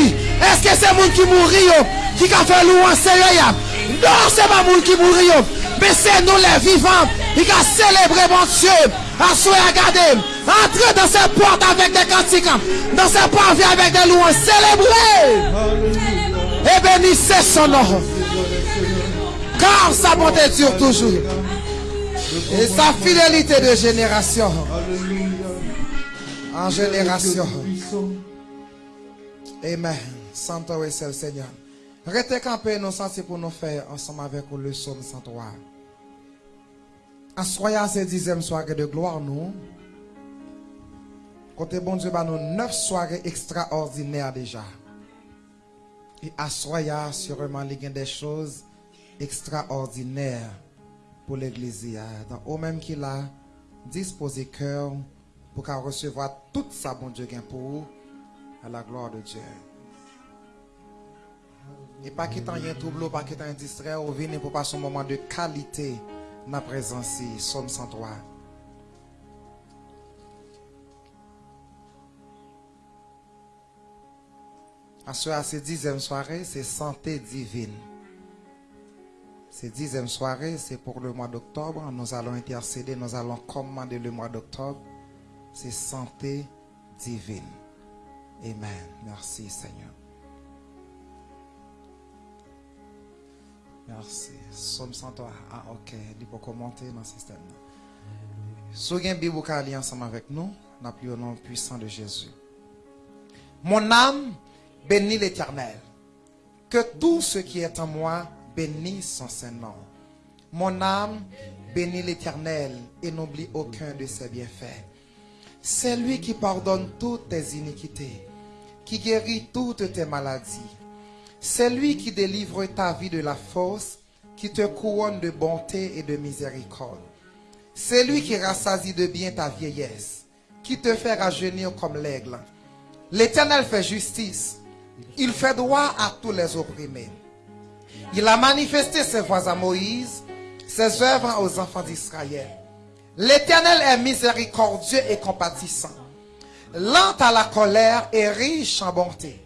est-ce que c'est moun qui mourit yo, qui a fait louange Non, c'est pas moun qui mourit yo, mais c'est nous les vivants qui a célébré mon Dieu. Assoyez, regardez, entrez dans ces portes avec des cantiques, dans ces portes avec des louanges, célébrez et bénissez son nom. Car sa bonté dure toujours. Et sa fidélité de génération en génération. Amen. Santo et le Seigneur. Restez campés, nous sentons pour nous faire ensemble avec le psaume 103. En soyant ce dixième soirée de gloire, nous, côté bon Dieu, bah, nous neuf soirées extraordinaires déjà. Et à sûrement, des choses extraordinaires pour l'église. Donc, au même qu'il a disposé cœur pour qu'elle recevoir toute sa bon Dieu pour vous, à la gloire de Dieu. Et pas qu'il y ait un trouble, pas qu'il y ait un distrait, ou venez pour passer un moment de qualité dans la présence, Somme 103. À ce dixième soirée, c'est santé divine. Cette dixième soirée, c'est pour le mois d'octobre. Nous allons intercéder, nous allons commander le mois d'octobre. C'est santé divine. Amen. Merci Seigneur. Merci. Somme 103. Ah, ok. Il faut commenter dans le système. Si vous avez ensemble avec nous, au nom puissant de Jésus. Mon âme bénit l'éternel. Que tout ce qui est en moi bénis son Saint-Nom. Mon âme bénit l'Éternel et n'oublie aucun de ses bienfaits. C'est lui qui pardonne toutes tes iniquités, qui guérit toutes tes maladies. C'est lui qui délivre ta vie de la force, qui te couronne de bonté et de miséricorde. C'est lui qui rassasie de bien ta vieillesse, qui te fait rajeunir comme l'aigle. L'Éternel fait justice. Il fait droit à tous les opprimés. Il a manifesté ses voies à Moïse, ses œuvres aux enfants d'Israël. L'Éternel est miséricordieux et compatissant, lent à la colère et riche en bonté.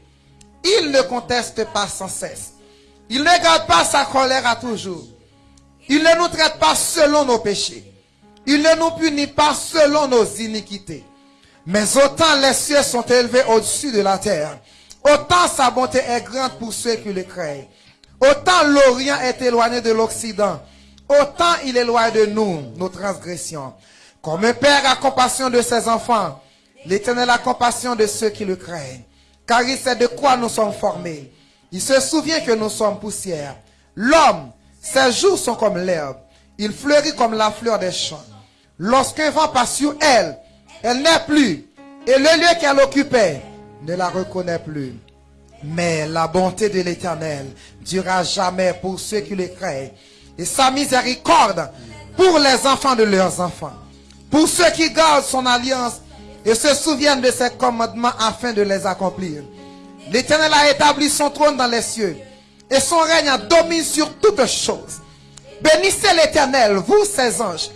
Il ne conteste pas sans cesse. Il ne garde pas sa colère à toujours. Il ne nous traite pas selon nos péchés. Il ne nous punit pas selon nos iniquités. Mais autant les cieux sont élevés au-dessus de la terre, autant sa bonté est grande pour ceux qui le craignent. Autant l'Orient est éloigné de l'Occident, autant il éloigne de nous nos transgressions. Comme un père a compassion de ses enfants, l'Éternel a compassion de ceux qui le craignent. Car il sait de quoi nous sommes formés. Il se souvient que nous sommes poussière. L'homme, ses jours sont comme l'herbe. Il fleurit comme la fleur des champs. Lorsqu'un vent passe sur elle, elle n'est plus. Et le lieu qu'elle occupait ne la reconnaît plus. Mais la bonté de l'Éternel durera jamais pour ceux qui le craignent. Et sa miséricorde pour les enfants de leurs enfants. Pour ceux qui gardent son alliance et se souviennent de ses commandements afin de les accomplir. L'Éternel a établi son trône dans les cieux et son règne a domine sur toutes choses. Bénissez l'Éternel, vous ses anges,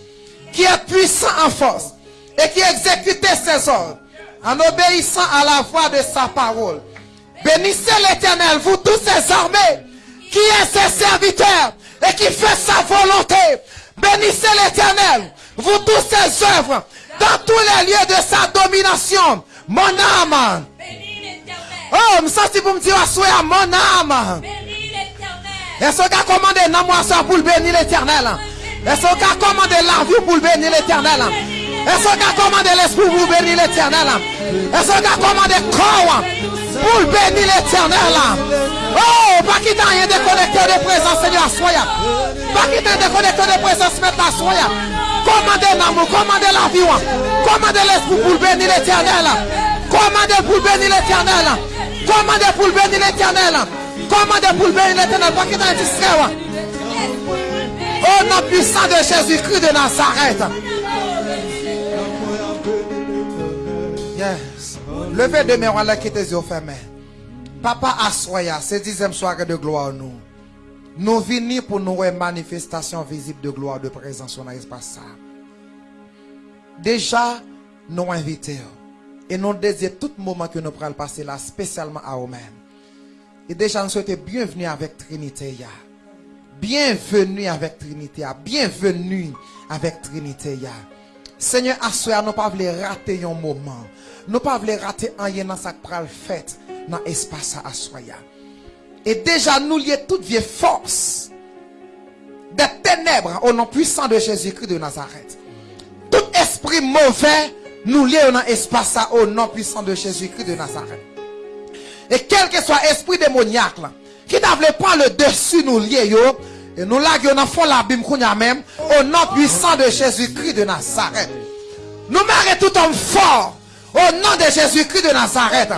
qui êtes puissants en force et qui exécutez ses ordres en obéissant à la voix de sa parole. Bénissez l'Éternel, vous tous ses armées, qui est ses serviteurs et qui fait sa volonté. Bénissez l'Éternel, vous tous ses œuvres, dans tous les lieux de sa domination. Mon âme. Oh, je sens pour me dire, à mon âme. Est-ce qu'on a commandé ça pour bénir l'éternel? Est-ce qu'on a commandé la vie pour bénir l'éternel? Est-ce qu'on a commandé l'esprit pour bénir l'éternel? Est-ce qu'on a commandé corps? Pour bénir l'éternel. Oh, pas qu'il rien déconnecté de présence, Seigneur, soya. Pas qu'il t'ait déconnecté de présence, maintenant, soya. Commandez l'amour, commandez la vie, commandez l'esprit pour bénir l'éternel. Commandez pour bénir l'éternel. Commandez pour bénir l'éternel. Commandez pour bénir l'éternel. Pas qu'il t'ait distrait. Au nom puissant de Jésus-Christ de Nazareth. Levez de mes là qui tes yeux fermés. Papa Assoya, c'est dixième soirée de gloire nous. Nous venons pour nous une manifestation visible de gloire, de présence dans l'espace. Déjà, nous invitons. Et nous désirons tout moment que nous prenons passer là, spécialement à nous-mêmes. Et déjà, nous souhaitons bienvenue avec Trinité. Bienvenue avec Trinité. Bienvenue avec Trinité. Seigneur, à soir, nous ne pouvons pas rater un moment. Nous ne pouvons pas rater un dans qui le fait dans l'espace à soir. ya. Et déjà, nous lions toute vieille force des ténèbres au nom puissant de Jésus-Christ de Nazareth. Tout esprit mauvais, nous lions dans l'espace au nom puissant de Jésus-Christ de Nazareth. Et quel que soit esprit démoniaque qui n'avait pas le dessus nous lier et nous là dans fond l'abîme qu'on a même au nom puissant de Jésus-Christ de Nazareth. Nous marrer tout homme fort au nom de Jésus-Christ de Nazareth.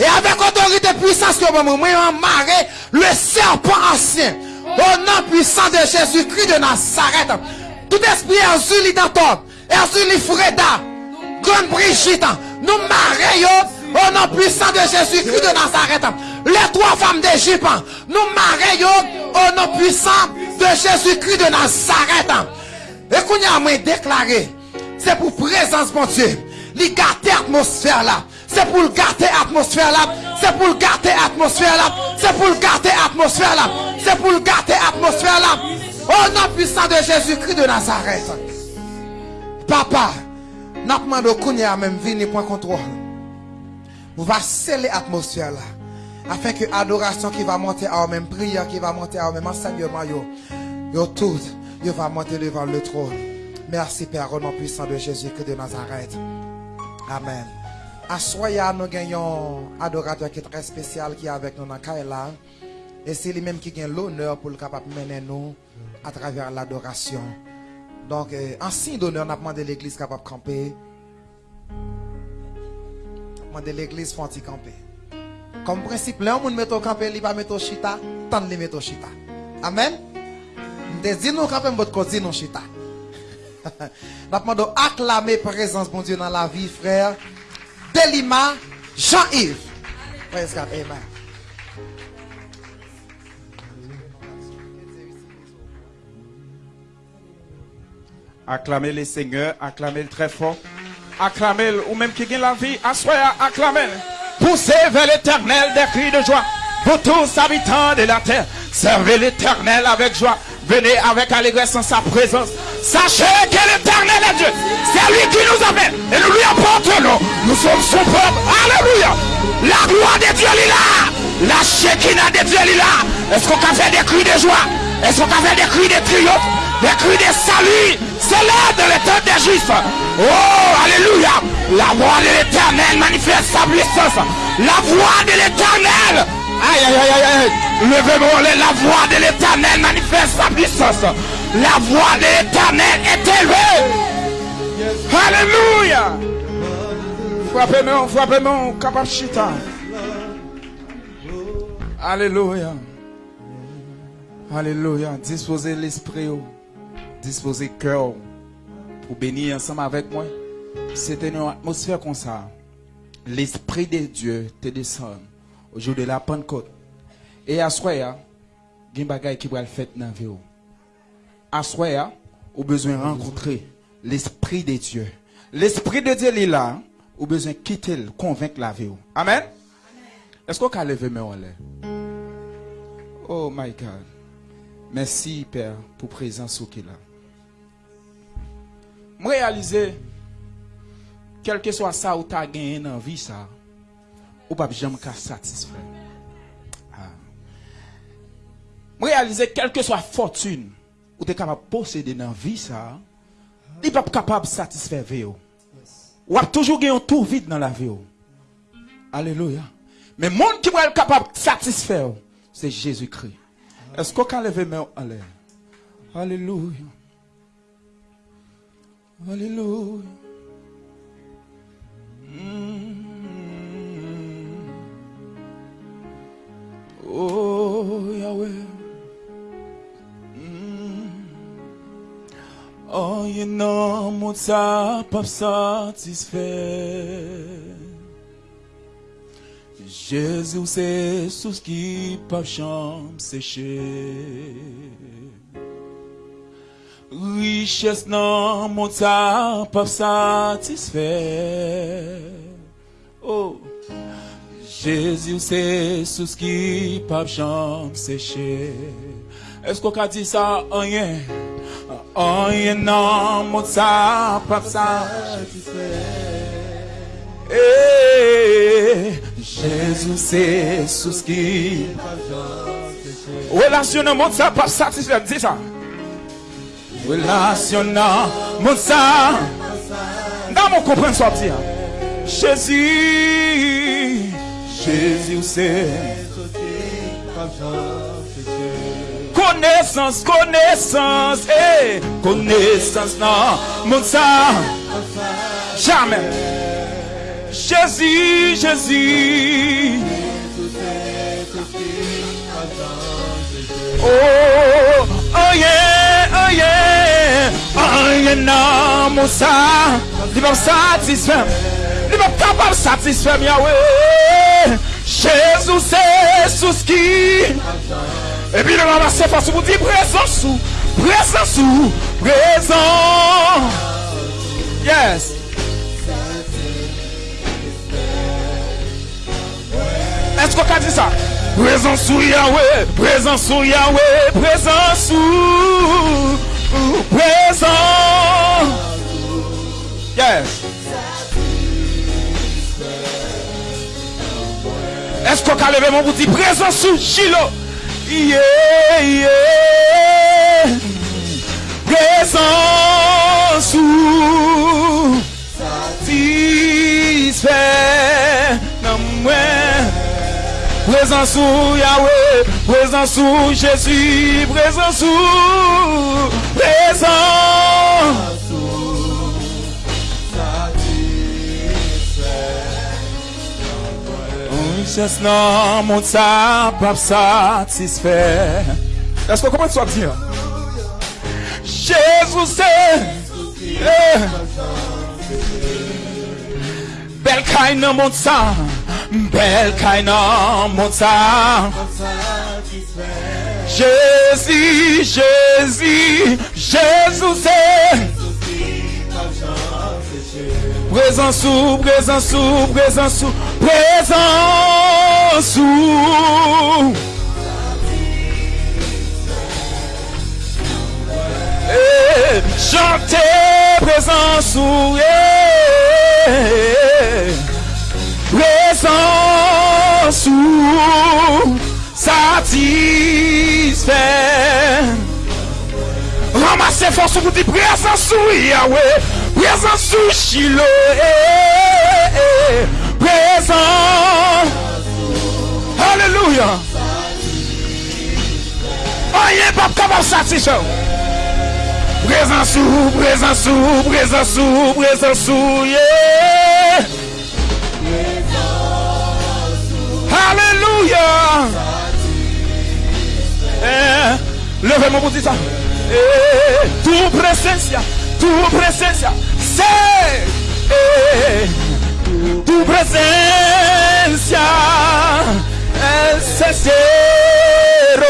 Et avec autorité puissance que moi, marrer le serpent ancien au nom puissant de Jésus-Christ de Nazareth. Tout esprit Erzuli Danton, Erzuli Freda, Grande Brigitte, nous marrer au nom puissant de Jésus-Christ de Nazareth. Les trois femmes d'Égypte, nous marrer au nom puissant de Jésus-Christ de Nazareth. Et qu'on a déclaré, c'est pour présence, mon Dieu. Li garder atmosphère là. C'est pour garder atmosphère là. C'est pour garder atmosphère là. C'est pour garder atmosphère là. C'est pour garder atmosphère là. Au nom puissant de Jésus-Christ de Nazareth. Papa, n'a demandé qu'on même venu point contrôle. Vous va sceller l'atmosphère là. Afin que adoration qui va monter à même prière qui va monter à même enseignement yo. Yo tout, yo va monter devant le trône. Merci Père au nom puissant de Jésus-Christ de Nazareth. Amen. À Soya, nous gagnons un adorateur qui est très spécial qui est avec nous dans Kaila. Et c'est lui-même qui gagne l'honneur pour le capable mener nous à travers l'adoration. Donc, euh, en signe d'honneur, on a demandé l'église capable de camper. On a demandé l'église font camper. Comme principe, là, on met au camper, il va mettre au chita, tant de mettre au chita. Amen? Nous camper, votre cause, non chita. Nous acclamer présence, bon Dieu, dans la vie, frère. Delima Jean-Yves. Amen. Acclamez le Seigneur, acclamez-le très fort. Acclamez-le, ou même qui gagne la vie, assoyez, acclamez-le. Poussez vers l'éternel des cris de joie. Pour tous habitants de la terre, servez l'éternel avec joie. Venez avec allégresse en sa présence. Sachez que l'éternel est Dieu. C'est lui qui nous appelle. Et nous lui apportons. Nous sommes son peuple. Alléluia. La gloire de Dieu est là. La Shekinah de Dieu est là. Est-ce qu'on peut faire des cris de joie? Est-ce qu'on peut faire des cris de triomphe? Des cris de salut C'est l'heure de l'état des juifs. Oh, alléluia. La voix de l'éternel manifeste sa puissance. La voix de l'éternel. Aïe, aïe, aïe, aïe. Levez-moi la voix de l'éternel manifeste sa puissance. La voix de l'éternel est élevée. Alléluia. Frappez-moi, frappez-moi, capacita. Alléluia. Alléluia. Disposez l'esprit, disposez le cœur pour bénir ensemble avec moi. C'était une atmosphère comme ça. L'esprit de Dieu te descend au jour de la Pentecôte. Et à soi, il y a des choses qui vont le faire dans la vie. À soi, au besoin de rencontrer l'esprit de Dieu. L'esprit de Dieu est là. Au besoin de quitter, convaincre la vie. Amen? Est-ce qu'on peut lever mes mains Oh my God. Merci, Père, pour présence au qui là. Je réaliser, quel que soit ça ou tu as gagné dans la vie, ça, ou pas jamais satisfait. Ah. Je réaliser, quelle que soit fortune ou tu es capable de posséder dans la vie, ça, il pas capable de satisfaire vie. Ou a toujours gagné un tour vide dans la vie. Alléluia. Mais le monde qui va être capable de satisfaire, c'est Jésus-Christ. Est-ce qu'on peut lever mes mains Alléluia. Alléluia. Mm. Oh Yahweh. Mm. Oh, you know, mon pas satisfait. Jésus, c'est tout ce qui peut chambre sécher. Richesse non, mon ça pas satisfait. Oh. Jésus, c'est sous ce qui pas jambe séché. Est-ce qu'on a dit ça? Rien. Rien non, mon ça, pas ça. Eh, Jésus, c'est sous ce qui Relation mon ça, pas satisfait. Dis ça. Relation mon ça. Dans mon comprendre ça, dire. Jésus, Jésus, c'est? Connaissance, connaissance, eh, connaissance, non, mon ça, jamais. Jésus, Jésus. Oh, oh yeah, oh yeah, An yon nan mousa Li mou satisfem Li mou kapap satisfem Yahweh Jezou se sous ki E pi nou ramase fasou Mou di prezansou Prezansou Prezan Yes. Esko ka di sa? Prezansou Yahweh. Prezansou Yahweh. Prezansou présent. Yes. Est-ce qu'on a levé mon dit présent sous Chilo? Yeah, yeah. Présent sous satisfait. Non, moi. Présent sous Yahweh, présent sous Jésus, présent sous, présent. Richesse non, mon ça, pas satisfait. Est-ce qu'on commence à dire? Jésus c'est. Eh. Bel caille dans mon sang. Bel caïna mon sang. Jésus, Jésus, Jésus c'est. Présent sous, présent sous, présent sous, présent sous. Eh, chantez présent sous. San sou Satisfè Ramase fòsou pou di Prezansou Yahweh. Prezansou Shiloh. Prezansou Aleluya Anye pap kabab satisfè Prezansou Prezansou Prezansou Prezansou Yeh Alléluia. Levez-moi pour dire ça. Eh, tu presencia, tu presencia, c'est eh, tu presencia, es cero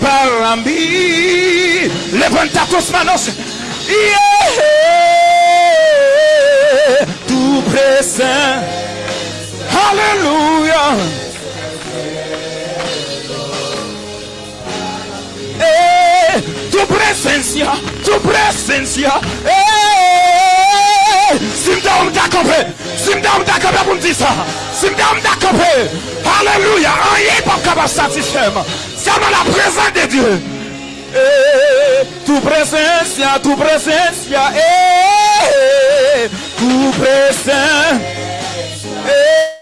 para mí. Levanta tus manos. Yeah, tu presencia. Alléluia. Eh, tu presencia, tu presencia. Eh, si me donne d'accompagner, si me donne d'accompagner pour me dire ça, si me donne d'accompagner. Alléluia. Rien pas capable de satisfaire. C'est la présence de Dieu. Eh, tu presencia, tu presencia. Eh, tu presencia. Eh,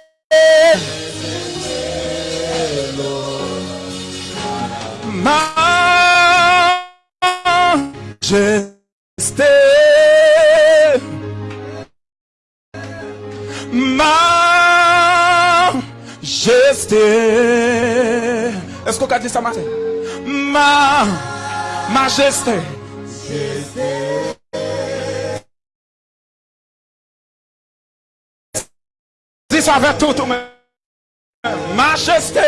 Majesté, Majesté. Est-ce qu'on a? Ma Majesté. Dis ça avec tout. Majesté.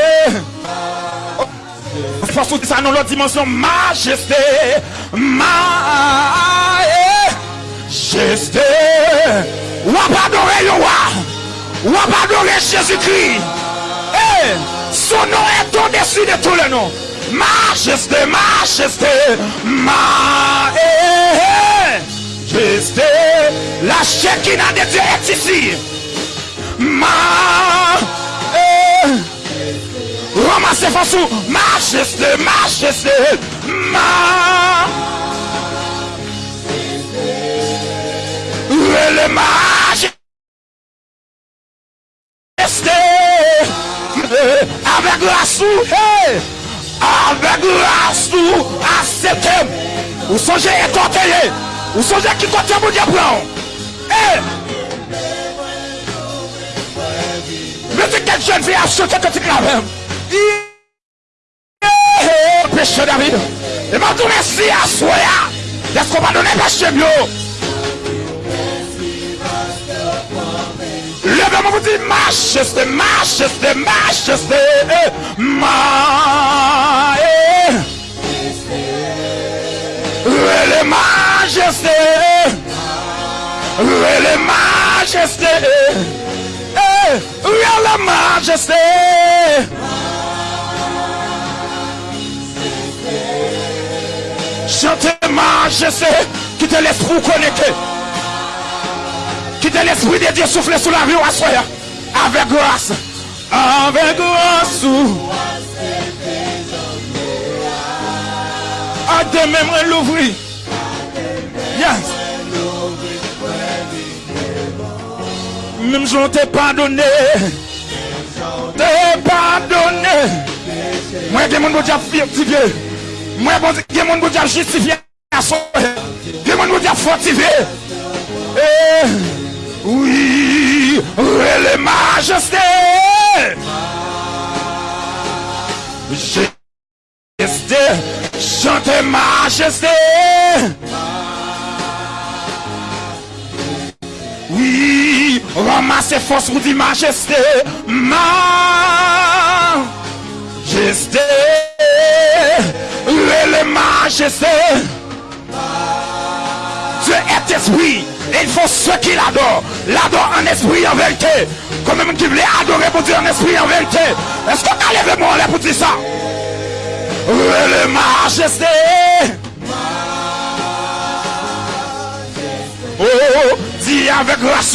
Parce que ça dans l'autre dimension. Majesté. Majesté. Ou pas le roi. Va adorer Jésus-Christ. Eh, son nom est au-dessus de tous les noms. Majesté, majesté, majesté. La Shekinah de Dieu est ici. Ma eh, Ramase fasou Majeste, majeste Ma. Rele majeste Avek rasou hey, Avek rasou Asetem Ou sonje etoteye Ou sonje ki kote moun diapran E hey, C'est quelle jeune fille a sauté tu claves. Péché David. Et m'a tout merci à soi. Est-ce qu'on va donner péché mieux? Levez-moi vous dites majesté, majesté, majesté, ma, le majesté, le majesté, le majesté. Chantez majesté, quittez l'esprit connecté. Quittez l'esprit de Dieu souffler sur la vie à soi. Avec grâce. Avec grâce. À demain, l'ouvrir. Yes. Même si on t'a pardonné, t'es pardonné. Moi, j'ai mon bon fortifié. Moi, j'ai mon bon justifié. J'ai mon bon fortifié. E, oui, les majestés. Majesté, chante majesté. Oui. Ramassez force pour dire majesté. Majesté, les majesté. Dieu est esprit. Et il faut ceux qui l'adorent. L'adorent en esprit en vérité. Comme même qui voulait adorer pour Dieu en esprit en vérité. Est-ce qu'on a levé là pour dire ça? Le majesté. Oh, dis avec grâce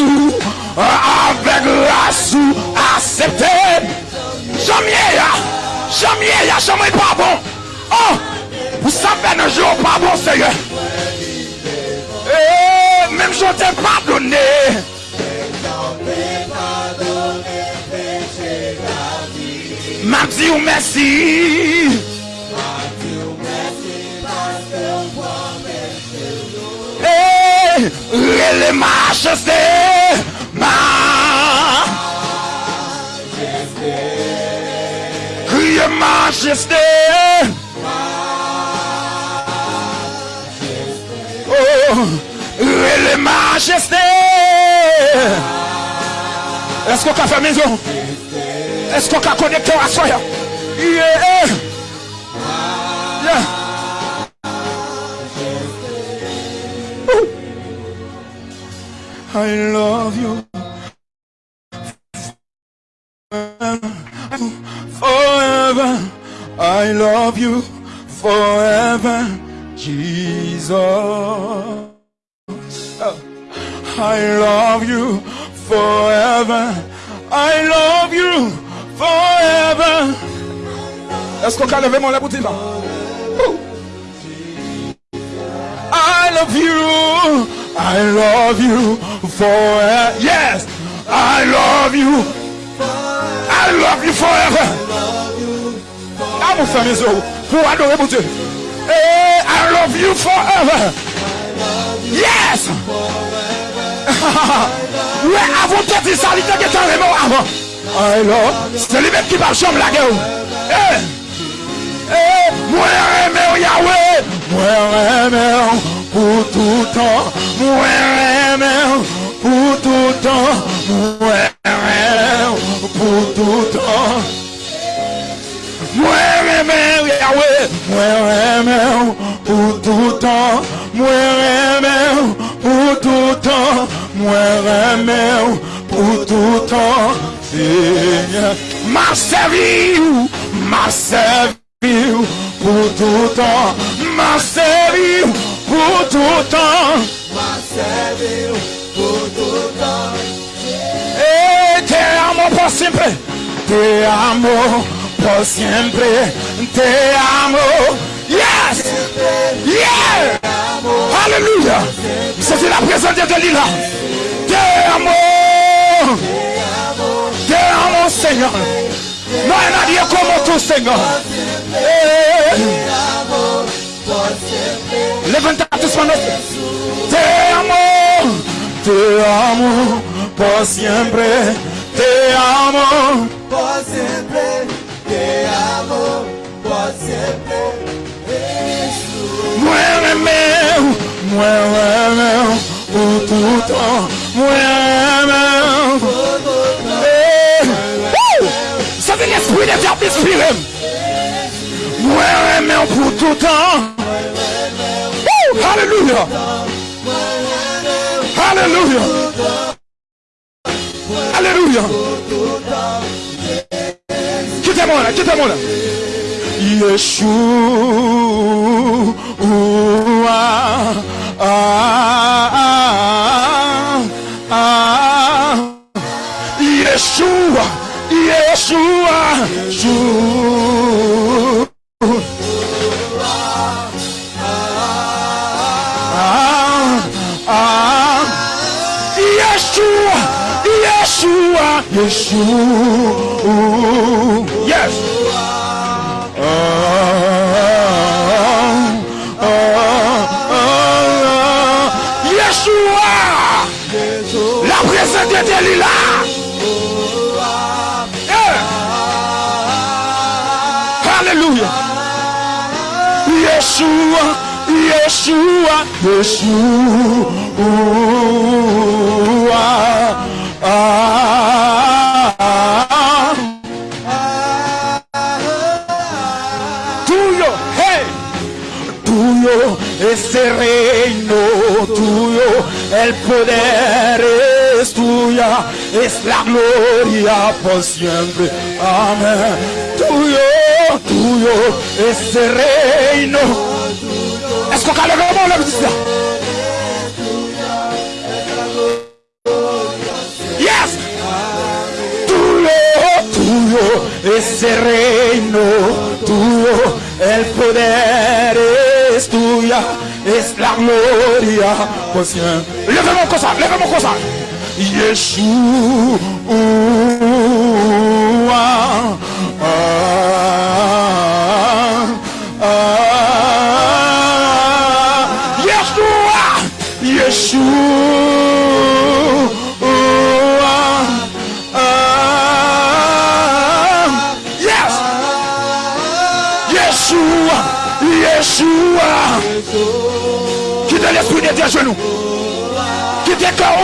avec grâce ou accepté. Jamais, jamais, jamais pas bon. Oh, vous savez, un jour pas bon, Seigneur. Eh, même je t'ai pardonné. M'a dit ou merci. Eh, les majesté. Ma. Criez majesté. Oh, les majesté. Est-ce qu'on a fait maison? Est-ce qu'on a connecté à soi? Yeah. I love you. Forever. I love you forever. Jesus. I love you forever. I love you forever. Est-ce qu'on levé mon lèvre? I love you. I love you forever. Yes. I love you. I love you forever. Mes os, pour adorer mon Dieu. Hey, I love you forever. Yes. Oui, avant il était carrément avant. I love. C'est lui-même qui va chambre la gueule. Hey. Mwen reme ou Yahweh. Mwen reme ou pou toutan. Mwen reme ou pou toutan. Mwen reme ou pou toutan. Mwen reme ou Yahweh. Mwen reme ou pou toutan. Mwen reme ou pou toutan. Mwen reme ou pou toutan. Seigneur Ma sevi ou ma sevi pour tout temps. M'a servi pour tout temps. M'a servi pour tout temps. Eh, te amo por siempre. Te amo por siempre. Te amo. Yes. Yeah. Alléluia. C'est la présence de Dieu là. Te amo. Te amo, Seigneur. No hay nadie como tú, Señor. Eh. Levanta tus manos. Te amo. Te amo por siempre. Te amo. Por siempre, te amo, por siempre. Muéveme, muéveme temps, muéveme. Savez l'esprit de Dieu m'inspire. Muéveme pour tout temps. Woo! Alléluia. Alléluia. Alléluia. Quittez-moi là, quittez-moi là. Yeshua. Ah, ah, ah. Yeshua. Yeshua. Yeshua. Ah, ah. Yeshua. Yeshua. Yeshua. Yes. Ah, ah, ah, ah. Yeshua. La présence de Dieu. Yeshua, Yeshua, Yeshua. Tuyo, hey. Tuyo es el reino, tuyo el poder es tuya, es la gloria por siempre. Amén. Tuyo, tuyo es el reino. Est-ce qu'on calme vraiment la musique là? Yes! Tuyo, tuyo es el reino, tuyo el poder es tuya, es la gloria por siempre. Levemos cosa, levemos cosa. Yeshua. Ah, ah, Yeshua. Yeshua. Yes. Yeshua. Quittez l'esprit Dieu à genoux. Quittez le cœur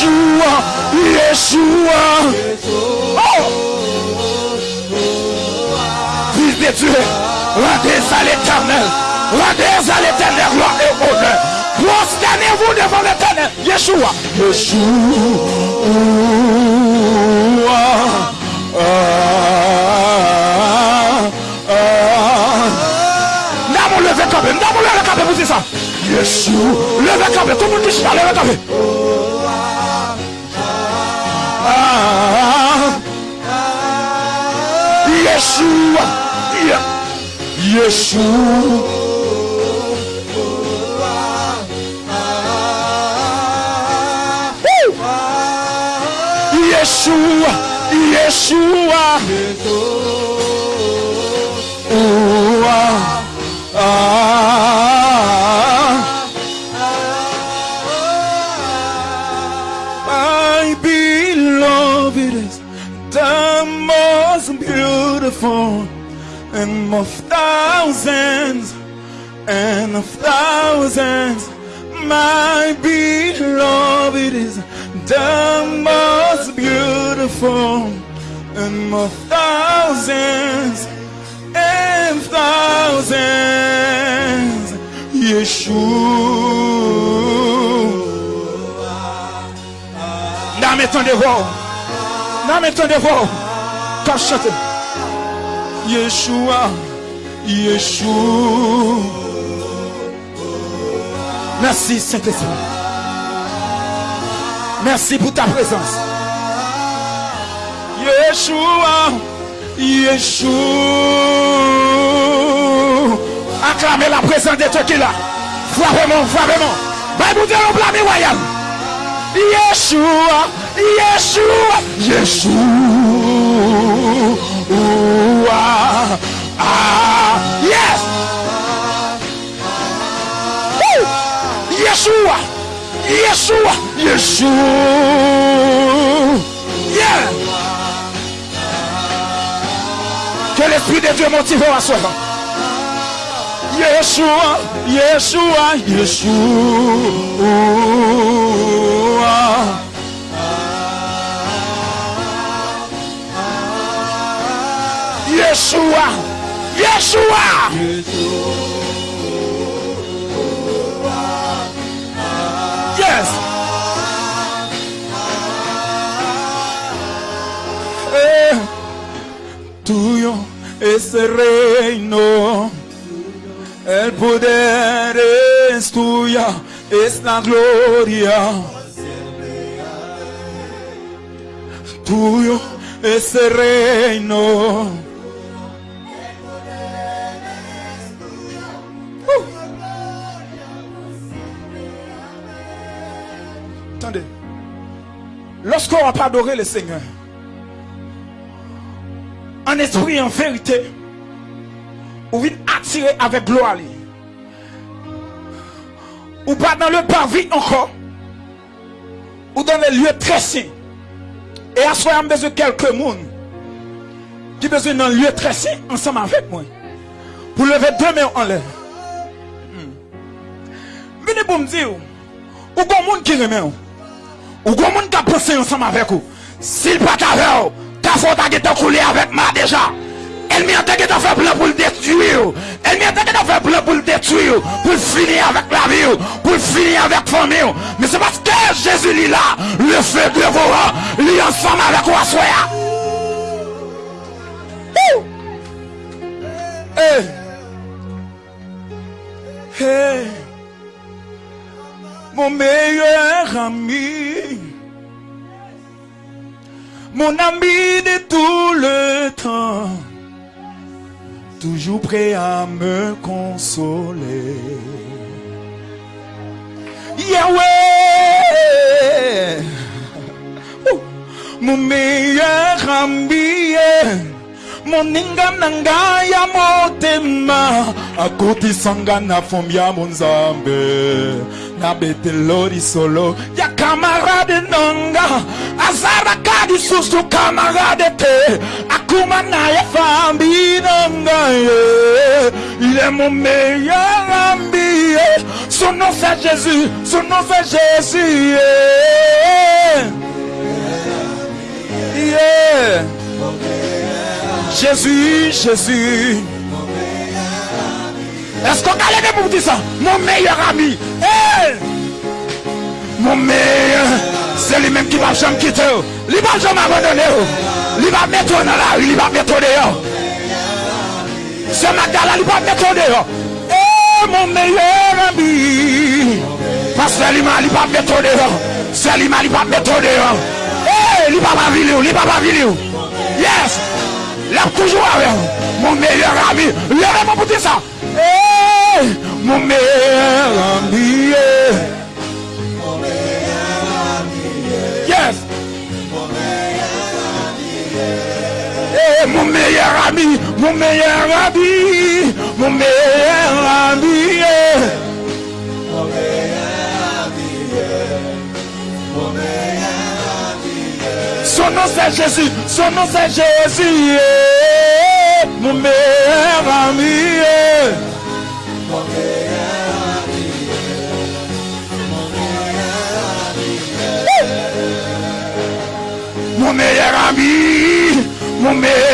Yeshua. Yeshua. Oh. Fils de Dieu, rendez à l'éternel. Rendez à l'éternel gloire et honneur. Prosternez-vous devant l'éternel. Yeshua. Yeshua. N'avons levé quand même. N'avons levé quand même. Vous dites ça. Yeshua. Levez quand même. Tout le monde dit ça. Levez quand même. Ah. Yeshua. Ye- Yeshua. Woo! Yeshua. Yeshua. Ooh, ah, ah. four and of thousands and of thousands. My beloved is the most beautiful and of thousands and thousands. Yeshua. Now me turn the wall. Now me turn the wall. Come shut it. Yeshua. Yeshua. Merci Saint-Esprit. Merci pour ta présence. Yeshua. Yeshua. Acclamez la présence de Dieu qui là. Frappez-moi, frappez-moi. Bible dit on blâme royal. Yeshua, Yeshua, Yeshua. Ah, yes. Woo. Yeshua, Yeshua, Yeshua. Yeah. Que l'Esprit de Dieu motive à soi. Yeshua, Yeshua, Yeshua. Yeshua, Yeshua. Yes. Eh, tuyo es el reino. El poder es tuya, es la gloria. Tuyo es reino. Attendez. Lorsqu'on va pas adorer le Seigneur, en esprit et en vérité, ou vient attirer avec gloire. Ou pas dans le parvis encore. Ou dans les lieux très saints. Et à soi, besoin de quelques monde qui besoin d'un lieu très saint ensemble avec moi. Pour lever deux mains en l'air. Hmm. Venez pour me dire, ou bon monde qui remet Ou kon moun ka pose yon sam avek ou. Sil pa ka ve ou, ka fote a geta koule avek ma deja. El mi ante geta fe ple pou l detuye ou. El mi ante geta fe ple pou l detuye ou. Pou l fini avek la vi ou. Pou l fini avek fami ou. Me se paske Jezu li la, le fe devora, li yon sam avek ou aswaya. Hey! Eh! Eh! Hey! Mon meilleur ami. Mon ami de tout le temps toujours prêt à me consoler. Yahweh, Oh, mon meilleur ami, mon ingam nanga ya motema, akoti sanga na fombi ya monzambe, na betelori solo ya camarade nanga, azara kadi susu camarade te, akuma na ya fambi nanga ye. il est mon meilleur ami, son nom Jésus, son nom Jésus. Jésus, Jésus. Est-ce qu'on a levé pour dire ça? Mon meilleur ami. Hey! Mon meilleur. C'est lui-même qui va jamais quitter. Il va jamais abandonner. Il va mettre dans la rue. Il va mettre dehors. Ce Magdala, il va mettre dehors. Eh, mon meilleur ami. Parce que lui, il va mettre dehors. C'est lui, il va mettre dehors. Eh, il va pas vivre. Il va pas vivre. Yes. lèp toujou avè ou. Moun meyèr ami, lèp mou pouti sa. Hey, moun meyèr ami, yeah. Moun meyèr ami, yeah. Yes. Moun meyèr ami, yeah. Hey, moun meyèr ami, moun meyèr ami, moun meyèr ami, yeah. Moun meyèr ami, yeah. Son nom c'est Jésus, son nom c'est Jésus, yeah. mon meilleur ami. Yeah. Mon meilleur ami, mon meilleur ami. Mon meilleur ami, mon meilleur ami.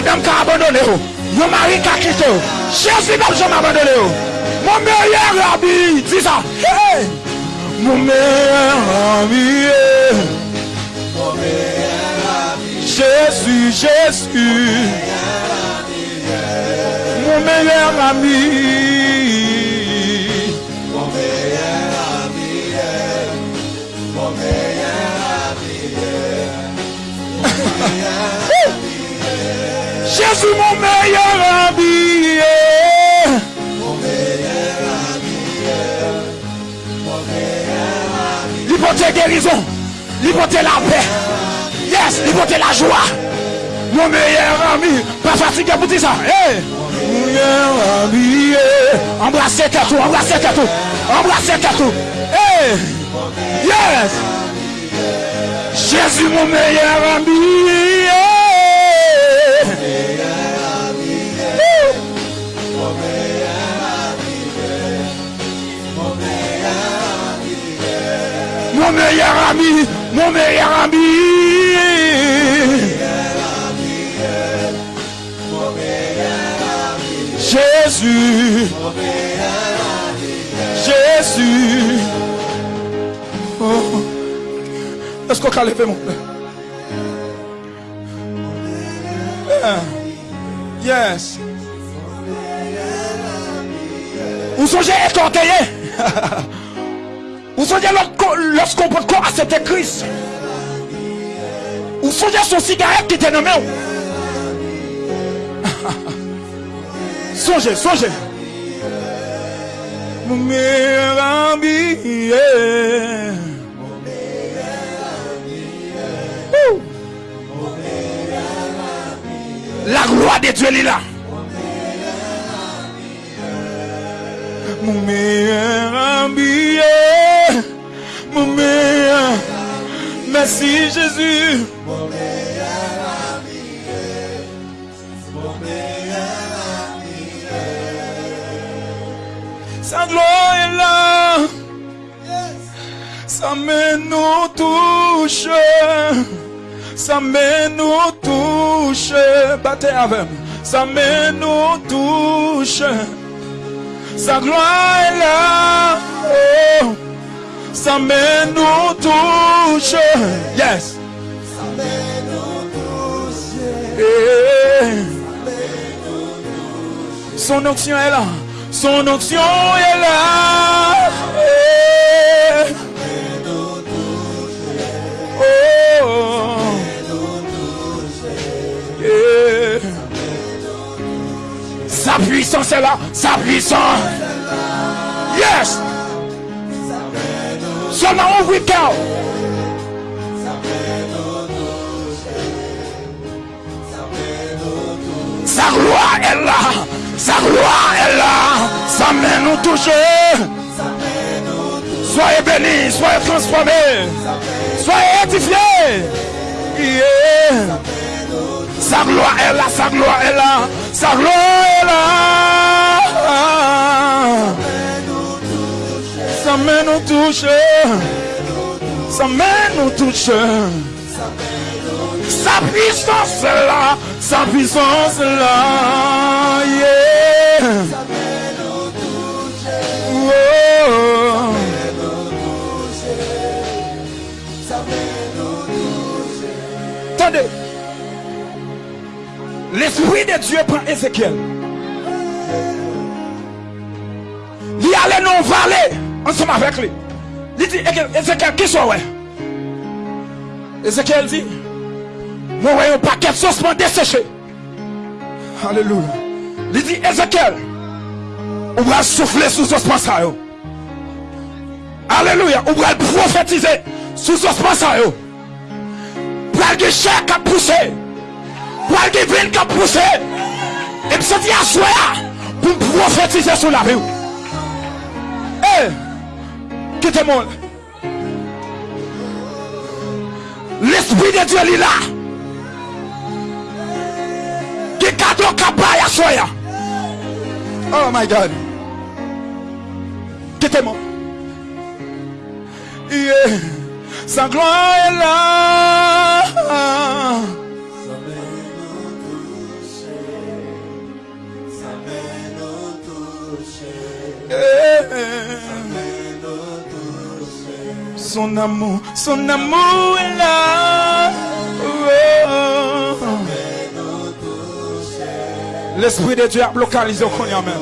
Madame qui a abandonné. oh. Yo mari qui a quitté. oh. Jésus même jamais abandonné. oh. Mon meilleur ami. Dis ça. Mon meilleur ami. yeah. Jésus, Jésus. Mon meilleur ami. Jésus, mon meilleur ami. yeah. Il portait guérison. Il portait la paix. Yes, portait la joie. Mon meilleur ami. Pas fatigué pour dire ça. Hey. Mon meilleur ami. yeah. Embrassez tout, embrassez tout. Embrassez tout. Hey. Yes. Jésus, mon meilleur ami. Meilleur ami, mon meilleur ami. Jésus. Jésus. Oh. Est-ce qu'on peut lever mon frère? Yeah. Yes. Vous songez être orgueillé? Vous songez lorsqu'on lorsqu'on peut quoi accepter Christ? Vous songez son cigarette qui était nommé? Songez, songez. Mon meilleur ami. La gloire de Dieu est là. Mon meilleur ami. Mon meilleur. Merci Jésus. Sa gloire est là. Sa main nous touche. Sa main nous touche. Battez avec. Sa main nous touche. Sa gloire est là. Oh. Sa main nous touche. Yes. Eh. Son onction est là. Son onction est là. Eh. Oh. Eh. Sa puissance est là. Sa puissance. Yes. Sa gloire est là. Sa gloire est là. Sa main nous touche. Soyez bénis, soyez transformés. Soyez édifiés. Sa gloire est là, sa gloire est là. Sa gloire est là. Sa main nous touche. Sa main nous touche. Sa puissance là. Sa puissance là. Yeah. Oh. Attendez. L'Esprit de Dieu prend Ézéchiel. Il allait non vallée ensemble avec lui. Il dit Ézéchiel, qui soit ouais? Ézéchiel dit Moi, voyons un paquet de saucement desséché. Alléluia. Il dit Ézéchiel, on va souffler sous ce ça. Alléluia. On va prophétiser sous ce ça. Pour que chair qui a poussé. Pour que vin qui a poussé. Et puis c'est dit à soi pour prophétiser sur la vie. Eh, quittez-moi. L'Esprit de Dieu est là. Qui cadeau capaille à soi. Oh my God. Quittez-moi. Yeah. Sa gloire est là. Sa main nous touche, sa main nous touche, Son amour, son amour est là. Oh. L'Esprit de Dieu a localisé au Konya même.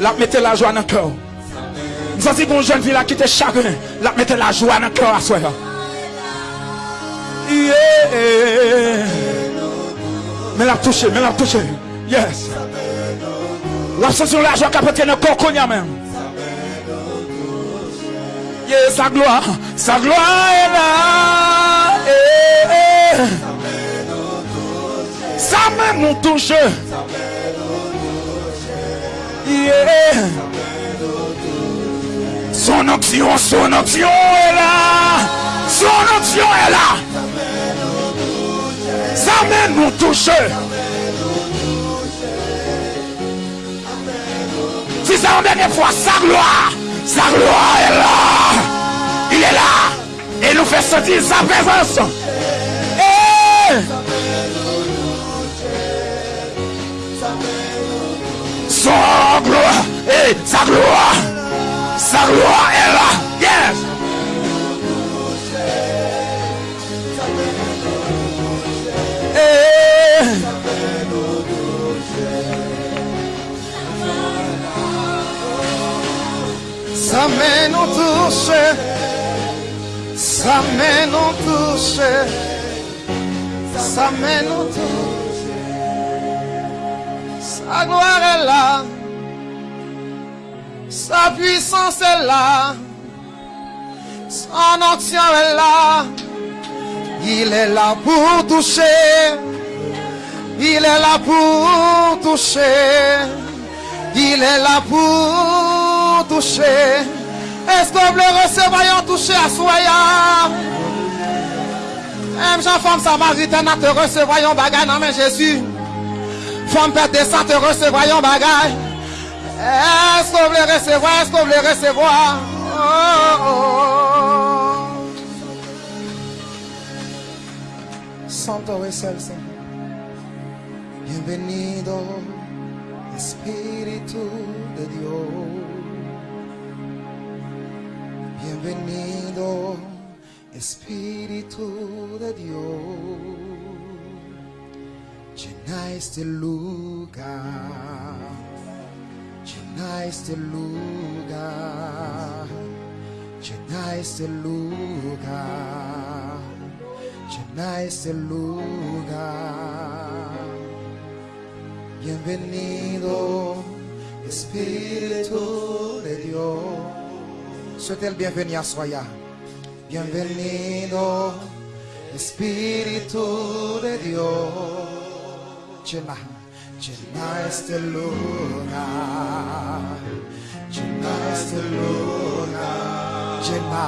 La mettez la joie dans le cœur. Nous avons bon jeune fille qui était chagrin. La mettez la joie dans le cœur à soi. Yeah. Mais la touché, mais la touché. Yes. La sensation la joie qui appartient au corps Konya même. Sa gloire, sa gloire est là. Eh, eh. Sa main nous touche. Yeah. Son onction, son onction est là. Son onction est là. Sa main nous touche. Si c'est la dernière fois, sa gloire, Sa gloire est là. Il est là. Et nous fait sentir sa présence. Eh! Et... Son gloire. Et sa gloire. Sa gloire est là. Sa main nous touche. Sa main nous touche. Sa main nous touche. Sa gloire est là. Sa puissance est là. Son onction est là. Il est là pour toucher. Il est là pour toucher. Il est là pour toucher. Est-ce que vous le recevoyons toucher à soya? Même Jean femme samaritaine te bagaille non mais Jésus. Femme de sang te recevoyons bagaille. Est-ce vous le recevoir? Est-ce vous le recevoir? Oh, oh. Santo es el. Bienvenido, Espíritu de Dios. Bienvenido, Espíritu de Dios. Llena este lugar. Llena este lugar. Llena este lugar. Llena este lugar. Bienvenido, Espíritu de Dios. Souhaitez le bienvenue à Soya. Bienvenido, Espíritu de Dios. Llena, llena este lugar. Llena este lugar. Llena,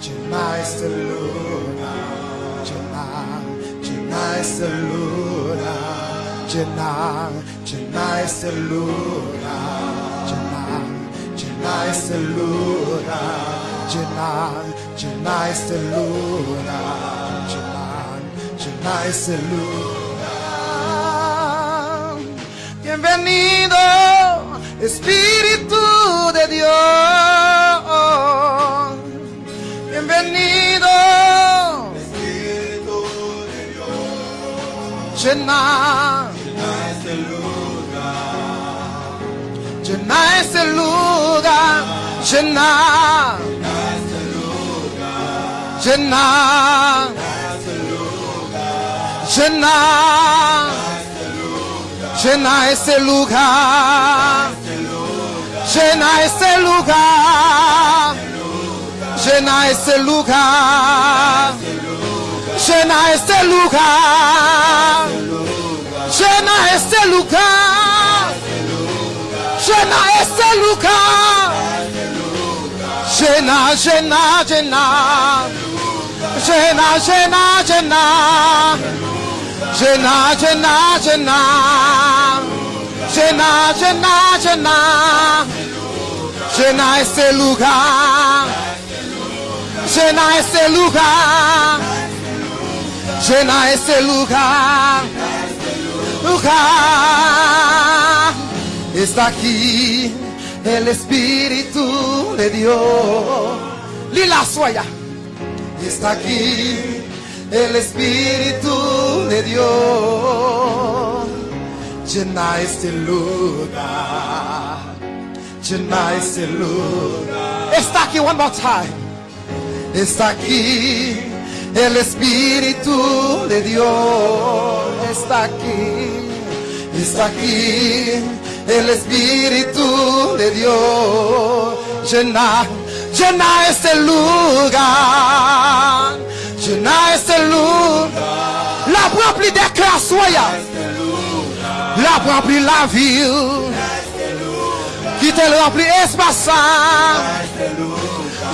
llena este lugar. Llena, llena este lugar. Llena, llena este lugar. Llena, este lugar. Llena, llena este lugar. Llena, llena este lugar. Bienvenido, Espíritu de Dios. Bienvenido. Espíritu de Dios, Llena, llena ese lugar. Llena, llena, llena, llena ese lugar. Llena ese lugar. Llena ese lugar. Llena este lugar. Llena este lugar. Jena este Luca. Jena, Jena, Jena. Jena, Jena, Jena. Jena, Jena, Jena. Jena, Jena, Jena. Jena este Luca. Jena este Luca. Jena este Luca. Luca. Está aquí el Espíritu de Dios. Lila Suaya. Está aquí el Espíritu de Dios. Llena este lugar. Llena este lugar. Está aquí one more time. Está aquí el Espíritu de Dios. Está aquí. Está aquí el Espíritu de Dios. Llena, llena este lugar. Llena este lugar. La rempli des cœurs soya. La rempli la ville. Qui te remplit espace.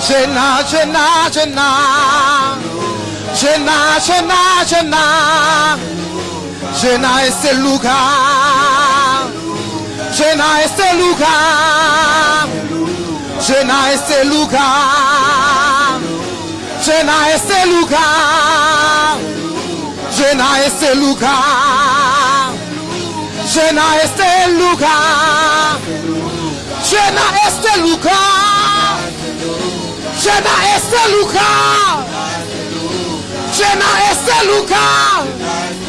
Llena, llena, llena. Llena, llena, llena. Llena este lugar. Llena este lugar, llena este lugar, llena este lugar, llena este lugar, llena este lugar, llena este lugar, llena este lugar, llena este lugar.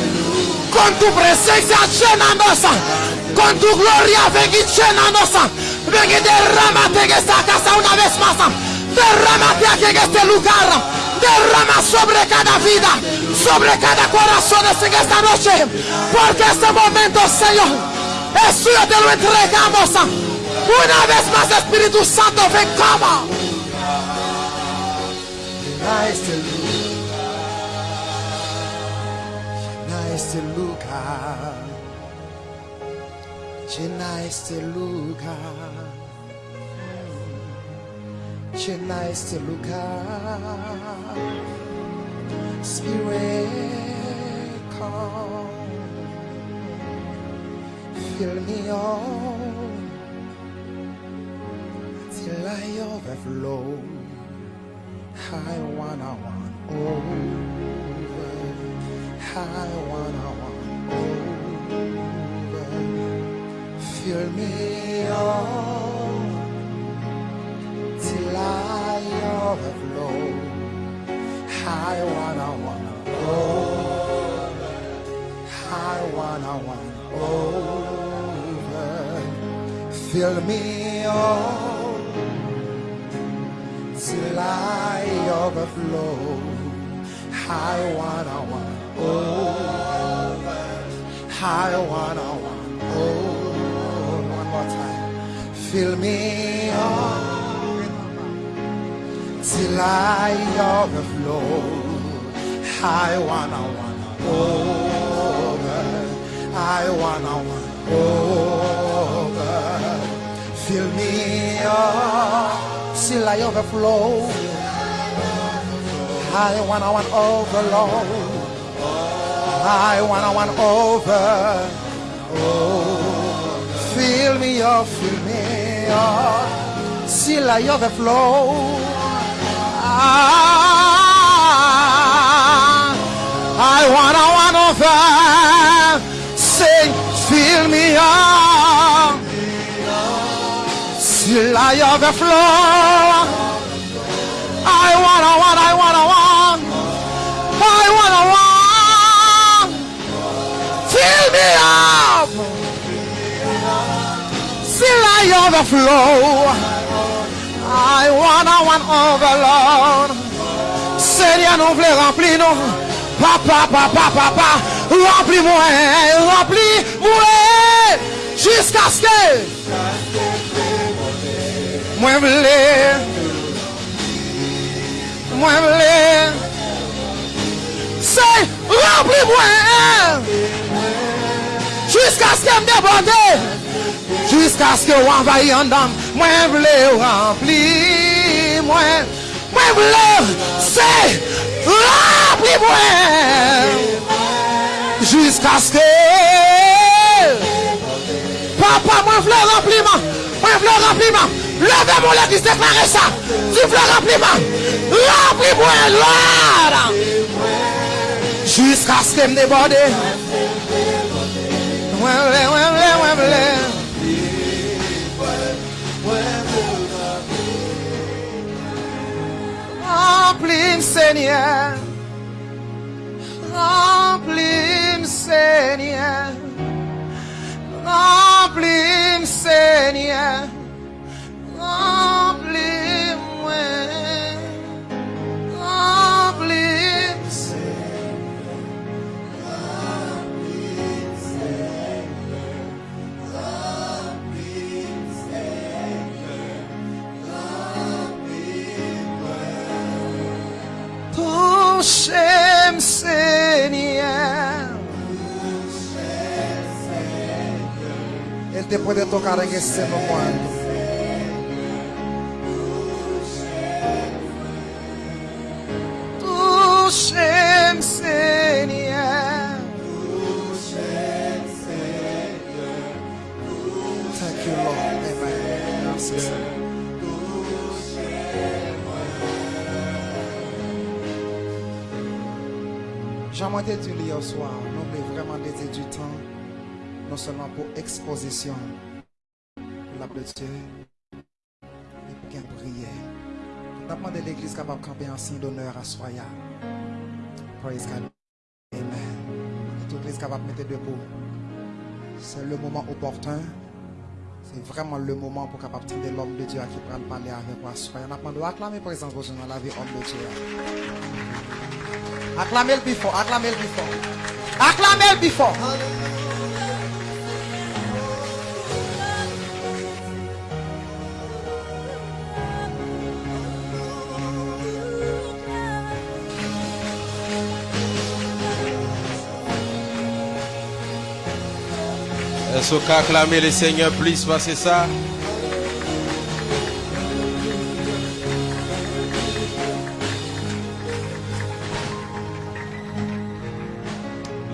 Con tu presencia llenándonos. Con tu gloria ven y llenándonos. Ven y derrámate en esta casa una vez más. Derrámate aquí en este lugar. Derrama sobre cada vida, sobre cada corazón en esta noche. Porque este momento, Señor, es suyo, te lo entregamos. Una vez más, Espíritu Santo, ven como. Llena este lugar. Llena este lugar. Spirit, come. Fill me up till I overflow. I wanna want over. I wanna want over. Fill me up till I overflow. I wanna wanna over. I wanna wanna over. Fill me up till I overflow. I wanna wanna over. I wanna wanna over. More time. Fill me up till I overflow. I wanna wanna over. I wanna wanna over. Fill me up till I overflow. I wanna want overload. I wanna want over. Oh, fill me up, fill me up till I overflow. Ah, I wanna wanna over Say, fill me up till I overflow. I wanna want, I wanna want, I wanna want. Fill me up I overflow. I wanna want overload. Seigneur, nous voulons remplir nous. Papa, papa, papa, remplis-moi, remplis-moi, jusqu'à ce que moi voulais, moi voulais, c'est remplis-moi, jusqu'à ce que me déborde, Jiska skè ou anvayi an dam Mwen vle ou rempli Mwen Mwen vle se Rempli Jusqu'à ce que Papa mwen vle rempli man Mwen vle rempli man Leve moun lè kis deklare sa Ti vle rempli man Rempli mwen lòd Jiska skè mne Remplis-moi, Seigneur. Remplis-moi, Seigneur. Remplis-moi, Seigneur. Remplis-moi. Seigneur. Ele te puede tocar en ese momento. Touchez-moi, Seigneur. Thank you, Lord. Amen. Merci, J'aimerais te dire hier soir, nous voulons vraiment dédier du temps, non seulement pour exposition, la de Dieu, mais pour qu'elle prière. Nous avons demandé l'église capable de camper en signe d'honneur à Soya. Praise God. Amen. Et toute l'église capable de mettre debout. C'est le moment opportun. C'est vraiment le moment pour capable de l'homme de Dieu à qui prend parler avec moi. Nous avons demandé acclamer présence dans la vie homme de Dieu. Acclamez le before, acclamez le before. Acclamez le Est-ce qu'on acclamer le Seigneur plus parce que ça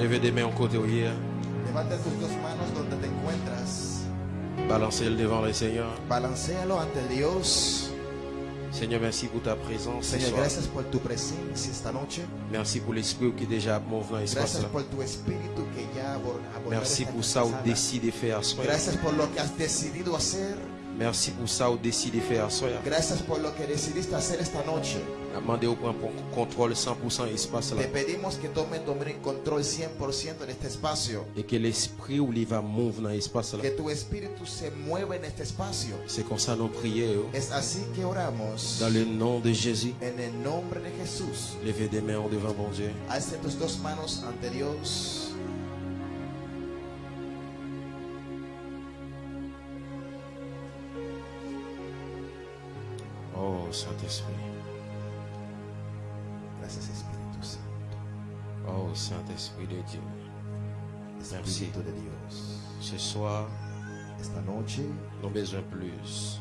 Levez des mains au côté te encuentras. Balancez-le devant le Seigneur. Balancealo ante Dios. Seigneur, merci pour ta présence soir. gracias por tu presencia esta noche. Merci pour l'esprit qui est déjà mouvant dans l'espace Gracias là. por tu espíritu que ya abordó Merci pour ça où sala. décide de faire. Gracias por lo que has decidido hacer. Merci pour ça où décide de faire soi. Gracias por lo que decidiste hacer esta noche. Demandez au point pour contrôle 100% espace là. Te pedimos que tome dominio y control 100% en este espacio. Et que l'esprit où il va mouvoir dans l'espace là. Que tu espíritu se mueva en este espacio. C'est comme ça nos prières. Es así que oramos. Dans le nom de Jésus. En el nombre de Jesús. Levez des mains devant bon Dieu. Alza tus dos manos ante Dios. Oh Saint-Esprit. Gracias Espíritu Santo. Oh Saint-Esprit de Dieu. Merci. Espíritu de Dios. Ce soir, Esta nous avons besoin plus.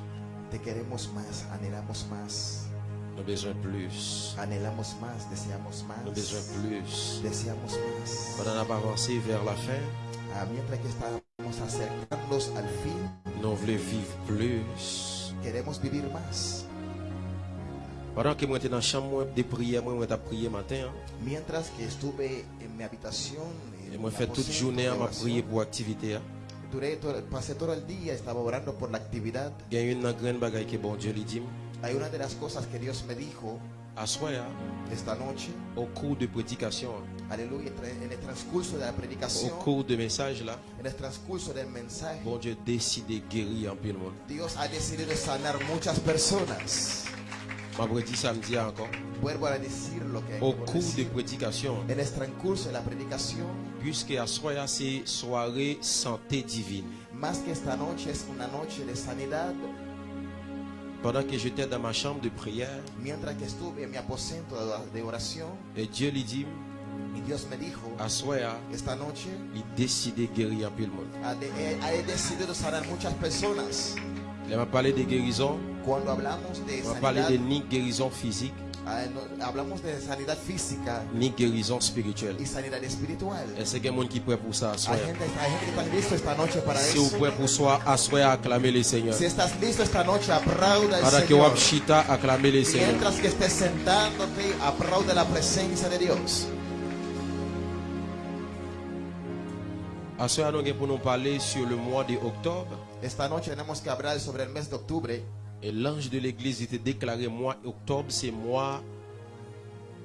te queremos más, anhelamos más, Nous avons besoin plus. anhelamos más, deseamos Nous avons besoin más, plus. deseamos más. Pendant qu'on avance vers la fin, Ah, mientras que estamos acercándonos al fin, nous voulons vivre plus. queremos vivir más. Pendant que moi j'étais dans la chambre de prière, moi prié matin. hein. Mientras que estuve en mi habitación, en Et moi fait toute journée à prier pour activité. hein. duré todo- pasé todo el día, estaba orando por la actividad. Il y a une grande bagaille que bon Dieu lui dit. Hay una de las cosas que Dios me dijo À soi, hein, esta noche, au cours de prédication, aleluya, tra- en el transcurso de la au predicación, cours de message là, en el transcurso del mensaje, bon Dieu décide de guérir un peu le monde. Dios ha decidido sanar muchas personas. Ma dit samedi encore. Vuelvo a decir lo que Au cours de prédication, en el transcurso de la predicación, puisque à soi, c'est soirée santé divine. más que esta noche es una noche de sanidad, Pendant que j'étais dans ma chambre de prière, mientras que estuve en mi aposento de- de oración, et Dieu lui dit, y Dios me dijo, à esta noche il décide de guérir un peu le monde. ha, de- he, he decidido sanar muchas personas. Il m'a parlé de guérison, Cuando hablamos de il m'a parlé de ni guérison physique, Ah, hablamos de sanidad física ni guérison spirituelle. y sanidad espiritual. Est-ce qu'il y a quelqu'un qui prêt pour ça? Hay soir? gente, hay gente que está listo esta noche para Si vous eso. prêt pour soi, assoyez, acclamez le Seigneur. Si estás listo esta noche, aplauda al Pendant que Señor. vous chita, acclamez le Seigneur. Mientras que estés sentándote, aplaude la presencia de Dios. Nous allons pour nous parler sur le mois d'octobre. Esta noche tenemos que hablar sobre el mes de octubre. Et l'ange de l'église était déclaré mois octobre, c'est mois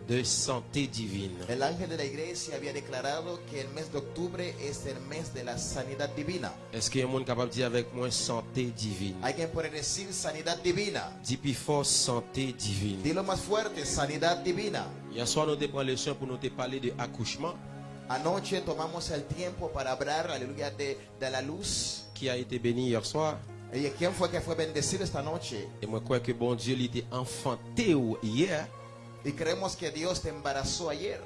de santé divine. El ángel de la iglesia había declarado que el mes de octubre es el mes de la sanidad divina. Est-ce qu'il y a un monde capable de dire avec moi santé divine? Alguien puede decir sanidad divina. Dis plus fort santé divine. Dilo más fuerte, sanidad divina. Hier soir, nous avons pris le soin pour nous te parler de accouchement Anoche tomamos el tiempo para hablar, aleluya, de, de la luz. qui a été béni hier soir? Et moi, je crois que bon Dieu, était enfanté hier. Y creemos que Dios te embarazó ayer.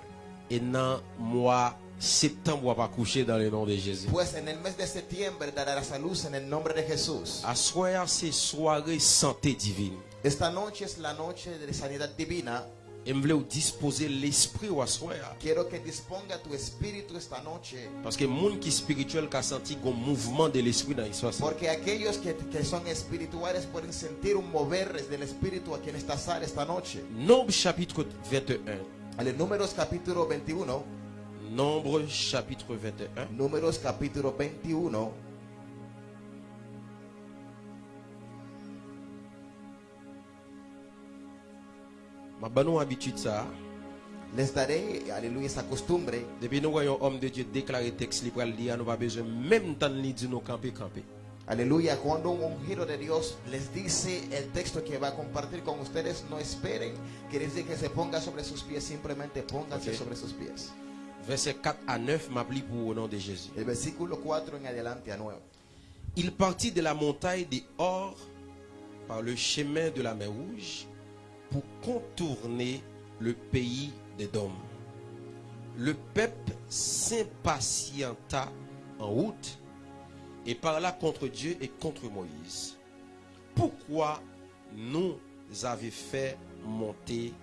Et dans le mois septembre, on va pas coucher dans le nom de Jésus. Pues en el mes de septiembre darás a luz en el nombre de Jesús. À soir, c'est soirée santé divine. Esta noche es la noche de sanidad divina. Je voulais disposer l'esprit au soir. Quiero que disponga tu espíritu esta noche. Parce que le monde qui spirituel qui a senti un mouvement de l'esprit dans l'histoire. Porque aquellos que, que son espirituales pueden sentir un mover del espíritu aquí en esta sala esta noche. Nombre chapitre 21. En Números capítulo 21. Nombre chapitre 21. Números capítulo 21. Ma banon habitude ça. Les daré, aleluya, esa costumbre. Depuis nous voyons homme de Dieu déclarer texte libre, nous n'avons pas besoin même temps de dire nous camper camper. Aleluya, cuando un ungido de Dios les dice el texto que va a compartir con ustedes, no esperen que les diga que se ponga sobre sus pies, simplemente pónganse Ok. sobre sus pies. Verset 4 à 9 m'appli pour au nom de Jésus. El versículo 4 en adelante a 9. Il partit de la montagne des Hors par le chemin de la mer Rouge pour contourner le pays des Dômes. Le peuple s'impatienta en route et parla contre Dieu et contre Moïse. Pourquoi nous avez fait monter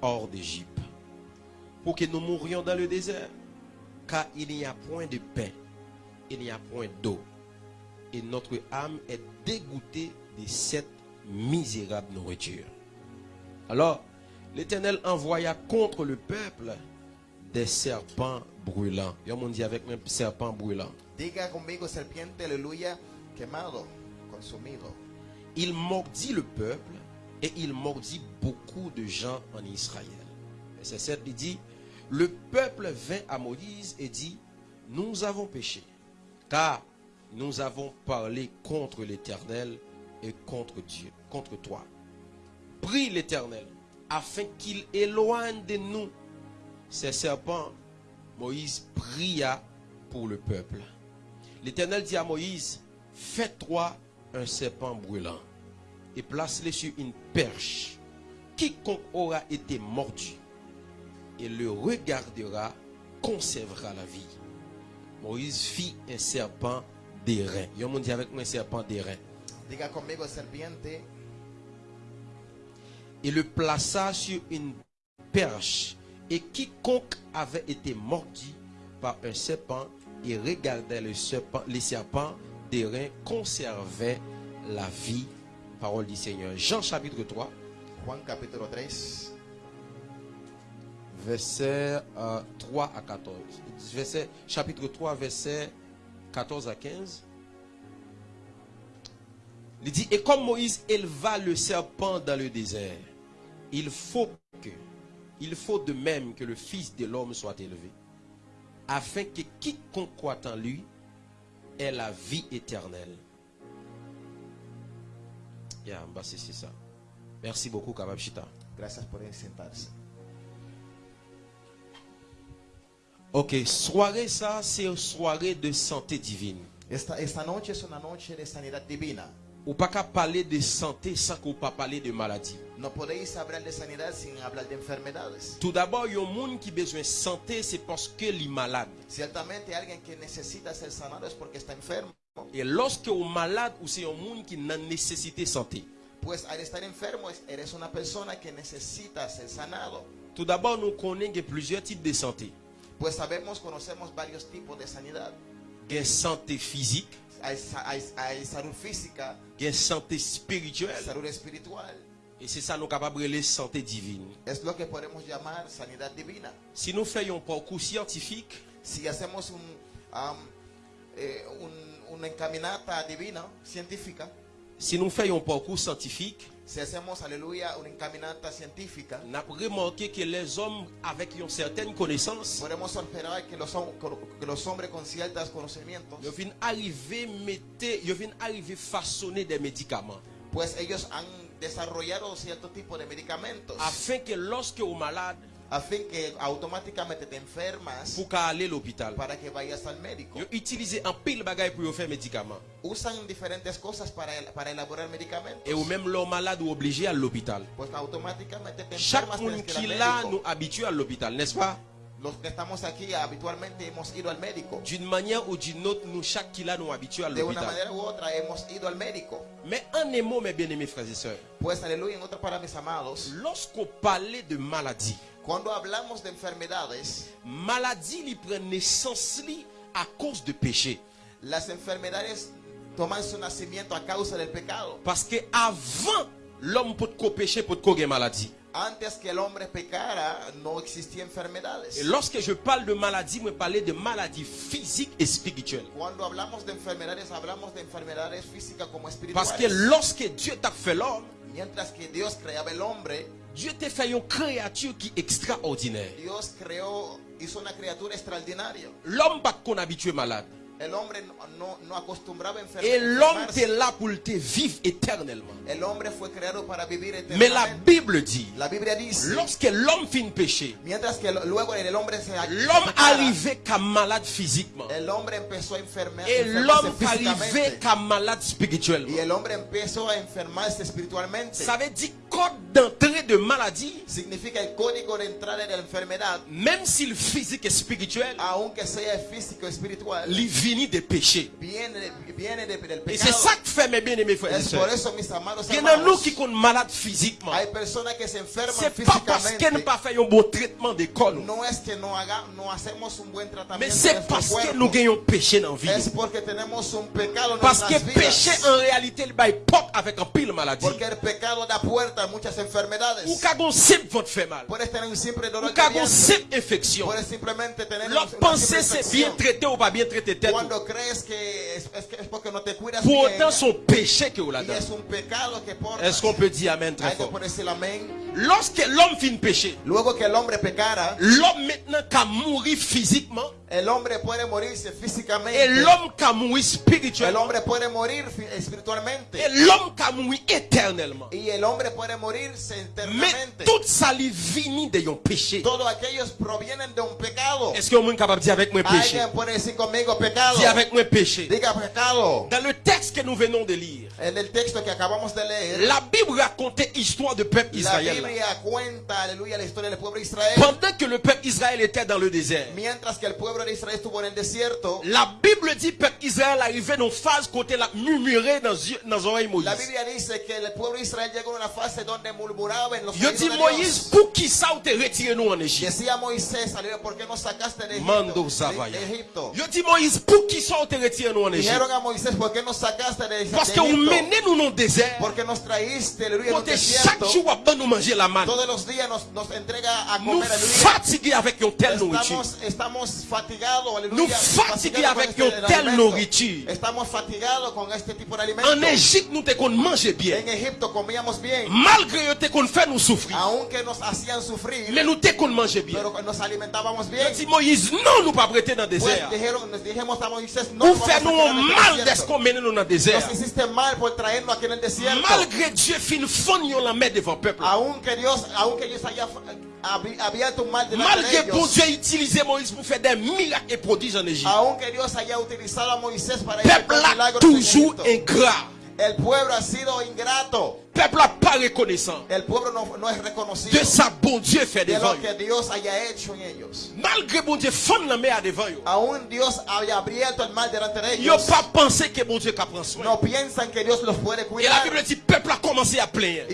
hors d'Égypte? Pour que nous mourions dans le désert? Car il n'y a point de pain, il n'y a point d'eau et notre âme est dégoûtée de cette misérable nourriture. Alors, l'Éternel envoya contre le peuple des serpents brûlants. Il y a un monde dit avec moi serpents brûlants. Diga conmigo, serpiente, aleluya, quemado, consumido. Il mordit le peuple et il mordit beaucoup de gens en Israël. Verset 7 il dit, le peuple vint à Moïse et dit, nous avons péché, car nous avons parlé contre l'Éternel et contre Dieu, contre toi. Prie l'Éternel afin qu'il éloigne de nous ces serpents. Moïse pria pour le peuple. L'Éternel dit à Moïse, fais-toi un serpent brûlant et place-le sur une perche. Quiconque aura été mordu et le regardera conservera la vie. Moïse fit un serpent d'airain. Il y a un monde dit avec moi un serpent d'airain. Diga conmigo, serpiente, Et le plaça sur une perche. Et quiconque avait été mordu par un serpent et regardait le serpent, les serpents d'airain conservait la vie. Parole du Seigneur. Jean chapitre 3, Juan capítulo 3, verset euh, 3 à 14. Verset, chapitre 3, verset 14 à 15. Il dit, et comme Moïse éleva le serpent dans le désert, il faut que, il faut de même que le Fils de l'homme soit élevé, afin que quiconque croit en lui ait la vie éternelle. Yeah, bah, c'est ça. Merci beaucoup, Kabab Chita. gracias por sentarse. Ok, soirée ça, c'est une soirée de santé divine. Esta, esta noche es una noche de sanidad divina. Ou pas qu'à parler de santé sans qu'on pas parler de maladie. No podéis hablar de sanidad sin hablar de enfermedades. Tout d'abord, il y a un monde qui a besoin de santé, c'est parce que est malade. Ciertamente alguien que necesita ser sanado es porque está enfermo. Et lorsque est malade, ou c'est un monde qui n'a nécessité santé. Pues al estar enfermo es- eres una persona que necesita ser sanado. Tout d'abord, nous connaissons qu'il a plusieurs types de santé. Pues sabemos, conocemos varios tipos de sanidad. Il y a santé physique, Hay, hay- hay salud física, il y a santé spirituelle. salud espiritual. Et c'est ça nous capables de la santé divine. Si nous faisons un parcours scientifique, Si hacemos un, am, eh, un- una encaminata divina, científica, si nous faisons un parcours scientifique, si hacemos, aleluya, una encaminata científica, on a remarqué que les hommes avec une certaine connaissance, podemos observar que los, hom- que los hombres con ciertos conocimientos, ils viennent arriver, mettre, ils viennent arriver façonner des médicaments. pues ellos han desarrollado cierto tipo de medicamentos Afin que lorsque au malade, a fin que automáticamente te enfermas pour aller à l'hôpital, para que vayas al médico. ils utilisent un pile bagaille pour faire médicaments. Usan diferentes cosas para, para elaborar medicamentos. Et ou même l'homme malade ou obligé à l'hôpital. Pues automáticamente te Chaque enfermas, monde tienes que ir qui là nous habitue à l'hôpital, n'est-ce pas? Los que estamos aquí habitualmente hemos ido al médico. D'une manière ou d'une autre, nous, chaque qui là nous habitue à De una l'hôpital. manera u otra hemos ido al médico. Mais en un mot, mes bien-aimés frères et sœurs, Pues aleluya, en otra para mis amados, lorsqu'on parlait de maladie, cuando hablamos de enfermedades, maladie prend naissance li à cause de péché. las enfermedades toman su nacimiento a causa del pecado. Parce que avant l'homme peut ko péché peut gen maladie. Antes que el hombre pecara, no existía enfermedades. Et lorsque je parle de maladie, je parle de maladie physique et spirituelle. Cuando hablamos de enfermedades, hablamos de enfermedades físicas como Parce que lorsque Dieu t'a fait l'homme, Mientras que Dios creaba el hombre, Dieu t'a fait une créature qui est extraordinaire. Dios creó, hizo una criatura extraordinaria. L'homme pas qu'on habitué malade. Et l'homme est là pour te vivre éternellement. Mais la. Bible dit, lorsque l'homme finit péché, l'homme arrivait qu'à malade physiquement. Et l'homme arrivait qu'à malade spirituellement. Ça veut dire code d'entrée de maladie, même si le physique est spirituel, il de péché. viene, de- viene de- del Et c'est ça que fait mes bien-aimés frères et sœurs. Il y en a nous qui sont malades physiquement. C'est pas parce n'ont físicamente. pas fait un bon traitement d'école. Mais c'est parce que nous gagnons péché dans la vie. Parce que péché en réalité, il bail porte avec un pile maladie. Ou quand on simple votre fait mal. Ou dolor de quand on vientre. simple infection. L'autre pensée c'est bien traité ou pas bien traité tête. Cuando crees que es, es que es porque no te cuidas Pour bien, autant son péché que vous y es un pecado que portas. Est-ce qu'on peut dire amen très Hay fort? Lorsque l'homme finit péché, l'homme maintenant qu'à mourir physiquement el hombre puede morirse et físicamente. l'homme qu'à mourir El spirituellement hombre puede morir espiritualmente. et l'homme qu'à mourir éternellement. Y el hombre puede morirse Mais eternamente. tout ça lui vient de un péché. Todos aquellos provienen de un pecado. Est-ce que vous êtes capable de dire avec moi péché? Alguien puede decir conmigo pecado. Dis avec moi péché. Diga pecado. Dans le texte que nous venons de lire, En el texto que acabamos de leer, la Bible racontait l'histoire du peuple la israélien. Biblia cuenta, aleluya, la historia del pueblo de Israel. Pendant que le peuple Israël était dans le désert, Mientras que el pueblo de Israel estuvo en el desierto, la Bible dit que le peuple Israël arrivait dans une phase côté la murmurer dans dans les oreilles de la Moïse. Biblia dice que el pueblo de Israel llegó a una fase donde murmuraba en los Yo oídos dis de Moïse, pour qui ça ou te retirer nous en Égypte? Decía Moisés, aleluya, ¿por qué no sacaste de Mando Egipto? Zavaya. De, de Egipto? Yo dis Moïse, pour qui ça ou te retirer nous en Égypte? Dijeron a Moisés, ¿por qué no sacaste de, de Parce que vous Egipto? menez nous dans le désert. Porque nos traíste, chaque jour, nous manger la manne. Todos los días nos, nos entrega a Nous comer, aleluya. fatigués avec une telle nourriture. Estamos, estamos. Nous fatigués avec une telle nourriture. De. En Égypte, nous te qu'on manger bien. Malgré te qu'on fait nous souffrir. Mais nous te qu'on bien. Je dis Moïse, non, nous pas prêter dans le désert. nous en el mal d'est qu'on mène nous dans le désert. Malgré Dieu, fin fond la main devant le peuple. Malgré bon. Dieu utilisé Moïse pour faire des miracles et prodiges en Égypte. A Le peuple en toujours ingrat. El pueblo ha sido ingrato. Peuple n'est pas reconnaissant de sa bon Dieu fait de devant. Malgré bon Dieu fond la main devant Ils n'ont pas pensé que bon Dieu prend soin. Et la. Bible dit, peuple a commencé à plaindre.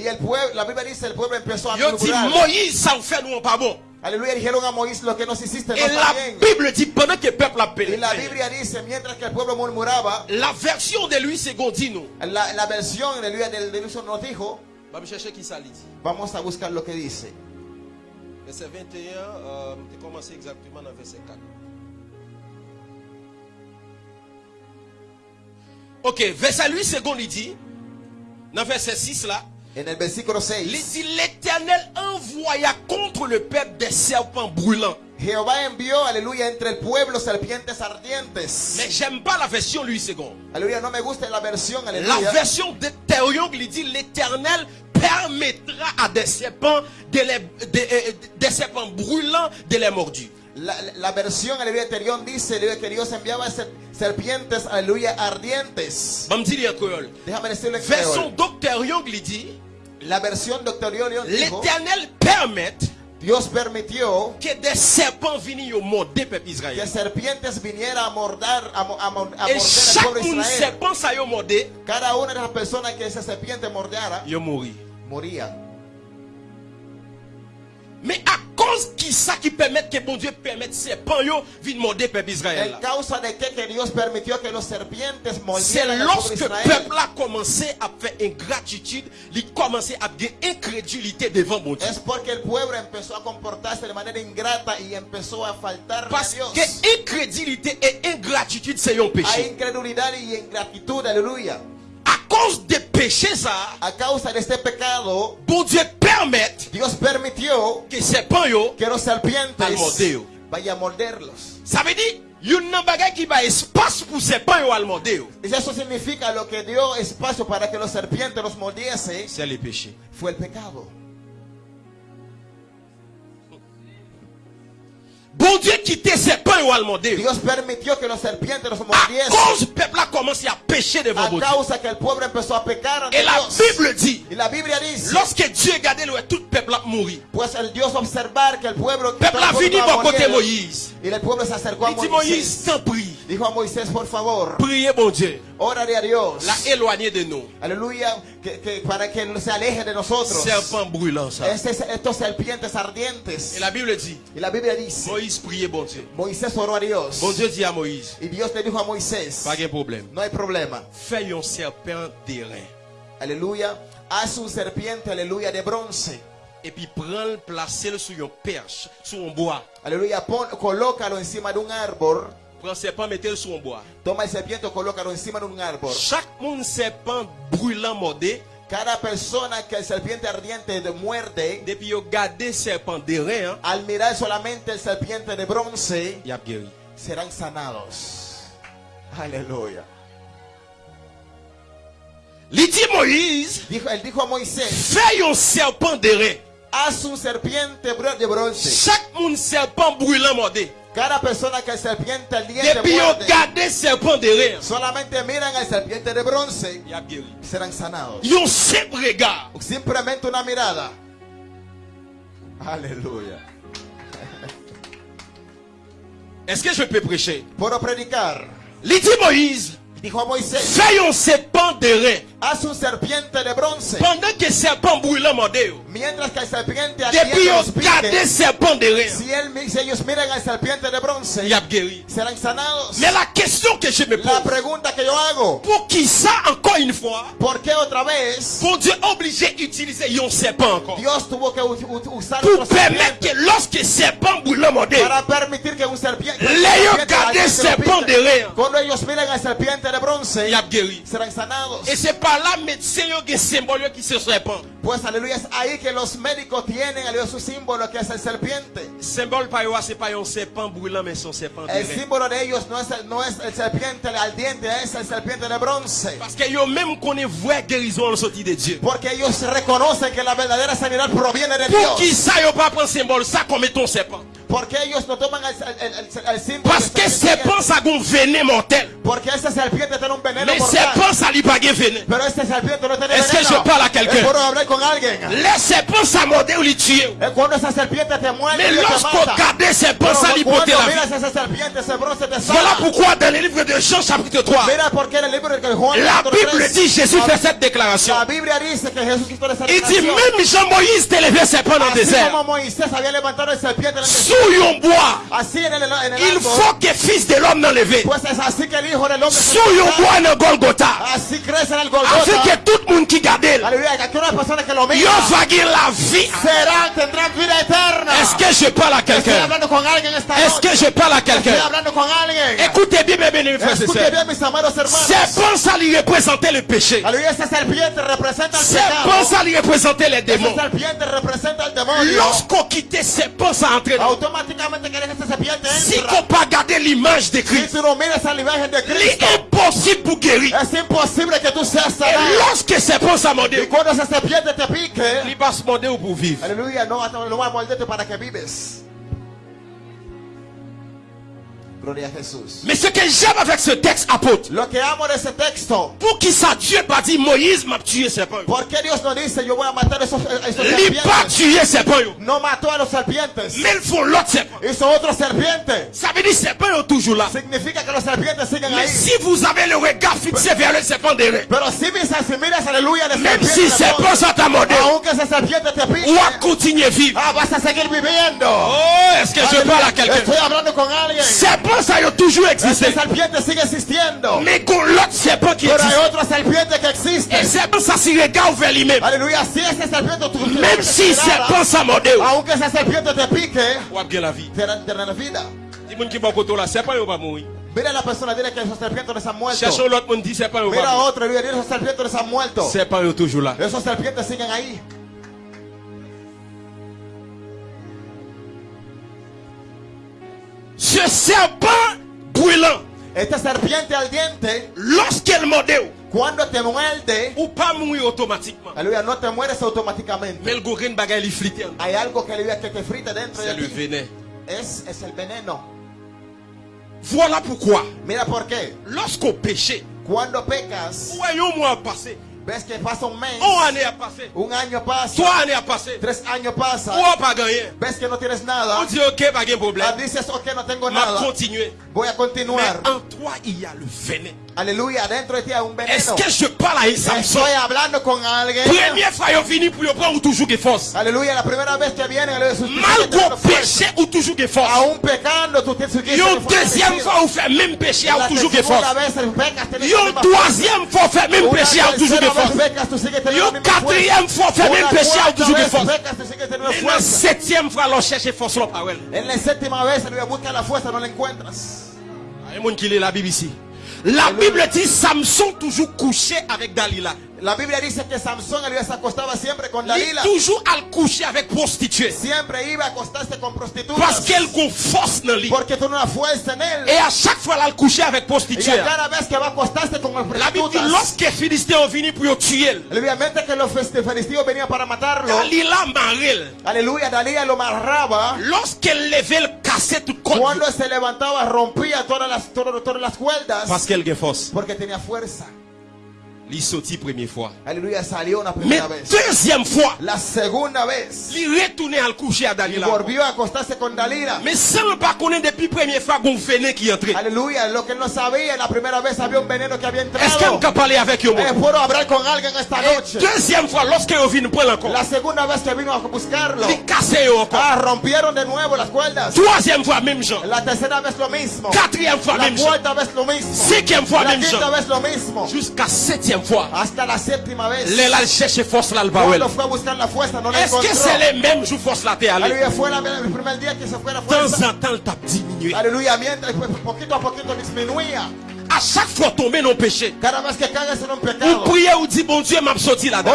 Ils ont dit. Moïse, ça vous fait nous pas bon. Aleluya, dijeron a Moisés lo que nos hiciste no Et la. Bible dit, pendant que le peuple a Y plaint, la Biblia dice, mientras que el pueblo murmuraba, la version de lui, dit nous. la, la versión de Luis del Deluso nos dijo, Va me chercher qui ça dit. vamos a buscar lo que dice. Verset 21, euh, tu commencé exactement dans verset 4. Ok, verset 8 secondes, il dit, dans verset 6 là, il 6, dit, l'Éternel envoya contre le peuple des serpents brûlants. Jehová envió, aleluya, entre el pueblo serpientes Mais ardientes. j'aime pas la version 8 secondes. Aleluya, no me gusta la versión, La aleluya. version de Théorion, il dit, l'Éternel permettra à des serpents, de les, de- euh, des serpents brûlants de les mordus. La, la versión, aleluya, Terión dice, aleluya, que Dios enviaba ser- serpientes, aleluya, ardientes. Déjame decirle Version Young, dit, La versión Leon dijo, l'Éternel permet Dios permitió que des serpents viennent au que serpientes viniera a a, a a morder Et al chaque pueblo de monde Israel. serpent ça yo mordé, Cada una de las personas que esa serpiente mordiera, yo moría. Mais à cause qui ça qui permet que bon Dieu permette serpents yo viennent morder peuple Israël. C'est lorsque le peuple a commencé à faire ingratitude, il a commencé à avoir incrédulité devant mon Dieu. Es porque el pueblo empezó a comportarse de manera ingrata y empezó a faltarle a Parce Dios. que incrédulité et ingratitude c'est un péché. incredulidad y ingratitud, aleluya. À cause des péchés ça, A causa de este pecado, bon Dieu permet Dios permitió que serpents yo que los serpientes Al mordeo. vayan a morderlos. Ça veut dire, il y a un bagage qui va espace pour ces pains au almondéo. Y eso significa lo que dio espacio para que los serpientes los mordiese C'est le péché. fue el pecado. Bon Dieu quittait ces pains almondéo. Dios permitió que los serpientes los À mordiesen cause du peuple a commencé à pécher devant a Dieu. causa que el pueblo empezó a pecar Et la. Bible dit, Y la Biblia dice, lorsque Dieu regardait le tout le peuple a mouru. pues el Dios observar que el pueblo, Le peuple a venu bon côté Moïse. y el pueblo se acercó a Il dit Moïse, t'en prie, Dijo a Moisés, por favor, priez bon Dieu. órale a Dios. La éloigner de nous. Aleluya, que, que para que se aleje de nosotros. Estos serpientes ardientes. La Y la Biblia dice, Moïse priait bon Dieu. Moisés oró a Dios. Bon Dieu dit à Moïse, Y Dios le dijo a Moisés, pas de problème. no hay problema. Fais un serpent d'airain. Aleluya, haz un serpiente, aleluya, de bronce. Et puis prends-le, place-le sur une perche, sur un bois. Aleluya, pon, colócalo encima de un árbol. Prends serpent, mettez-le sur un bois. Toma el serpiente, colócalo encima de un árbol. Chaque monde serpent brûlant mordé, Cada persona que el serpiente ardiente de muerde, depuis gardé serpent d'airain, hein, al mirar solamente el serpiente de bronce, a guéri. serán sanados. Aleluya. Il dit Moïse, Dijo, él dijo a Moisés, fais un serpent d'airain. haz un serpiente de bronce. Chaque monde serpent brûlant mordé. Cada persona que el serpiente ardiente Depuis yo muerde, serpent d'airain, solamente miran al serpiente de bronce, guéri. serán sanados. Yon simple regard. Simplemente una mirada. Aleluya. Est-ce que je peux prêcher? Puedo predicar. Moïse, Dijo a Moisés, fais un serpent d'airain. Haz un serpiente de bronce. Pendant que serpent brûlant mordé, yo, Mientras que el serpiente depuis ardiente yo los gardé pique, serpent d'airain, si, él, mi- si ellos miran al serpiente de bronce, a guéri. serán sanados. Mais la question que je me La pose, pregunta que yo hago, pour qui ça encore une fois, ¿por qué otra vez pour Dieu obligé d'utiliser un serpent encore Dios tuvo que usar Pour permettre que lorsque serpent brûlant mordé, para permitir que un serpiente, serpent cuando ellos miran al serpiente de bronce, a guéri. serán sanados. Et c'est par médecin yo qui symbole yo qui se serpent. Pues aleluya, es ahí que los médicos tienen aleluya, su símbolo que es el serpiente. Symbole pas yo, c'est pas un mais son serpent de El símbolo de ellos no es el, no es el serpiente ardiente, es el serpiente de bronce. Parce que yo même connaît vraie guérison de Dieu. Porque ellos reconocen que la verdadera sanidad proviene de Pour Dios. qui ça yo pas prendre symbole ça comme ton serpent Parce que serpiente? serpent ça gon venin mortel. Mais ça pas Est-ce que je parle à quelqu'un? Les serpents ça ou li tue. Es cuando esa serpiente te muerde Mais lorsqu'on serpiente, ese bronce te Voilà pourquoi dans le livre de Jean chapitre 3, Mira por qué en el libro de Juan la Bible 3, dit, Jésus fait cette déclaration. Il dit même Jean-Moïse te levé serpent dans le désert. Sous el il faut que fils de l'homme n'en lève. Pues es así que el hijo del hombre se Sous yon levanta. bois dans Golgotha. Afin que tout le monde qui garde, miran va la vie. Est-ce que je parle à quelqu'un? Est-ce que je parle à quelqu'un? Écoutez bien, mes amados hermanos. Serpent, ça lui représentait le péché. Serpent, pecado. ça lui représentait les démons. Lorsqu'on quittait serpent, ça entrait dans Si qu'on pas garder l'image de Christ, tú no miras a la imagen de il Cristo, est impossible pour guérir. que seas lorsque te se morder pour vivre. va a morderte para que vives. Mais ce que j'aime avec ce texte apôtre, pour qui ça Dieu pas dit Moïse m'a tué serpent. ¿por qué Dios no dice yo voy a matar a esos, a esos Il pas tué serpent. No mató a los serpientes, Mais il faut l'autre serpent. hizo otro serpiente. Ça veut dire serpent est toujours là. Significa que los serpientes siguen Mais ahí. si vous avez le regard fixé vers le serpent derrière, Pero si miras, si miras aleluya de même serpiente, si de serpent t'a mordé, aunque esa serpiente te pique, ou à continuer vivre. ah, vas a seguir viviendo. Oh, est-ce que je parle à quelqu'un? Estoy hablando con alguien. Serpent ça a toujours existé. Esa serpiente sigue existiendo. Mais qu'on l'autre serpent qui Pero hay existe. otra serpiente que existe. Et serpent ça s'y regarde vers lui-même. Aleluya, si esa serpiente tu Même si serpent ça mordé, aunque esa serpiente te pique, ou bien la vie. te da- te da la vida. Dis moun qui bon koto la serpent yo pas mourir. Mira a la persona, dile que esos serpientes no se han muerto. Mira a otro, dile que esos serpientes no se han muerto. Serpent yo toujours là. Esos serpientes siguen ahí. Ce serpent brûlant, Esta serpiente al diente, lorsqu'elle mordait, cuando te muerde, ou pas mourir automatiquement. aleluya, no te mueres automáticamente. Mais le gorin bagay li flité. Hay algo que, aleluya, que te frita dentro C'est de le ti. venin. Es, es el veneno. Voilà pourquoi, Mira por qué. lorsqu'on péché, Cuando pecas, mois a passé, ves que pasa un mes, un année a passé, un año pasa, trois années a passé, tres años pasa, ou a pas gagné. ves que no tienes On dit ok, pas de problème. ok, Mais continuar. en toi, il y a le venin. Aleluya, dentro de ti hay un Est-ce que je parle à un Samson? Estoy hablando con alguien. Première fois, il venu pour prendre toujours la vez que viene, aleluya, sus Mal qu'on péché ou toujours des forces. Aún pecando, tú tienes que Une deuxième fois, faites même péché ou toujours tienes Une troisième fois, faites même péché ou toujours la quatrième fois, même péché ou toujours sigues teniendo Et la septième fois, l'on cherche force. En la séptima vez, aleluya, busca la fuerza, no la encuentras. Il y a un monde qui lit la Bible ici. La Bible dit Samson toujours couché avec Dalila. La Biblia dice que Samson aleluya, se acostaba siempre con Il Dalila. toujours al coucher avec prostituée. Siempre iba a acostarse con prostitutas. Parce qu'elle a force dans lui. Porque tiene una fuerza en él. Et à chaque fois, elle couché avec Y prostituée. a cada vez que va a acostarse con el La Bible dit prostitutas. lorsque Philistins ont venu pour tuer, Obviamente que los filisteos venían para matarlo. Dalila marrel. Aleluya, Dalila lo amarraba. Lorsqu'elle levait le cassette tout contre. Cuando se levantaba, rompía todas las, todas, todas las cuerdas. Parce qu'elle a force. Porque tenía fuerza. Il sorti première fois. Aleluya, salió una Mais vez. deuxième fois, La segunda vez. il retournait al coucher à Dalila. volvió a acostarse con Dalila. Mais sans pas connaître depuis première fois qu'on venait qui entrait. Aleluya, lo que él no sabía, la primera vez había un veneno que había Est-ce entrado. peut parler avec eux? Eh, puedo hablar con alguien esta Et noche. deuxième fois, lorsqu'elle vient prendre encore, La segunda vez que vino a buscarlo. encore. Ah, rompieron de nuevo las cuerdas. Troisième fois, même genre. La tercera vez lo mismo. Quatrième fois, La même genre. cuarta vez lo mismo. Cinquième fois, La même quinta genre. vez lo mismo. Jusqu'à septième fois, elle a cherché force là, Est-ce que c'est les mêmes jours force là, t'es allé? Temps en temps, diminué. À chaque fois tomber dans le péché, Cada vez que cagas en un ou ou dire bon Dieu m'a sorti là-dedans.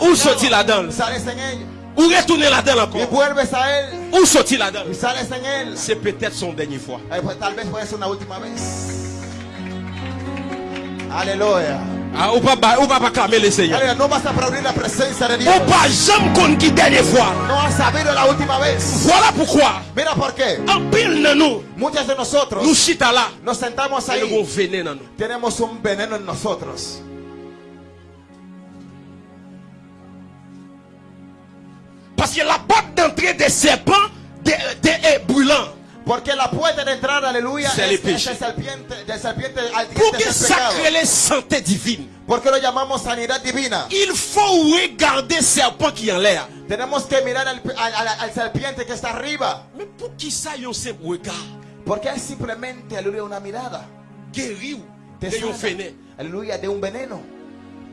Où sorti là-dedans? Ou retourner là-dedans encore. Ou sorti là-dedans. C'est peut-être son dernier fois. Aleluya. Ah, ou pas, ou pas acclamer le Seigneur. Aleluya, no vas a aplaudir la presencia de Dios. Ou pas jamais qu'on qui dernière fois. No has sabido la última vez. Voilà pourquoi. Mira por qué. En pile dans nous, Muchos de nosotros nous chita là. nos sentamos ahí. dans nous. Tenemos un veneno en nosotros. Parce que la porte d'entrée des serpents Porque la puerta de entrar, aleluya, C'est es, le es péché. el serpiente, del serpiente al Pour que sacrer les santé divine, ¿Por qué lo llamamos sanidad divina? il faut regarder serpent qui en l'air. Tenemos que mirar al, al- al- serpiente que está arriba. Mais pour qui ça, yon simple regard, Porque es simplemente, aleluya, una mirada. guéri ou Te de yon sana, fene. aleluya, de un veneno.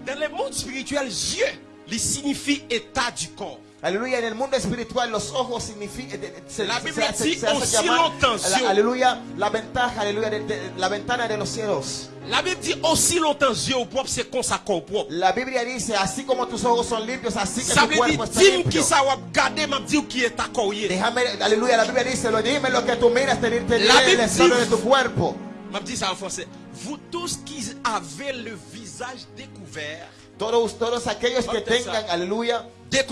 Dans le monde spirituel, yeux, il signifie état du corps. Aleluya, en el mundo espiritual los ojos significan... La Biblia dit aussi longtemps, Dieu. aleluya, la ventaja, de- la ventana de los cielos. La Bible dit aussi longtemps yeux propre, c'est comme ça corps propre. La Biblia dice, así como tus ojos son limpios, así que tu cuerpo está limpio. qui ça va garder, m'a dit qui est corps. Déjame, aleluya, la Biblia dice, lo dime lo que tú miras, te, diré el estado dit- de tu cuerpo. M'a dit ça en français. Vous tous qui avez le visage découvert, Todos, todos aquellos que tengan, aleluya, des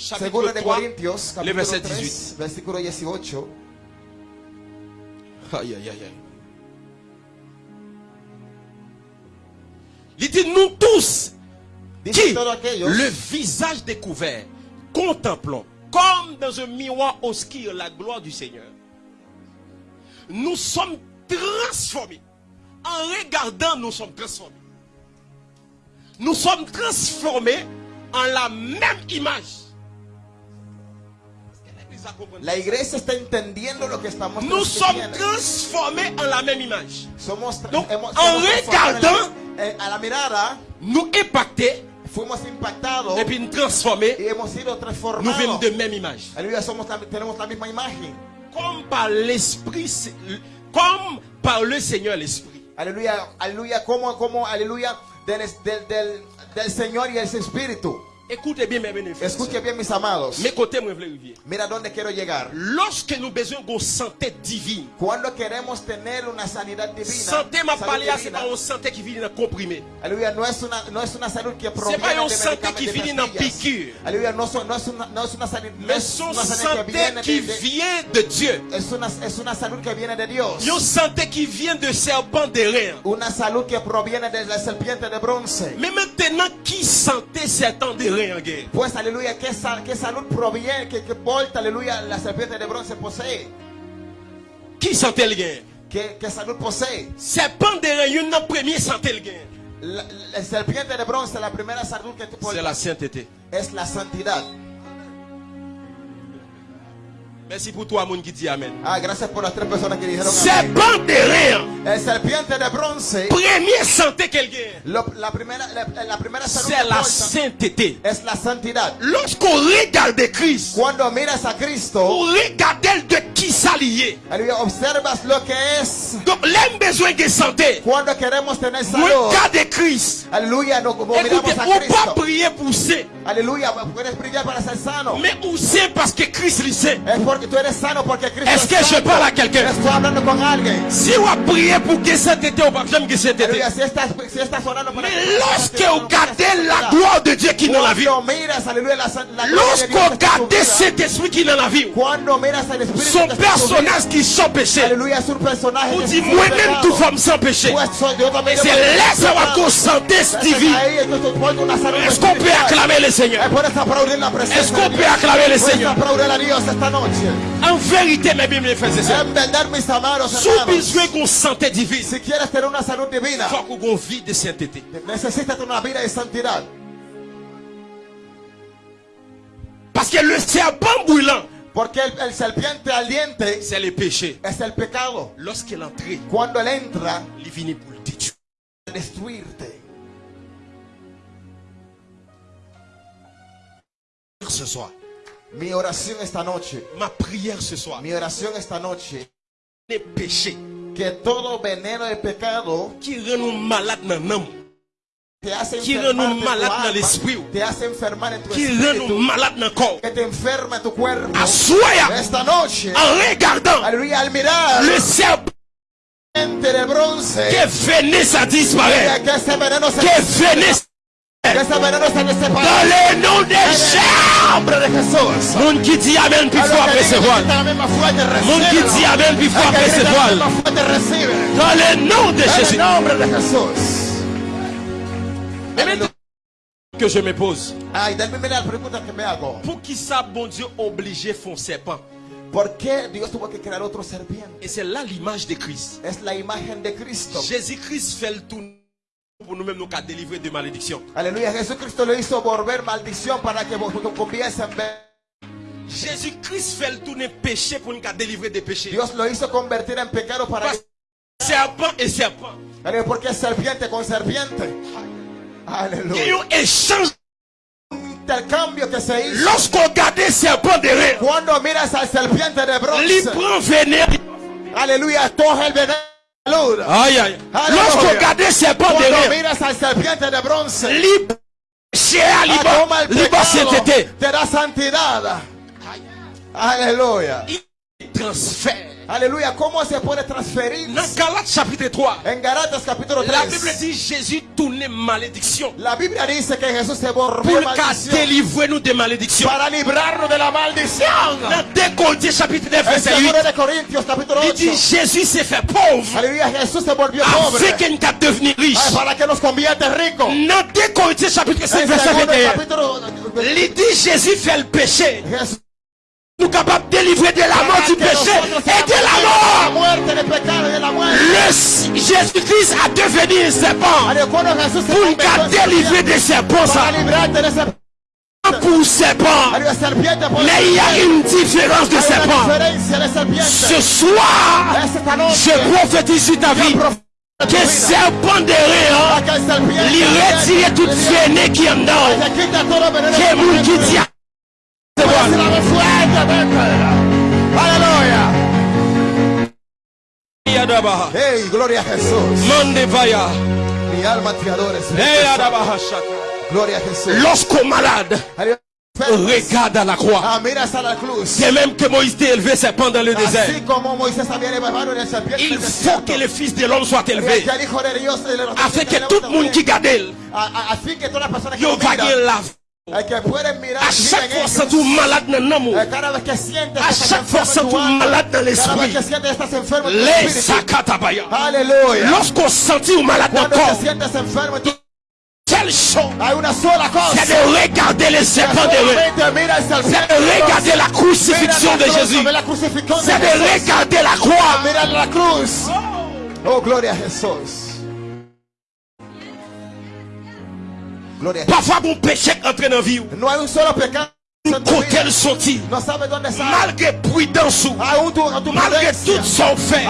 De 3, Corintios, le verset 3, 18. versículo 18. Aïe, aïe, aïe, aïe. Il dit, nous tous, qui, le visage découvert, contemplons, comme dans un miroir obscur, la gloire du Seigneur, nous sommes transformés. En regardant, nous sommes transformés. Nous sommes transformés en la même image. La iglesia está entendiendo lo que estamos Nous sommes transformés en la même image. Somos, Donc, hemos- en en la- regardant- eh, a la mirada, Nous impactés fuimos impactados et puis nous transformés. y hemos sido Nous transformados. venons de même image. Aleluya, somos la- tenemos la misma imagen. Comme par l'Esprit, comme par le Seigneur l'Esprit. Aleluya, aleluya, como, como, aleluya, del, del, del, del Señor y el Espíritu. Écoutez bien mes bénéfices. Escuche bien, mis amados. Mes côtés. Mira dónde quiero llegar. Lorsque nous besoin d'une santé divine, Cuando queremos tener una sanidad divina, santé m'a parlé, c'est pas une santé qui vient dans comprimé. aleluya, no es una, no es una salud que pas proviene une de santé qui de en pastillas. piqûre. Aleluya, no, son- no es una, no es una sanidad, no Mais es son una sanidad que santé qui de, de- vient de Dieu. es una, es una salud que viene de Dios. Une santé qui vient de serpent de rein. Una salud que proviene de la serpiente de bronce. Mais maintenant, qui santé serpent de rein guerre Pues aleluya, ¿qué, sal- qué salud proviene, qué, qué porta, aleluya, la serpiente de bronce posee? Qui santé le gain ¿Qué, qué salud posee? Serpent de rein, une premier santé le gain. La, la serpiente de bronce, la primera salud que tú C'est portas la sainteté. es la santidad. Merci pour toi, monde qui dit Amen. Ah, gracias por las tres personas que dijeron amén. Serpent de rein, El serpiente de bronce, première santé qu'elle gagne, la, primera, la, la primera salud c'est la sainteté. es la santidad. Lorsqu'on regarde Christ, Cuando miras a Cristo, on regarde de qui s'allier. observas lo que es. Donc, l'homme besoin de santé. Cuando queremos tener salud, Regarde Christ. no, como miramos Écoutez, on pas Cristo. prier pour ça. Aleluya, puedes brillar para ser sano. Mais où c'est parce que Christ le sait? Es Est-ce es que je parle à quelqu'un? Si on a prié pour que sainteté, on va jamais que sainteté. Mais lorsque on regarde la gloire de Dieu qui est dans la vie, Cuando miras, aleluya, la, san- la gloria de lorsqu'on Dios que está en tu regarde vida, cet esprit qui est dans la vie, son personnage qui sans péché, Aleluya, es un personaje on que dit es sin moi-même tout femme sans péché. C'est va pecado. qu'on santé divine. Est-ce qu'on peut acclamer le Seigneur? Est-ce qu'on peut acclamer le Seigneur? En vérité, mes bien, frères et sœurs, sous besoin qu'on santé divine, si quieres tener una salud divina, faut qu'on vit de sainteté. necesitas una vida de santidad. Parce que le serpent brûlant, Porque el, el serpiente ardiente c'est le péché. es el pecado. Lorsqu'il entre, Cuando él entra, il finit pour le détruire. a destruirte. Ce soir, Mi oración esta noche, ma prière ce soir, mi oración esta noche, les péchés que todo veneno de pecado qui rend nous malades dans l'âme, Qui rend en nous malades dans l'esprit. qui rend nous malades dans le corps. en regardant le serpent. Que venez à disparaître. Que venez dans le nom de Jésus. nombre de Jesús. Moun qui dit Amen, puis faut los que après digan se que voir. grita la misma fuerte, Moun qui dit Amen, puis faut El que après se grita la voir. misma fuerte, recibe. Dans le nom de Jésus. que je me pose. Pour qui ça, bon Dieu, obligé font serpent? ¿Por qué Dios tuvo que crear otro serpiente? Et c'est là l'image de Christ. Es la imagen de Cristo. Jésus-Christ fait le tout pour nous-mêmes nous qu'à délivrer de malédiction. Aleluya. Jesucristo lo hizo volver maldición para que vos conviesen. Jésus-Christ fait le tourner péché pour nous qu'à délivrer des péchés. Dios lo hizo convertir en pecado para Parce- Serpent et serpent. Aleluya, porque serpiente con serpiente. Il y a eu échange. Intercambio que se hizo. Lorsqu'on regarde serpent derrière, Cuando miras al serpiente de il prend venir. Aleluya. Coge el veneno. Aleluya. Aïe aïe. Alléluia. Lorsqu'on regarde serpent Cuando derrière, miras al serpiente de bronce. il péché à Ah, libre. toma el Libre pecado, sainteté. te da santidad. Aleluya. Il transfère. Aleluya. ¿Cómo se puede transferir? Dans Galates chapitre 3, En Galatas capítulo la 3. Bible dit Jésus tournait malédiction. La Biblia dice que Jesús se Pour volvió qu'à maldición délivrer nous des malédictions. para librarnos de la maldición. Dans 2 Corinthiens chapitre 9 En verset 8, segundo de Corintios capítulo il 8. dit Jésus s'est fait pauvre Aleluya. Jesús se volvió pobre. afin qu'il puisse devenir riche. Ay, para que nos convierte ricos. Dans 2 Corinthiens chapitre 5 En verset segundo 21, capítulo il dit Jésus fait le péché. Jesús Nous capables de délivrer de la mort du péché et de la mort. de. Le Jésus-Christ a devenu un serpent pour nous délivrer des serpents. de Pour serpent. Mais il y a une différence de serpent. de. Ce soir, je prophétise sur ta vie que serpent derrière, Acá el serpiente. il retire toute veine qui est en dedans. Veneno Que qui dit fuertemente. Aleluya. Hey, gloria a Jesús. Mande vaya. Mi alma te adora. Gloria a Jesús. Malade, Aleluya. regarde à la croix. Ah. C'est même que Moïse était élevé serpent dans le désert. Il faut que le Fils de l'homme soit élevé. Afin que tout le monde qui garde, il va gagner la mirar À chaque fois, c'est tout malade dans l'amour. À chaque fois, c'est tout malade dans l'esprit. Les sakatabaya. Lorsqu'on sentit ou malade dans le corps, quelle chose? C'est de regarder les serpents de C'est de regarder la crucifixion de Jésus. C'est de regarder la croix. Oh, gloria a Jesús. Parfois, mon péché entre dans la vie. Kote l soti Malge pwidansou Malge tout son fe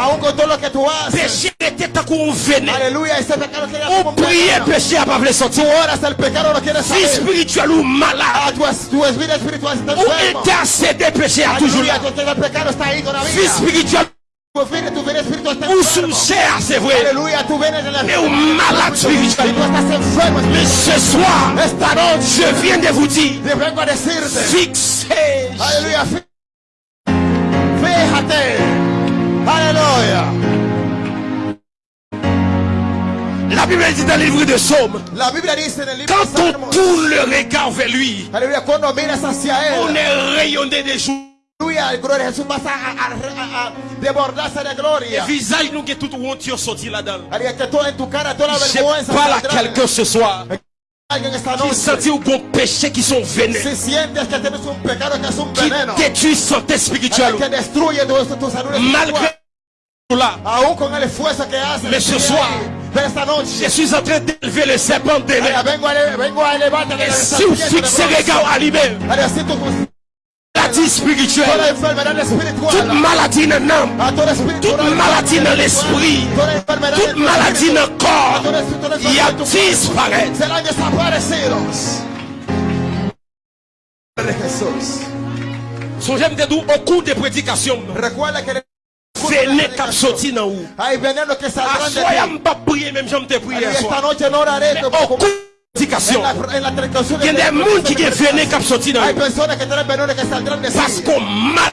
Peche ete takou vene Ou priye peche apavle soti Si spiritual ou malade. Ou ete asede peche a toujou la Si spiritual Enfermo. chair, c'est vrai? Mais ou malade spirituel. Mais ce soir, je viens de vous dire, fixez. Fí- Fíjate. Aleluya. La Bible dit dans le livre de Psaume, La Biblia dice en el libro quand on tourne le regard vers lui, on est rayonné des jours. A gloria. Visage nous qui est tout honte sorti là-dedans. Que Je parle à quelqu'un ce soir qui sentit bon péché qui sont que que un qui détruit santé spirituelle. Que Malgré tout là, que hace. Mais ce soir, je suis en train d'élever le serpent de Et si vous fixez regard à maladie spirituelle, toute maladie dans l'âme, A todo espíritu, toute maladie dans l'esprit, toute maladie dans le corps, il y a disparaître. serán desaparecidos. De Jesús. So j'aime te dire au cours des prédications, venez cap sorti dans où? je pas prier, même j'aime te prier au cours Gen de moun ki gen vene kap soti nan yo Pasko mal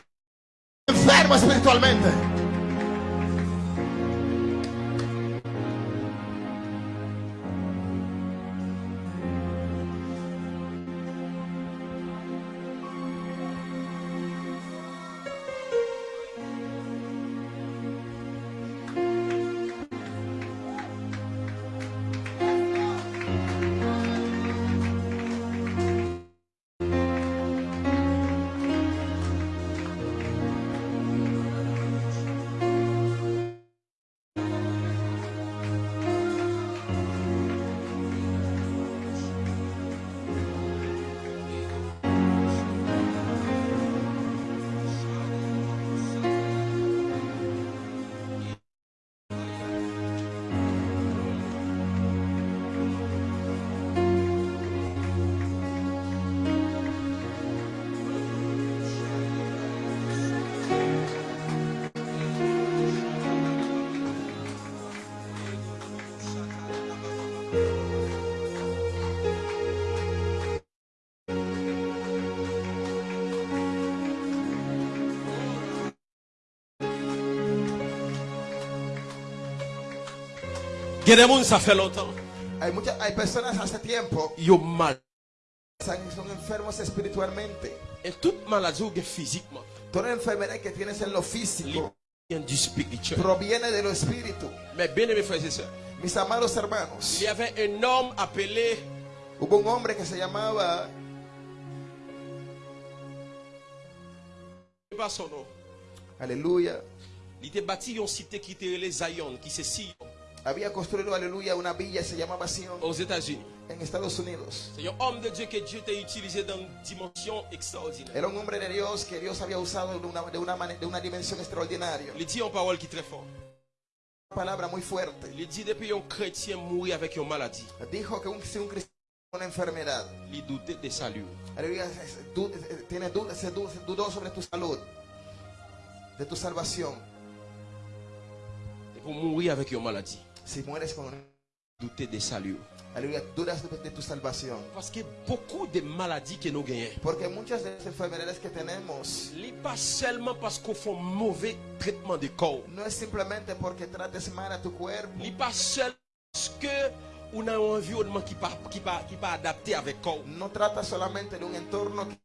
Hay, muchas, hay personas hace tiempo ont mal. son enfermos espiritualmente. Toute maladie physiquement, Toda enfermedad que tienes en lo físico proviene de lo espíritu. Bien aimés frères et sœurs, Mis amados hermanos, il y avait un homme appelé hubo un hombre que se llamaba, je sais pas son nom. aleluya, Il était bâti une cité qui était les Zion, qui c'est Sion, había construido, aleluya, una villa se llamaba Sion aux États-Unis. en Estados Unidos. C'est un homme de Dieu que Dieu t'a utilisé dans une dimension extraordinaire. Era un hombre de Dios que Dios había usado de una, de una, mane- de una dimensión extraordinaria. Il dit en parole qui est très fort. Una palabra muy fuerte. Il dit depuis un chrétien mourir avec une maladie, Dijo que un, si un cristiano una enfermedad, il doutait de salut. aleluya, tiene duda, se dudó sobre tu salud, de tu salvación. Et pour mourir avec une maladie, Si mueres con una, douter de salut. aleluya, dudas de, de tu salvación. Parce que beaucoup de maladies que nous gagnons, Porque muchas de las enfermedades que tenemos ce n'est pas seulement parce qu'on fait un mauvais traitement de corps. no es simplemente porque trates mal a tu cuerpo. Ce n'est pas seulement parce que on a un environnement qui pas qui pas qui pas adapté avec corps. No trata solamente de un entorno que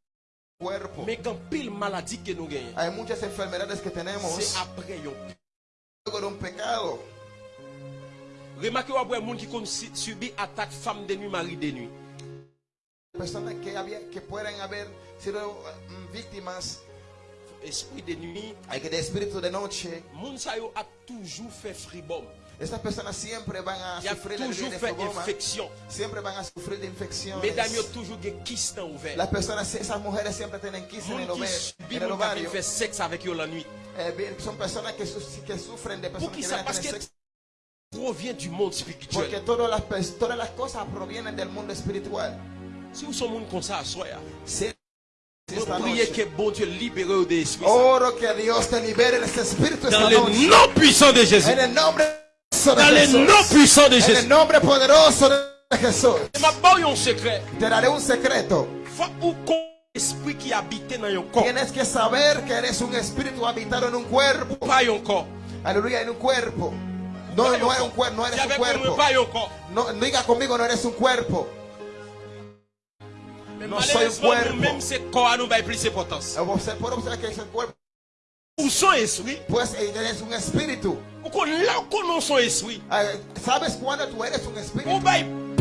cuerpo. Mais quand pile maladie que nous gagnons, Hay muchas enfermedades que tenemos c'est après un pecado. Remarquez après un monde qui con- si- subit attaque femme de nuit, mari de nuit. Personas que, había, que pueden haber sido mm, víctimas Esprit de nuit, hay que de espíritu de noche. moun sa yo a toujours fait fribom. Estas personas siempre van a a sufrir de, infection. siempre van a sufrir de infecciones. Mesdames yo toujours des. Las personas, esas mujeres siempre tienen quistes en el, Moun en moun ovario. fait sexe avec yo la nuit. Eh, bien, son personas que, que sufren de personas que sexo. Provient du monde Porque spirituel. todas las, todas las cosas provienen del mundo espiritual. Si vous sommes comme ça esta priez que bon Dieu libère de l'esprit. oro que Dios te libere de este espíritu Dans le nom puissant de Jésus. En el nombre de Dans le Jesús. nom puissant de En el Jésus. nombre poderoso de Jesús. Te daré un secreto. Esprit qui habite dans un corps. Tienes que saber que eres un espíritu habitado en un cuerpo. Pas un corps. Aleluya, en un cuerpo. No, no, eres un cuerpo, no eres un J'avais pour cuerpo. pas un corps. No, no diga conmigo, no eres un cuerpo. Mais Non, soy un malheureusement, cuerpo. nous-mêmes, c'est corps nous va plus d'importance. Eh, Você puede observar que es el cuerpo. Ou son esprit. Pues eh, eres un espíritu. Ou qu'on là où qu'on son esprit. Eh, ¿Sabes cuándo tú eres un Ou espíritu?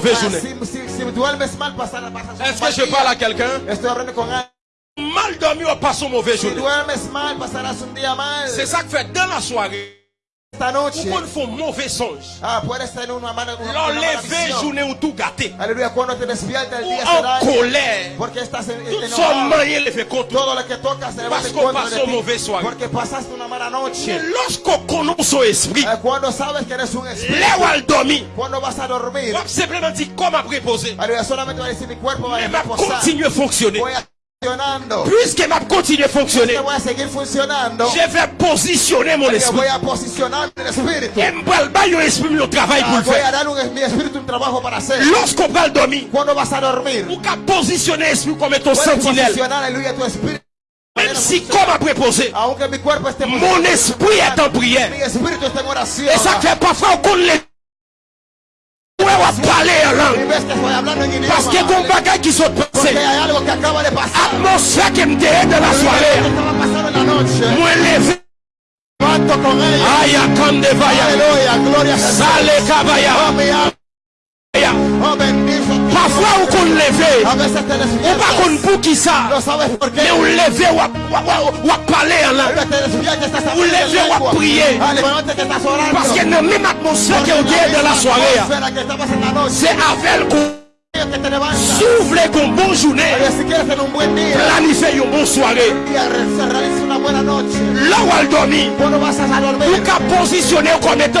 mi espíritu. Et m'bral ba yon esprit mon travail pour Ah, le voy a faire. dar un, mi espíritu un trabajo para hacer. Lorsqu'on va dormir, Cuando vas a dormir, ou comme aleluya, comme esprit est en va que sont Porque passés. hay algo que acaba de pasar. Atmosphère qui me déhète dans la Algo soirée. que estaba pasando en la noche. Moi levé. Levanto con ella. Aya kande vaya. Aleluya, gloria a Jesús. Sale kabaya. Oh, mi alma. Ya. Oh, bendice tu Parfois ou qu'on levé. A veces te Ou pas qu'on despiertas. pour qui ça. No sabes por qué. Mais on levé ou à- ou à- ou à Mwen waz pale lan Paske kon bagay ki sot pase. Atmosfè ke mdeye de la soare Mwen leve. Aya kande vaya. Sale kabaya. Obe nifot atmosphère Porque qu'on en la est dans la misma soirée. atmósfera que estabas en la noche. C'est avec qu'on que te levantas. s'ouvre qu'on bonne journée. Oye, si quieres tener un buen día Planifier une bonne soirée. a- se realiza una buena noche. Là où elle dormit. A qu'à positionner comme étant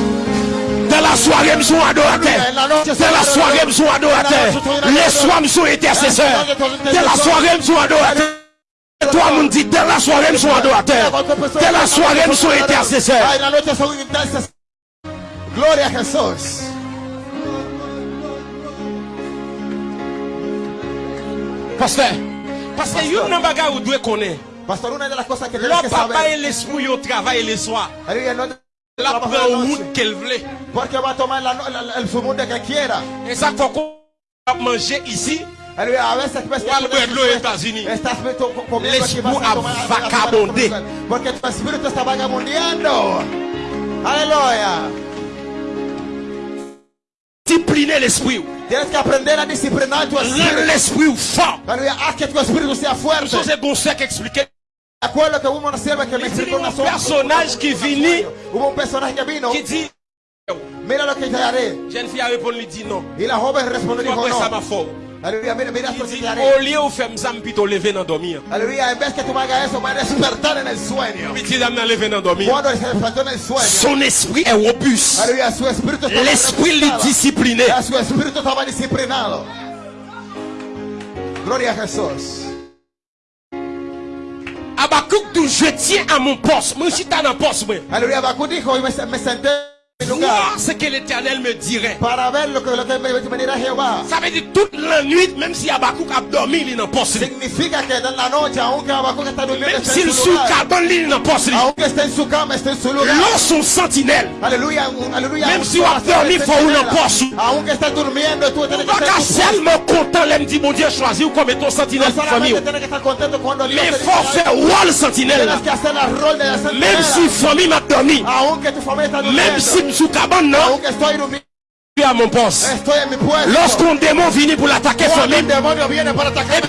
Dans la soirée, nous sommes adorateurs. Dans la soirée, nous sommes adorateurs. Les soirs, nous sommes intercesseurs. Dans la soirée, nous sommes adorateurs. Toi, nous dit, dans la soirée, nous sommes adorateurs. Dans la soirée, noche son intercesores. Gloria a Jesús. Pasteur, parce que yon nan bagay ou dwe konen. Pastor, una de las cosas que tienes que papa e saber. l'esprit le soir. Aleluya, no te- La trabaja pran la no- la- la- el fumunde que quiera. E sa koko ap manje isi, Aleluya, a veces ves que Ou al tú pueblo de estás- Estados Unidos. estás co- co- comiendo aquí, L'esprit a vagabondé. comida. Porque tu espíritu está vagabundeando. Aleluya. discipline l'esprit. Tienes que aprender a disciplinar tu Rend espíritu. l'esprit fort. Aleluya, haz que tu espíritu sea fuerte. So se bon sec dit, un personnage qui vini, Hubo un personaje que vino. ki di, Mira lo que te haré. jen fi a repon li di non. Ma Il a despertar en el sueño. Piti dam nan leve nan domi. Cuando se despertó en el sueño. Son esprit est robuste. L'esprit reposado. discipliné. Gloria a Jesús. Abakouk je tiens à mon poste. Poste. Aleluya, Bakú dijo y me, me Voir ce que l'éternel me dirait. Ça veut dire toute la nuit, même si Abakouk a dormi, il Habacuc está durmiendo, Même s'il sous carbone, il est dans poste. li. Aunque está en su cama, está en su lugar. L'on son sentinelle. Aleluya, un- aleluya. Même si on a dormi, está faut que Pas seulement content, l'aime dit, mon Dieu, comme étant sentinelle pour famille. Mais faut faire rôle sentinelle. Même si famille m'a dormi. Está Même si m'sou cabane, non. Aunque estoy durmiendo. Je suis à mon poste. Estoy en mi puesto. Lorsqu'un démon vient pour l'attaquer Cuando famille, un demonio viene para atacar.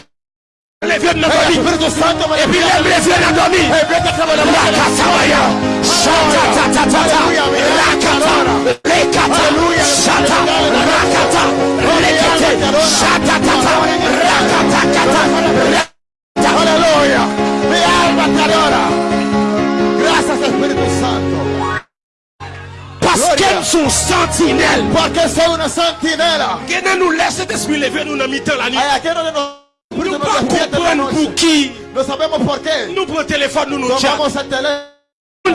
les vieux de notre El famille. Espíritu Santo me Et puis libera. les les vieux de dormi. El viento que me levanta. Rakatabaya. Shatatatata. Rakata. Lekata. Shata. Rakata. Lekete. Shatatata. Rakatakata. Aleluya. Mi alma te adora. Parce qu'elles sont sentinelles. Porque soy una sentinela. Qu'elle nous laisse cet esprit lever nous dans mi-temps la nuit. Nous pas en la comprendre pour qui. No sabemos por qué. Nous prenons téléphone, nous nous chat.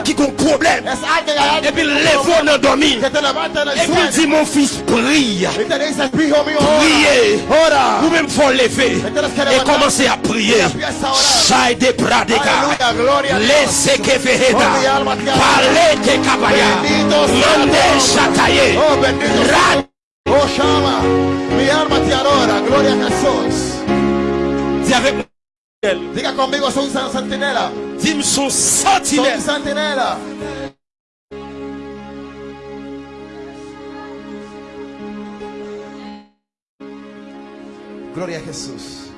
Qui ont problème. Et puis voix nous dormi. Et puis dit mon fils prie. Mío, Priez. Ora. Vous-même faut lever et commencer à prier. Shai de pradeka. Laissez que veheda. Oh. Parlez que kabaya. Mande chataye. Oh, bendito sea. Oh, llama. Mi alma te adora. Gloria a avec moi. Diga conmigo, soy un sentinela. Dis-moi son Soy un sentinelle. sentinela. Gloria a Jesús.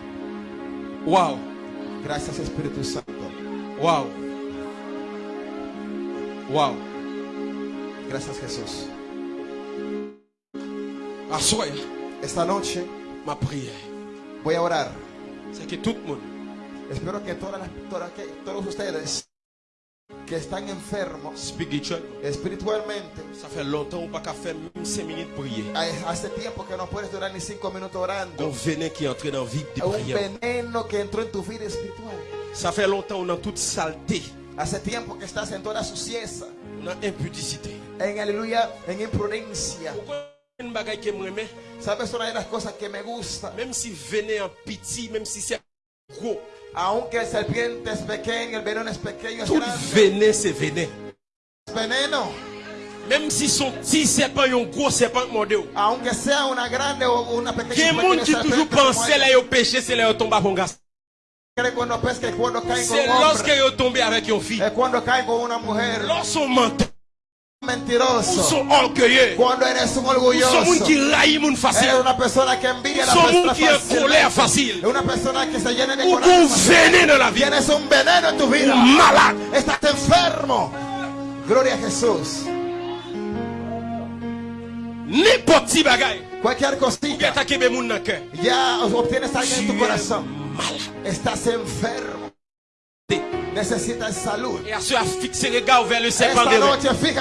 Wow. Gracias Espíritu Santo. Wow. Wow. Gracias Jesús. Esta noche Ma prière. voy a orar. C'est que tout le monde. Espero que, todas las- todas- que todos ustedes que están enfermos espiritualmente, Ça fait longtemps qu'on n'a pas fait même 5 minutes prier. hay- hace tiempo que no puedes durar ni cinco minutos orando. Un veneno que entró en tu vida espiritual. Ça fait longtemps qu'on a toute saleté. Hace tiempo que estás en toda suciedad, en aleluya, en imprudencia. ¿Sabes una de las cosas que me gusta? Même si venait en pitié, même si c'est gros, Aunque el serpiente es pequeño, el veneno es pequeño, es tout venin c'est venin. Veneno. Même si son petit serpent est un gros serpent modèle. Aunque sea una grande o una pequeña. Quel monde qui toujours pensait là au péché, c'est là au tombe avec un con C'est lorsque est tombé avec une fille. Lorsqu'on mentiroso. sont orgueilleux. Cuando eres un Sont orgulloso. moun qui raillent moun Eres facile. una persona que envidia a la Son persona moun qui est fácilmente. colère facile. Es una persona que se llena de Ou coraje qu'on fácil. venez dans la vie. Tienes un veneno en tu vida. Ou malade. Estás enfermo. Gloria a Jesús. N'importe qui bagaille. Cualquier Ou bien cosita. t'as kebe moun dans cœur. Ya obtienes algo en Tu tu es corazón. malade. Estás enfermo. Et à ceux à fixer les gars vers le serpent Esta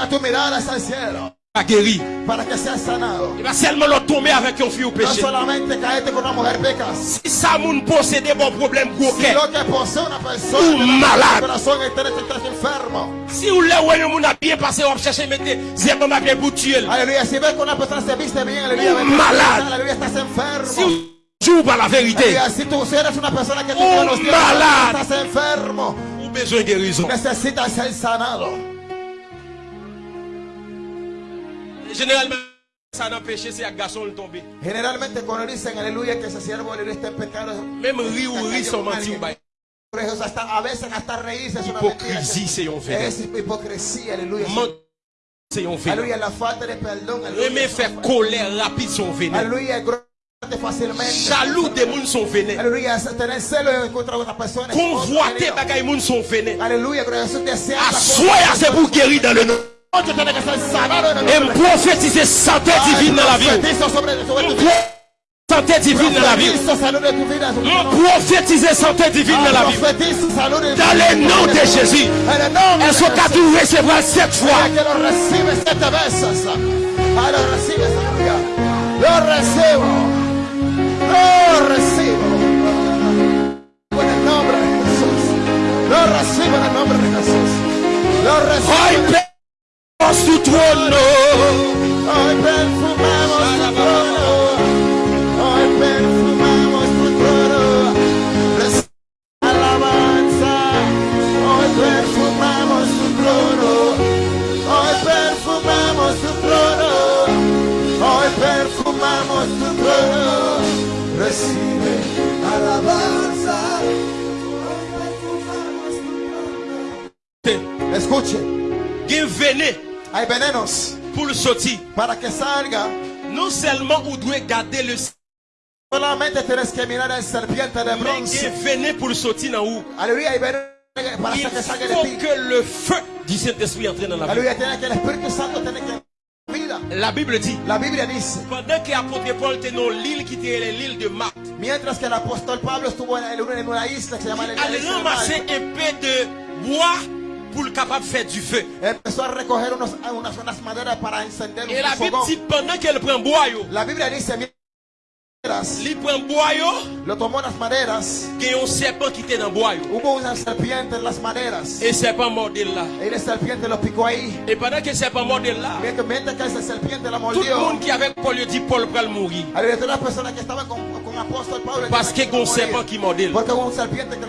tu mirada cielo. guéri. Para que seas sanado. Il va seulement le tomber avec un No péché. solamente caerte con una mujer pecas. Si ça moun possède bon problème gros Si cœur. lo que posee una persona Un que no malade. corazón enfermo. Si vous le voyez moun a bien passé, on mettre zéro ma bien pour tuer. Aleluya. Si ves que una persona se viste bien, que malade. Estás Si enfermo. vous jouez par la vérité, Aleluya. Si tú eres una persona que dioses, malade. estás enfermo. Besoin de guérison. Necesitas ser sanado. Généralement, ça n'empêche c'est un garçon le tomber. Generalmente cuando dicen aleluya que ese siervo está en pecado. Même rire ou rire sont mentis ou bail. Por eso hasta, a veces hasta reírse es una mentira. Hypocrisie, c'est un fait. Es hipocresía, aleluya. C'est un fait. Aleluya, la falta de perdón. Aimer Aleluya, faire colère rapide aleluya. Jaloux des moun son venin. Aleluya, tener celo en contra de una persona. es otro Convoiter veneno. bagay moun son venin. Aleluya, pero Jesús desea. À soi, c'est pour guérir dans le nom. Et prophétiser santé divine dans la vie. Santé divine dans la vie. Prophétiser santé divine dans la vie. Dans le nom de Jésus. En el nombre de Est-ce que Jesús. tu recevras sept fois? Ah. Lo recibo. Lo recibo. En el nombre de Jesús. Lo recibo en el nombre de Jesús. Lo Hoy recibo. pe- su trono. Hoy Escuche, Gen vene hay venenos pour le sortir. para que salga. Non seulement vous devez garder le Solamente tienes que mirar serpiente de bronce. pour le sortir dans où? Para Il que salga de faut ti. que le feu du Saint-Esprit entre dans la vie. Aleluya, tiene que el Espíritu Santo tiene que vida. La Bible dit, La Biblia dice, pendant que l'apôtre Paul était dans l'île qui était l'île de Marc, mientras que el apóstol Pablo estuvo en, en una- en una isla que se llama la il isla a de ramassé Malta, un peu de bois pour le capable de faire du feu. Et la Bible dit, pendant qu'elle prend bois, yo, La Biblia dice, mientras il prend bois, yo, lo tomó las maderas, il y a un serpent qui était dans bois, yo. hubo una serpiente en las maderas. Et le serpent mordait là. Y el serpiente lo picó ahí. Et pendant que le serpent mordait là, Mientras, que esa serpiente la tout le mordió, monde qui avait Paul lui dit, Paul va mourir. Aleluya, todas las personas que estaban con, con apóstol Pablo Parce que un serpent qui lo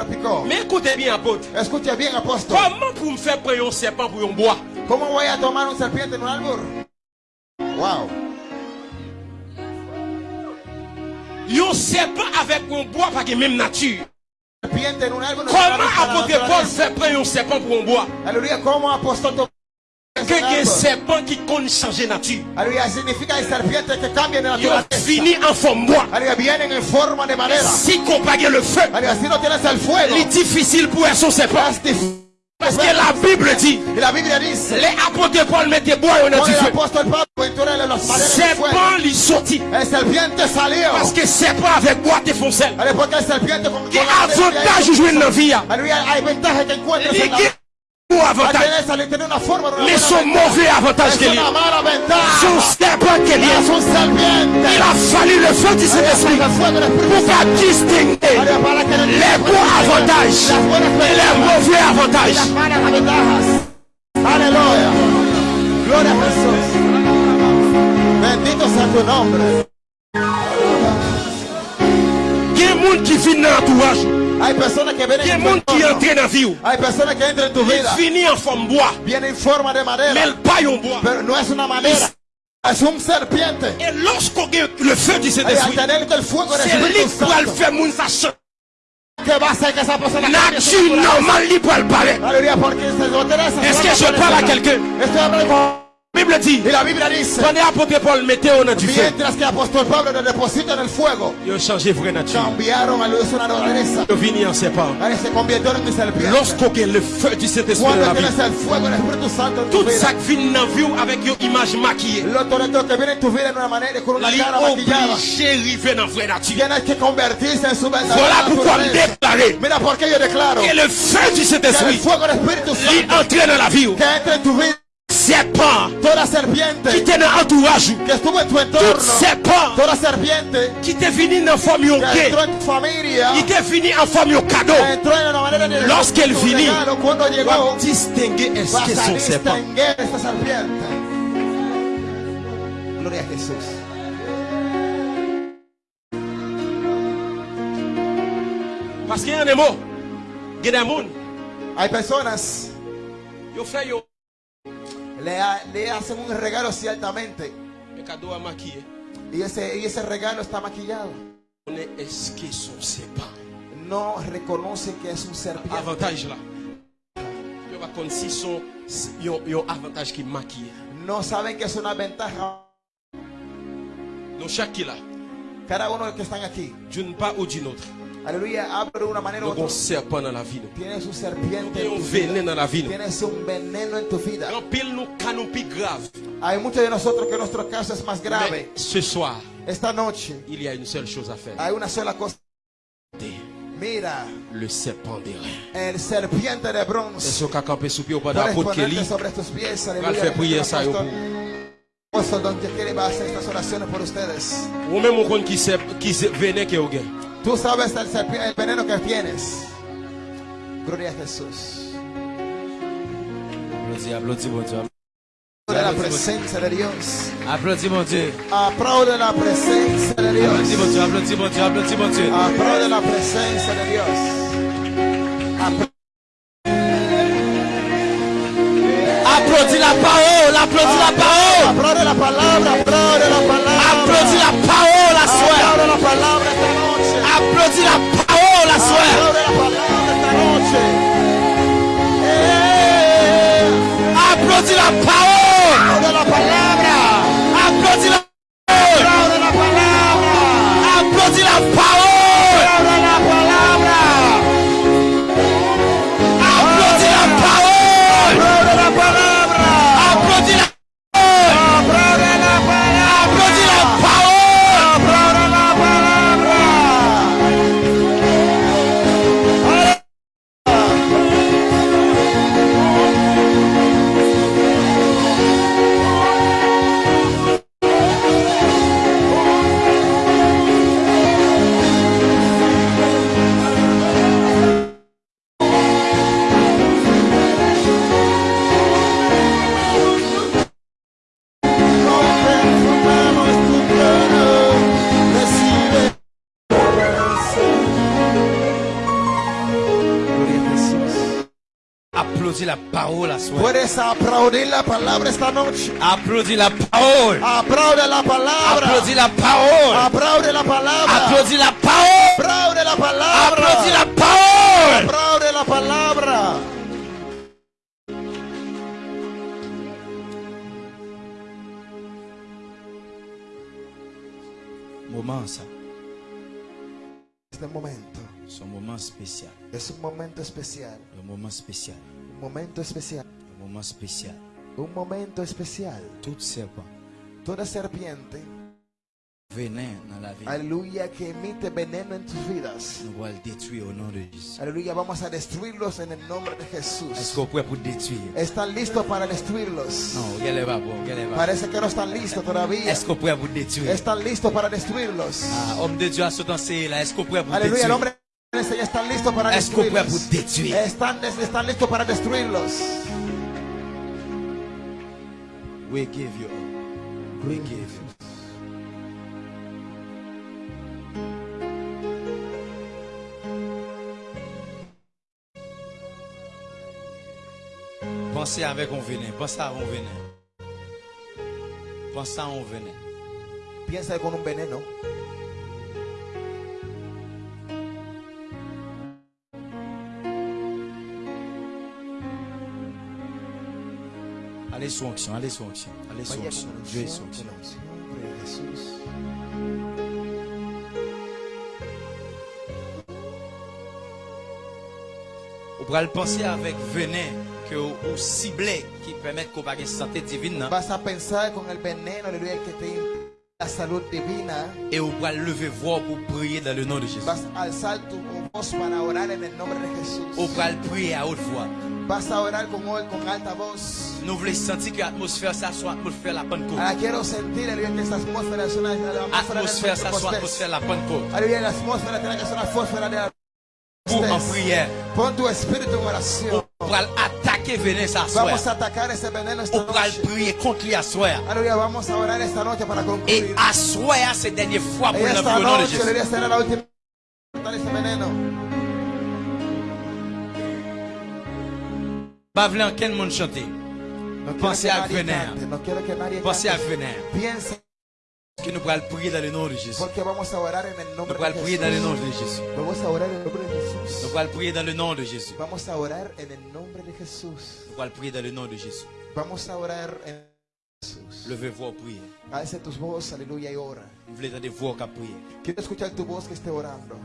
picó. Mais écoutez bien, apôtre. Bien. Comment pour me faire prendre un serpent pour un bois? ¿Cómo voy a tomar un serpiente en un árbol? Wow. Un serpent avec un bois pas la même nature. Comment apôtre Paul fait prendre un serpent pour un bois? Aleluya, ¿cómo apóstol tomó Que ese un árbol? serpent qui compte changer nature. Aleluya, significa hay serpientes que cambian de Il naturaleza. finit en forme bois. Si pas le feu, il est difficile pour être son serpent. es difícil. Parce que la Bible dit, les apôtres Paul mettaient bois las maderas del fuego, Serpent lui. Parce que serpent avec bois te con, Qui avantage jouer dans la vie. Aleluya, hay ventajas que encuentras Il en la y a un La avantage. tenés al tener una forma de una Mais buena son ventaja. mauvais avantage Es qu'il y una a. mala ventaja. Son serpent qu'il y a. Es un serpiente. Il a fallu le feu du Saint-Esprit El fuego del Espíritu pour qu'à distinguer Aleluya, para que les bons avantages Las buenas et les ventajas mauvais y las avantages. malas ventajas. Aleluya. Gloria a Jesús. Bendito sea tu nombre. Il y a des gens qui viennent dans l'entourage. Hay personas que vienen Il y a en des tu gens qui entorno. entrent dans la vie. Hay personas que entran en tu Ils vida. finissent en forme bois. Vienen en forma de Mais madera. ils paillent en bois. Pero no es una madera. Es un serpiente. Et lorsqu'on a le feu du Y al Saint-Esprit, tener el fuego del c'est lui Espíritu qui va le Santo. faire moun ça change. que va a hacer que esa persona cambie su Nature naturaleza. normale, lui pour le parler. Aleluya, porque se lo tenés? Est-ce que je parle à quelqu'un Estoy hablando con Bible dit, Y la Biblia dice, pendant l'apôtre Paul au nom du feu, mientras que el apóstol Pablo le deposita en el fuego, il a changé vraie nature. cambiaron a luz una naturaleza. Il est venu en se. Lorsqu'on a le feu du Saint-Esprit dans la vie, tienes el fuego del Espíritu Santo en tu tout ça qui vient dans la vie avec une image maquillée, lo todo esto que viene en tu vida en una manera y con una il est cara maquillada, obligé d'arriver dans vraie nature. tienes que convertirse en su verdadera Voilà pourquoi je naturaleza. déclarer Mira por qué yo declaro que le feu du que el Saint-Esprit fuego del Espíritu il Santo entre dans la vie. que entre en tu vida, Serpent toda qui serpiente était dans l'entourage, que estuvo en tu tout entorno, serpent toda serpiente que était venu en forme de cadeau. que entró en una manera de Lorsqu'elle llegó, va distinguer est-ce vas que son serpent. distinguir esta serpiente. Gloria a Jesús. Parce qu'il y a des mots, il y a des gens, yo, ha- le hacen un regalo ciertamente le cadeau à maquiller. y ese, y ese regalo está maquillado. On est est-ce que son serpent. No reconoce que es un serpiente. Avantage là. Il va comme si son il y a- il y a un avantage qui est maquillé. No saben que es una ventaja. Donc chaque qui là, Cada uno que están aquí, d'une part ou d'une autre, u donc on serpent dans la Il y a un venin dans la vie. nous. En pile canon plus grave. Mais ce soir, il y a une seule chose à faire. Mira, Le serpent des reins. el serpiente de Et bronce. ce qu'a campé sous pied au pas Puedes d'apôtre Kelly, ponerte sobre tus pies, va aleluya. faire prier ça. Ou même on compte qui qui est au gain. Tú sabes el, serpi- el veneno que tienes. Gloria a Jesús. Applaudis, applaudis mon Dieu. De la presencia de Dios. Applaudis mon Dieu. Aplaude la presencia de Dios. Applaudis mon Dieu, applaudis mon Dieu, applaudis mon Dieu. Aplaude la presencia de Dios. Apl- Applaudis la parole, applaudis la parole. Aplaude la palabra, aplaude la palabra. La. Puedes aplaudir la palabra esta noche. Applaudis la. Aplaude la palabra. Applaudis la parole. Aplaude la palabra. Aplaude la palabra. C'est un moment spécial. es un momento especial. Un moment spécial. Un momento especial. Un moment spécial. Un momento especial. Tout serpent Toda serpiente, venin dans la vie. aleluya, que emite veneno en tus vidas. Nous allons le détruire au nom de Jésus. Aleluya, vamos a destruirlos en el nombre de Est-ce Jesús. qu'on pourrait pour détruire? ¿Están listos para destruirlos? Non, regardez pas, bon, regardez pas. Parece que no están listos todavía. Est-ce qu'on pourrait pour détruire? Están listos para destruirlos. Ah, homme de Dieu a sauté là. Est-ce qu'on pourrait pour Aleluya, el détruire? hombre de este ya están listos para Est-ce qu'on détruire? Están, están listos para destruirlos. We give you. We give you. Pensez avec on venin. Pensez à on venin. Pensez à on venin. Piensa con un veneno. Allez sur onction, allez sur onction, allez Vaya onction. Dieu est unción, onction. Ou pral penser avec venin que ou, ou ciblé qui permet qu'on ait une santé divine nan. Vas a pensar con el veneno, aleluya, que te impide la salud divina. et ou pral lever voix pour prier dans le nom de Jésus. Vas a alzar tu voz para orar en el nombre de Ou Jesús. pral prier à haute voix. Vas a orar con, con alta voz. Nous voulons sentir que l'atmosphère ça soit atmosphère la Pentecôte. Ahora quiero sentir, aleluya, que esa atmósfera es una la atmósfera Atmosphère ça soit de atmosphère la Pentecôte. Aleluya, la atmósfera tiene que ser una atmósfera de la Pour en prière. Pon tu espíritu en oración. Ou pral attaquer venin ça Vamos a soir. atacar ese veneno esta Ou pral noche. prier contre lui à soir. Aleluya, vamos a orar esta noche para Et à soir, c'est dernière fois pour esta noche la última cortar ese veneno. Pas vouloir aucun monde chanter. No quiero Pensez à venir. Pensez à venir. Que nous allons prier dans le nom de Jésus. Nous prier dans le nom de Jésus. Nous prier dans le nom de Jésus. Nous prier dans le nom de Jésus. Levez-vous, priez. Alce tus voces, aleluya, y ora. Vous voulez entendre voix qu'à prier. Quiero escuchar tu voz que esté orando.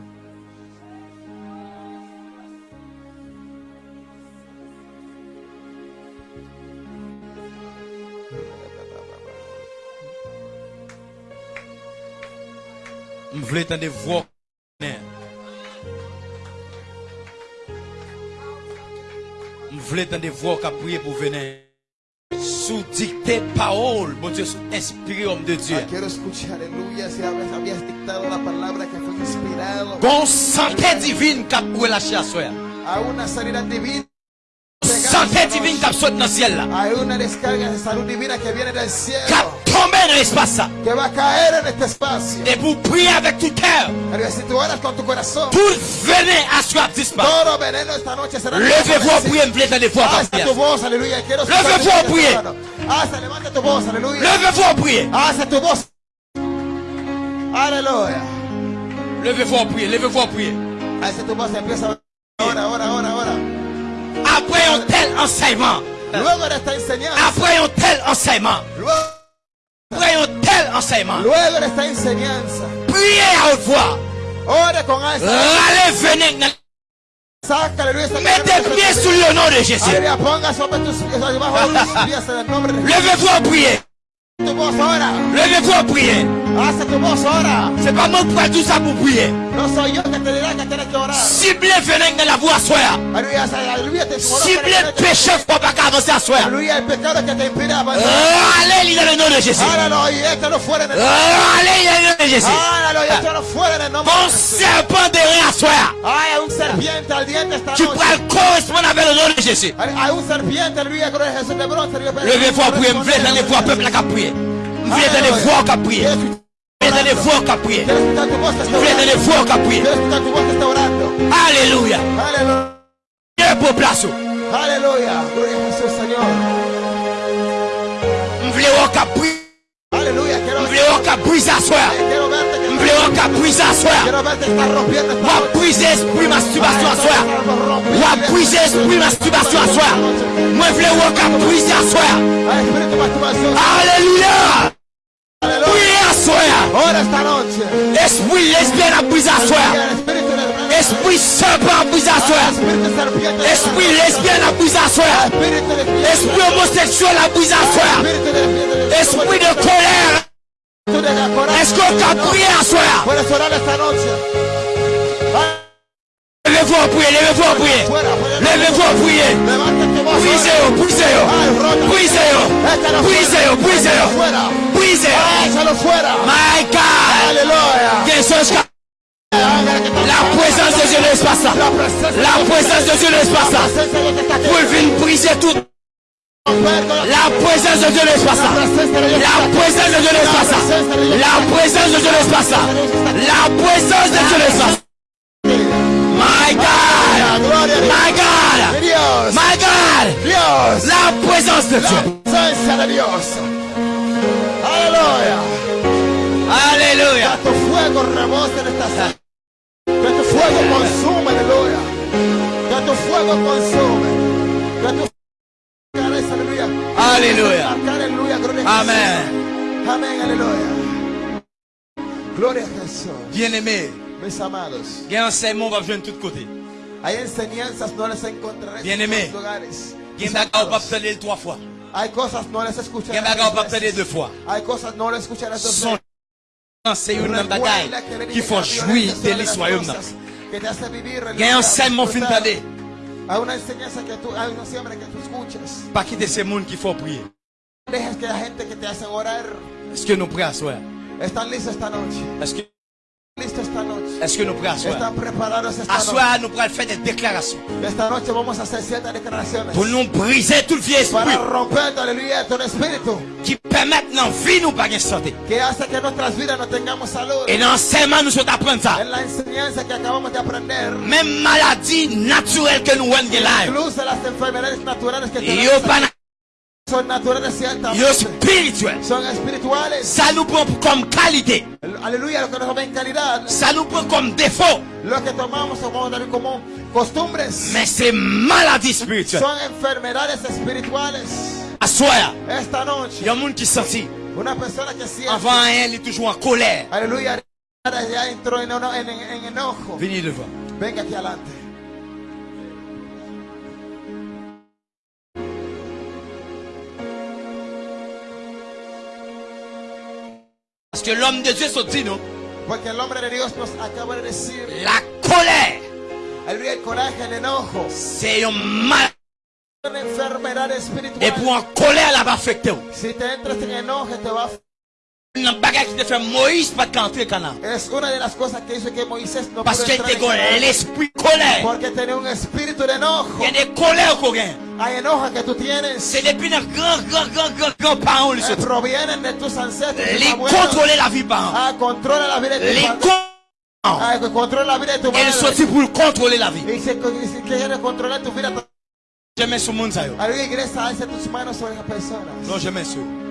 Vous voulez entendre voix Vous voulez entendre voix qu'à prier pour venir. Sous dictée parole, mon Dieu, sous inspiré homme de Dieu. Ah, quiero escuchar, aleluya, si habías, habías dictado la palabra que fue inspirado Bon santé divine qu'a relâché à soi. a una sanidad divina. Santé divine qu'a sauté dans le ciel là. Hay una descarga de salud divina que viene del Qu'a cielo, tombé dans l'espace là. que va a caer en este espacio. Et pour prier avec tout cœur. Aleluya, Si tú oras con tu corazón, Pour venir à soi disparaître. todo veneno esta noche será Levez-vous prier, vous tu voz, aleluya. Quiero escuchar Levez-vous prier. hermano. Alza, levanta tu voz, aleluya. Levez-vous prier. Alza tu voz. Aleluya. Levez-vous prier. Levez-vous prier. Alza tu voz, empieza a Ahora, ahora, ahora, ahora. Après un tel enseignement. Après un tel enseignement. Après un tel enseignement. Priez à haute voix. Allez, Mettez pied sous le nom de Jésus. Levez-vous à prier. Levez-vous à prier. Alza tu voz ahora. C'est pas moi pour tout ça pour prier. Ciblez venez dans la voix à soir. Ciblez péché pour pas avancer à soir. Avanzar. Allez, dans le nom de Jésus. En el Allez, dans le nom de Jésus. En Bon Jesús. serpent de rien à soir. Tu pourras correspondre avec le nom de Jésus. Bronce. aleluya, pero- Levez-vous à prier. Vous voulez dans Vous voulez les voix à prier. Vous voulez les voix à prier. Vous voulez les voix à prier. Alléluia. Aleluya. Dieu pour place. Aleluya. Gloria a Jesús, Señor. Vous voulez à prier. Aleluya. Quiero, Vous voulez à prier à soir. quiero verte que Vous voulez à prier à soir. Quiero verte que estás rompiendo esta Ou à noche. briser esprit masturbation à soir. Ou à briser esprit masturbation à soir. Moi, je voulais à briser à soir. Al espíritu de masturbación. Alléluia. Ahora esta noche. Esprit lesbien à de Esprit à briser à serpiente. Esprit lesbien à briser à de Esprit homosexuel briser à de Esprit de colère. Est-ce qu'on t'a prié à soir? Levez-vous à prier, levez-vous. Fuera, fuera. Levez-vous tu voz. Brisez-le, brisez-le. Brisez-le. Brisez-le, brisez-le. Brisez-le. My God. Jesus. La présence de Dieu ça. La présence de Dieu aquí. Pour venir briser tout. La présence de Dieu ça. La présence de Dieu ça. La présence de Dieu ça. La présence de Dieu ça. My God. Gloria My God. Dios. My God. Dios. La presencia de Dios. Aleluya. Alléluia. Que tu fuego rebose en esta sala. Que tu fuego consume, aleluya. Que tu fuego consume. Que tu fuego aleluya. Alléluia. Amén, aleluya. Gloria a Jesús. Bien-aimé, Mis amados, il y a un va venir de tous côtés. hay enseñanzas, no encontraré Bien en aimé. lugares. Il y a peut-être trois fois. Hay cosas, no Il y a veces. deux fois. Hay cosas, no escucharé dos veces. c'est une bagaille qui la jouir de l'histoire. hace Il y a un enseignement fin d'année. Hay una enseñanza que tú, hay una siembra que tú. Pas quitter ces mondes qu'il faut prier. Dejes que la gente que te orar Est-ce que nous prions à soir? están listos esta noche. Est-ce que, Listos esta noche. Est-ce que nous À noche. soir, nous pourrons faire des déclarations. Pour nous briser tout le vieux esprit. Qui permettent dans vie nous pas de santé. Et dans l'enseignement, nous sommes apprendre ça. Même maladie naturelle que nous avons là, son yo spirituel. son. Ça nous prend comme qualité. Aleluya, lo que calidad, Ça nous prend comme défaut. lo que tomamos tomamos también como costumbres, Mais c'est maladie spirituelle. son enfermedades espirituales. Esta noche, il y a un monde qui sentit. una persona que siente, Avant il est toujours en colère. aleluya, ya entró en, eno- en- en- en enojo. Venez devant. Venga aquí adelante. Parce que l'homme de Dieu se dit, non? Porque el hombre de Dios nos acaba de decir, La colère, aleluya, el coraje, el enojo, c'est un mal. una enfermedad espiritual. Et pour en colère, là va affecter. Si te entras en enojo, te va a... Une bagarre qui te Moïse canard. Es una de las cosas que hizo que Moisés no Parce était en Canaán, l'esprit colère. Porque tenía un espíritu de enojo. Hay enojo que tú tienes. C'est depuis nos grands, grands, grands, grands, grands parents, eh, provienen de tus ancestros. Les contrôler la vie parents. Ah, la vida de padre. con- Ah, que la de Elle sortit pour contrôler la vie. Si quiere controlar tu vida, Jamais sur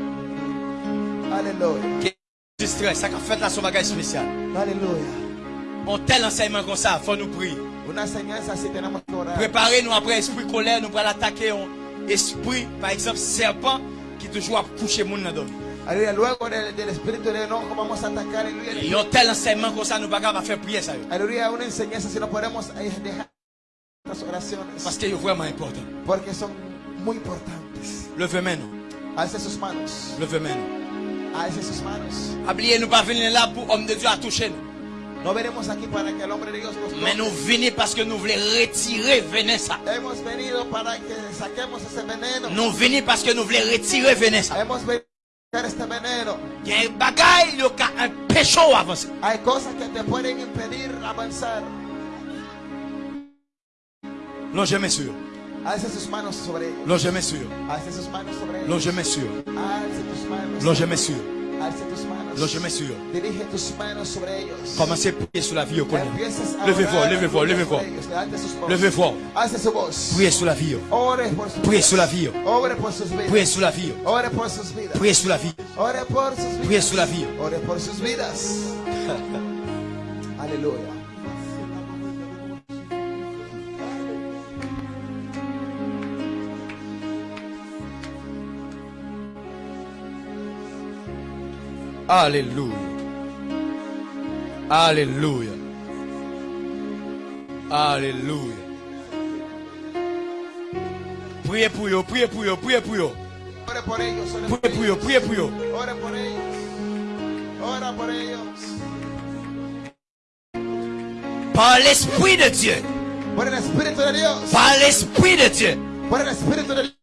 le monde, ça y est. aleluya, iglesia, alza tus manos sobre las personas. Non, jamais sur. Aleluya. Distrait, ça a fait la son bagage spécial. Aleluya. Bon, tel enseignement comme ça, faut nous prier. Orar. Préparez-nous après esprit colère, nous allons attaquer un esprit, par exemple, serpent, qui toujours a couché mon dans Aleluya. Luego del, del espíritu de enojo vamos a atacar. Aleluya. Et un tel enseignement comme ça, nous ne pas faire prier ça. yo. Aleluya. Una enseñanza si no podemos dejar las oraciones. Parce que c'est vraiment important. Porque son muy importantes. Levez maintenant. Alce sus manos. Levez Oubliez, nous pas venir là pour homme de Dieu à toucher nous. No veremos aquí para que el hombre de Dios nos Mais nous venons parce que nous voulons retirer venez ça. Hemos venido para que saquemos ese veneno. Nous venons parce que nous voulons retirer venez ça. Hemos venido a sacar este veneno. Il y a un bagaille, il y a un péché à avancer. Hay cosas que te pueden impedir avanzar. Non, jamais sûr. Alce sus manos sobre ellos. Jamais sûr. Alce sus manos sobre ellos. Non, jamais sûr. Alce tus manos. Non, jamais sûr. Alce tus manos. Non, jamais sûr. Dirige tus manos sobre ellos. Commencez à prier sur la vie au Levez-vous, levez-vous, levez-vous. Alce su voz. Priez sur la vie. Ore por sus Priez sur la vie. Ore por sus vidas. Priez sur la vie. Ore por sus vidas. Priez sur la vie. Ore por sus vidas. Priez sur la vie. Ore Alléluia. Alléluia. Alléluia. Priez pour eux, priez pour eux, priez pour eux. Priez pour eux, priez pour eux. Ora por ellos. Ora por ellos. Par l'Esprit de Dieu. Por el Espíritu de Dios. Par l'Esprit de Dieu. Por el Espíritu de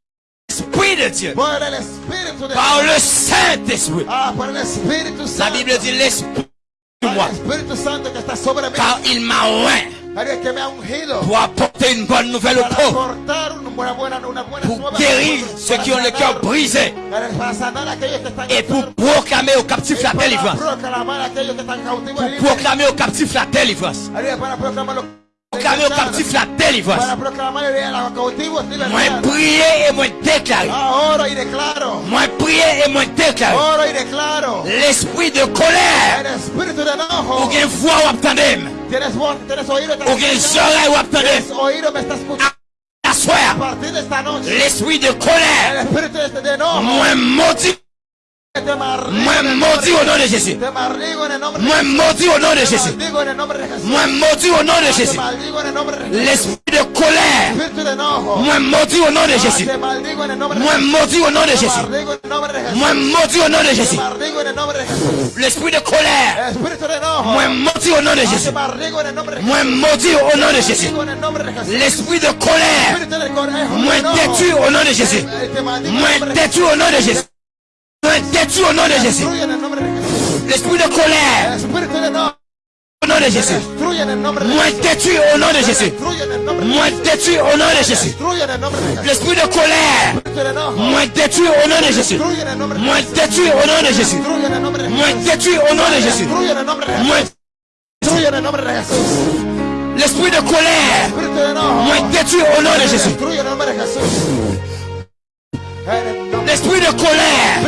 De Dieu. Par le Saint-Esprit. Ah, La. Bible dit l'Esprit de moi. Car il m'a oint pour apporter une bonne nouvelle una buena Pour guérir ceux qui ont le cœur brisé. Et pour proclamer aux captifs la délivrance. Pour proclamer aux captifs la délivrance. Proclamer aux captifs la délivrance. Para proclamar a los cautivos Moi prier et moi déclarer. Ah. Moi prier et moi déclarer. L'esprit de colère. Ou bien voix ou attendez. Ou bien attendez. L'esprit de colère. Moi maudit Moi maudit au nom de Jésus. Moi maudit au nom de Jésus. Moi maudit au nom de Jésus. L'esprit de colère. Moi maudit au nom de Jésus. Moi maudit au nom de Jésus. Moi maudit au nom de Jésus. L'esprit de colère. Moi maudit au nom de Jésus. Moi maudit au nom de Jésus. L'esprit de colère. Moi détruit au nom de Jésus. Eh, Moi détruit au nom de Jésus. Moi détruit au nom de Jésus. L'esprit de colère. Au nom de Jésus. Moi détruit au nom de Jésus. Moi détruit au nom de Jésus. L'esprit de colère. Moi détruit au nom de Jésus. Moi détruit au nom de Jésus. Moi détruit au nom de Jésus. Moi l'esprit de colère. Moi détruit au nom de Jésus. L'esprit de colère.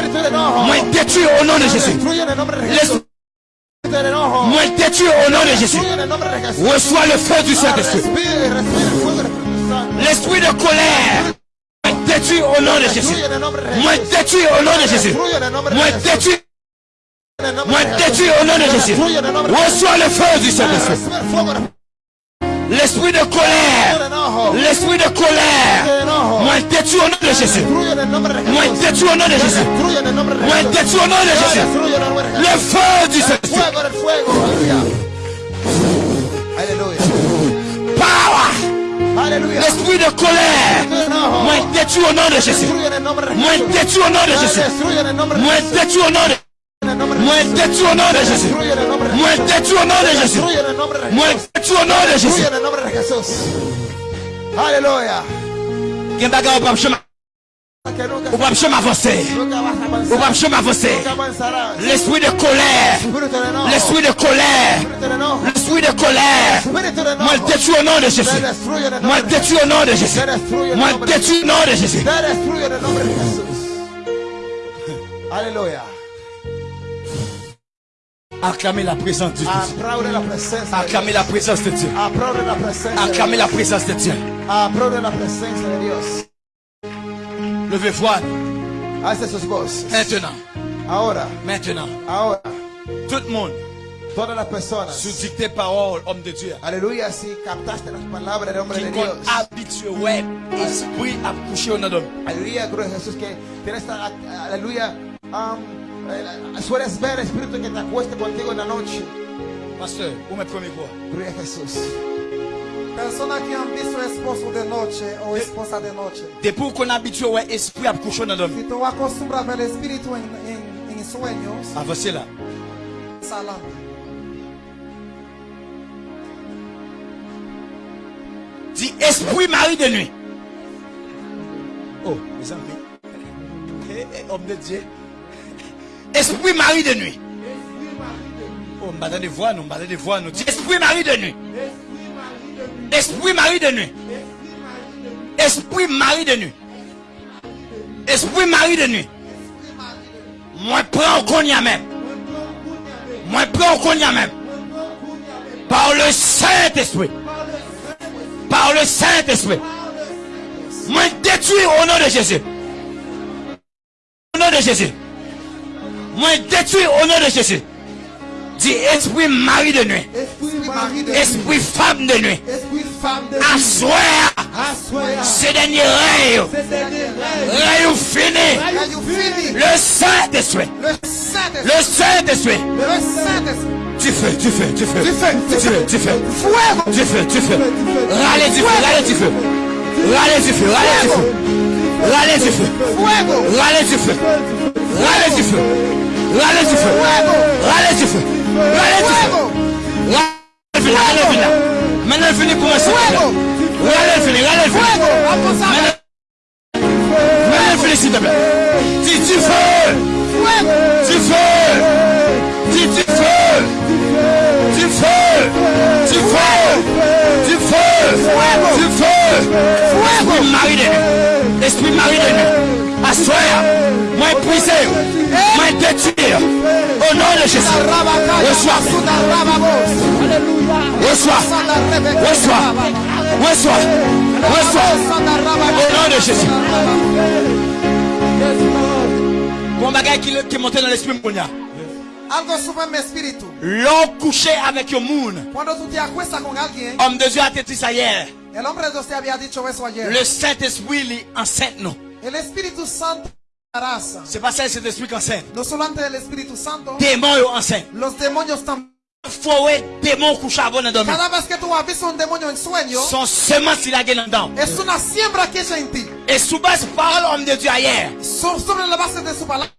Moi détruit au nom de Jésus. Moi détruit au nom de Jésus. Reçois le feu du Saint-Esprit. L'esprit de colère. Moi détruit au nom de Jésus. Moi détruit au nom de Jésus. Moi détruit, moi détruit au nom de Jésus. Reçois le feu du Saint-Esprit. L'esprit de colère. L'esprit de colère. Moi détruit au nom de Jésus. Moi Jesús. détruit au nom de Jésus. Moi Jesús. détruit au nom de Jésus. Le feu du Saint-Esprit. L'esprit de colère. Moi détruit au nom de Jésus. Moi Jesús. détruit au nom de Jésus. Moi Jesús. détruit au nom de de Moi Jesús. détruit au nom de Jésus. Moi Jesús. détruit au nom de Jésus. Moi Jesús. détruit au nom de Jésus. Nombre de Jesús. Aleluya. Gen bagarre ou pas chemin avancer. Ou pas avancer. Avanzarás. L'esprit de colère. L'esprit de colère. L'esprit de colère. Moi détruit au nom de Jésus. Moi de détruit au nom de Jésus. Moi de détruit au nom de Jésus. Te Acclamez la présence de Dieu. Acclamez la présence de Dieu. Acclamez la présence de Dieu. Levez sus voces. maintenant. Ahora, Maintenant. ahora, Tout le monde, todas las personas. sous dictée parole, homme de Dieu. Aleluya, si captaste las palabras del hombre de Dios. habitué, ouais, esprit. Aleluya, gloria a Jesús que tienes esta, aleluya, um, sueles ver espíritu que te acueste contigo en la noche. Pasteur, où mes premiers quoi? Gloria a Jesús. Persona que han visto esposo de noche o esposa de noche. Depuis qu'on habitué, ouais, esprit à coucher au nom d'homme. Si tú acostumbras a ver el espíritu en, en, en sueños, Avancez là. salam. Dis esprit mari de nuit. Oh, mes amis. Eh, eh, homme de Dieu. Esprit mari de nuit. Oh, donner voix, nous, donner voix, nous. Esprit mari de nuit. Esprit mari de nuit. Esprit mari de nuit. Esprit mari de nuit. Moi, prends au cognac même. Moi, prends au cognac même. Par le Saint-Esprit. Par le Saint-Esprit. Moi, détruis au nom de Jésus. Au nom de Jésus. Moi, détruis au nom de Jésus. Dis esprit mari de nuit. Esprit femme de nuit. Esprit femme de Assoir Assoya. ces derniers rêves. Rêves finis. you fini. Le Saint-Esprit. Le Saint-Esprit. Le Saint-Esprit. Le Saint-Esprit. Tu fais, tu fais, tu fais. Tu fais, tu fais, tu fais. Tu fais, tu fais. Râlez du feu, râlez du feu. Râlez du feu, râlez du feu. Râlez du feu. Fuego. Râlez du feu. Râlez du feu. Râlez du feu. Râlez du feu. Râlez du feu. Râlez du feu. Maintenant, finit pour moi. Râlez le fini, râlez le fini. Maintenant, il finit, s'il te plaît. Dis du feu. Du feu. Dis du feu. Du feu. Du feu. Du feu. Du feu. Esprit mari de nuit. Esprit mari de nuit. Assoir. Moi épuisé. Moi détruire. Au nom de Jésus. Reçois. Reçois. Reçois. Reçois. Reçois. Au nom de Jésus. Bon bagay qui, qui monte dans l'esprit. Algo couché avec te acuestas con alguien, Homme de Dieu a dit ça hier. el hombre de Dios te había dicho eso ayer. Le Saint-Esprit lui enceinte nous. El Espíritu Santo raza. C'est pas ça le Saint-Esprit qui enceinte. No solamente el Espíritu Santo, Démon yo enceinte. los demonios también. Faut ouais démon couché avant de dormir. Cada vez que tú has visto un demonio en sueño, Son semence il a gagné dedans. es una siembra que ella en ti. Et sous base parole homme de Dieu hier. So- sobre la base de su palabra.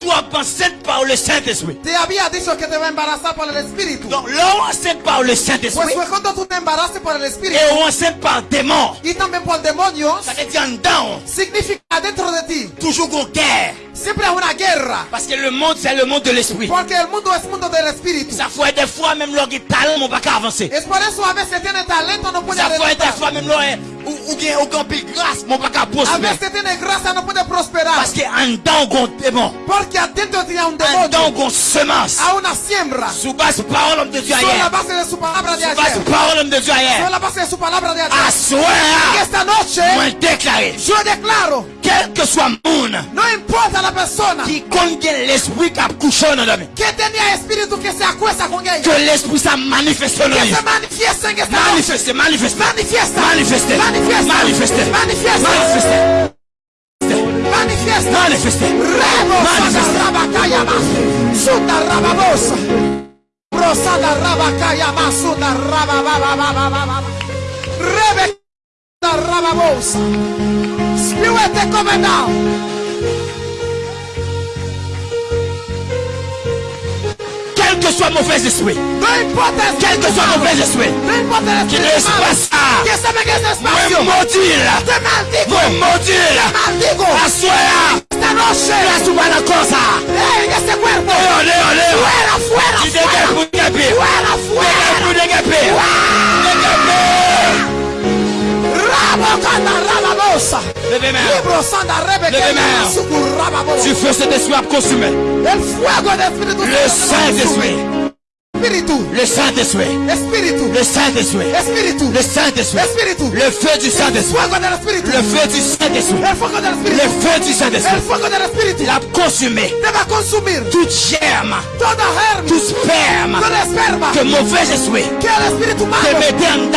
Toi enceinte par le Saint-Esprit. Te había dicho que te va a embarazar por el Espíritu. Donc l'on enceinte par le Pues Saint-Esprit. fue cuando tú te embaraces por el Espíritu Et on enceinte par démon. y también por demonios, Ça veut dire en dedans. significa dentro de ti. Toujours une guerre. Siempre hay una guerra. Parce que le monde c'est le monde de l'esprit. Porque el mundo es mundo del Espíritu. Ça fait des fois même leur talent mon pas avancer. Es por eso a veces tiene talento, no puede Ça fait des fois même leur ou ou bien pile grâce mon pas qu'à A prospérer. veces tiene no puede prosperar. Parce que en dedans on démon. Porque adentro tiene un En dedans demonio, on semence. a una siembra. Sous base parole de Dieu Sobre la hier. base de su palabra de Sous base ayer. parole de Dieu la base de su palabra de À ayer. Y soir, esta noche, moi déclaré, yo declaro, quel que soit monde no importa la persona qui compte l'esprit qui a couché dans l'homme. que tenía espíritu que se acuesta con ella. Que l'esprit ça manifeste dans Que lui. se manifieste en esta noche. Manifeste, manifeste. Manifiesta. Manifeste. Manifiesta. Manifeste. Manifiesta. Manifeste. Manifiesta. Manifeste. Rebo Manifeste. sada rabakaya mas. Sunda rababosa. Rosada rabakaya mas. Sunda rababababababa. Rebe da rababosa. Spirit te come down. Que soit mauvais esprit. Quel que soit mauvais esprit. Moi maudit. Moi maudit là. Maldigo. Assoya. Esta noche. La cosa. Léo, Léo. ¡Fuera, rababosa! Libro, sanda, rebe, Levez que main. suku, rababosa. Tu fais cet esprit à consumer. Le. Saint-Esprit. Espíritu, Le Saint-Esprit. Espíritu, Le Saint-Esprit. Espíritu, Le Saint-Esprit. Espíritu. Le feu du El Saint-Esprit. fuego. Le feu du Saint-Esprit. El fuego Le feu du El Saint-Esprit. fuego del Espíritu. Il a consumé Te va a consumir tout germe, toda tout sperme esperma que mauvais esprit que el Espíritu malo mettait en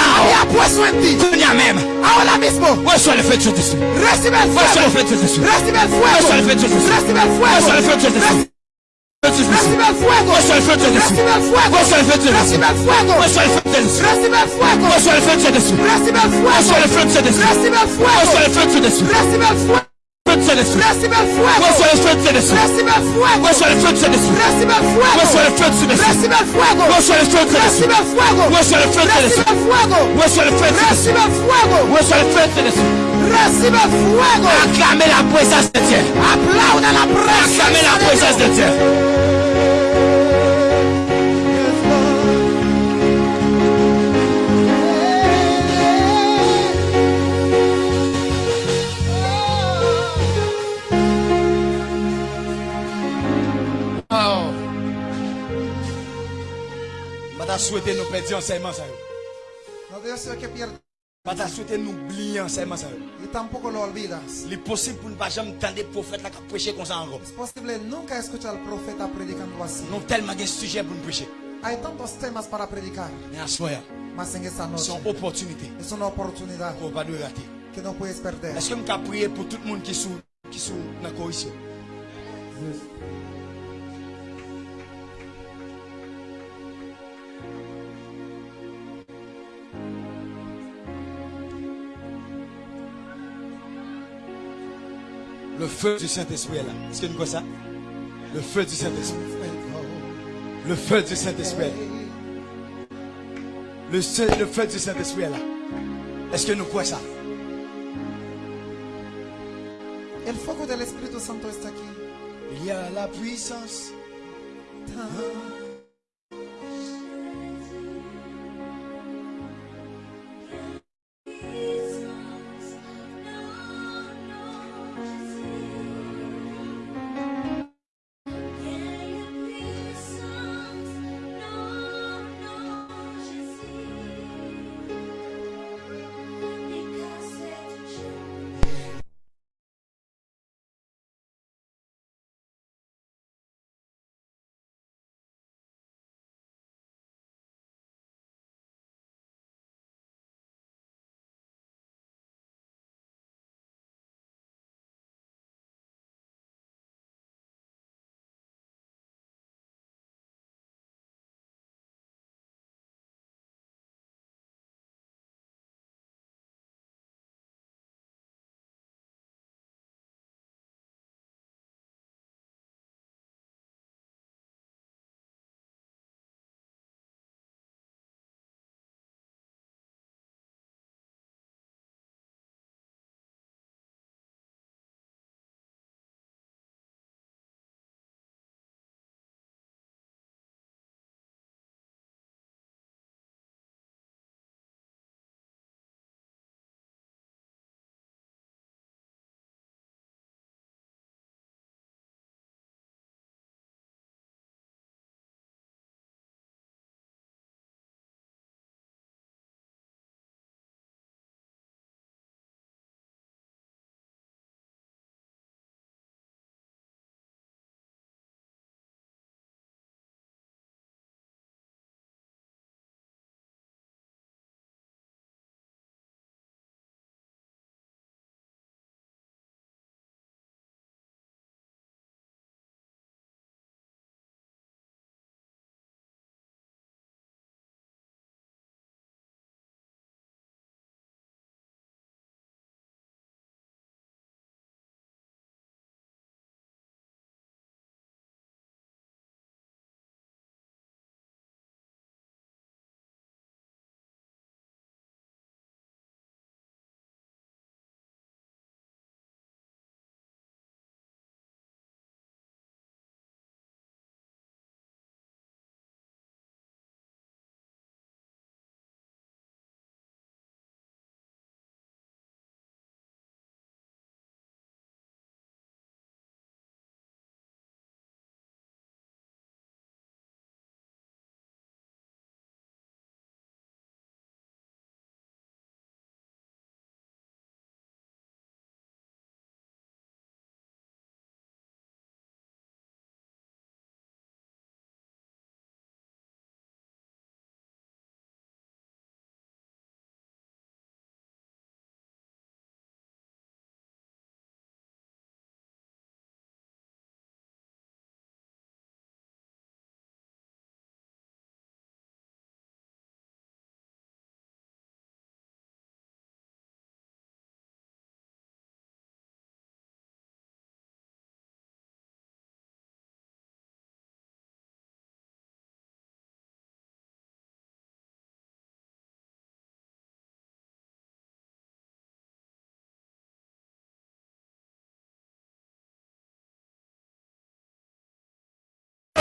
puesto ti. Tout même. Ahora mismo, Reçois le feu du Saint-Esprit. recibe el Reçois le fuego. feu du Saint-Esprit. Recibe el fuego. Reçois le feu du Saint-Esprit. Recibe el fuego. Reçois le feu du Saint-Esprit. Recibe el fuego. Recibe el fuego. El fuego. El fuego. El fuego. El fuego. El fuego. El fuego. El fuego. El fuego. El fuego. El fuego. El fuego. El fuego. Fuego. Acclamez la présence de Dieu. La Acclamez la présence de. Dieu. Souhaité nous perdre enseignement ça. Pas t'a souhaité nous oublier enseignement ça. yo. y tampoco lo olvidas. Il est possible pour ne pas jamais entendre des prophètes là qui prêcher comme ça encore. Es posible nunca escuchar al profeta predicando así. Nous avons tellement de sujets pour nous prêcher. Hay tantos temas para predicar, Mais à soi, mas en esta noche c'est une opportunité es una oportunidad qu'on va pas rater. que no puedes perder. Est-ce que peux prier pour tout le monde qui est sous qui sont dans la correction? Le feu du Saint-Esprit est là. Est-ce que nous connaissons ça? Le feu du Saint-Esprit. Le feu du Saint-Esprit. est là. Le, se- le feu du Saint-Esprit est là. Est-ce que nous croyons ça? El fuego del Espíritu Santo está aquí. Il y a la puissance.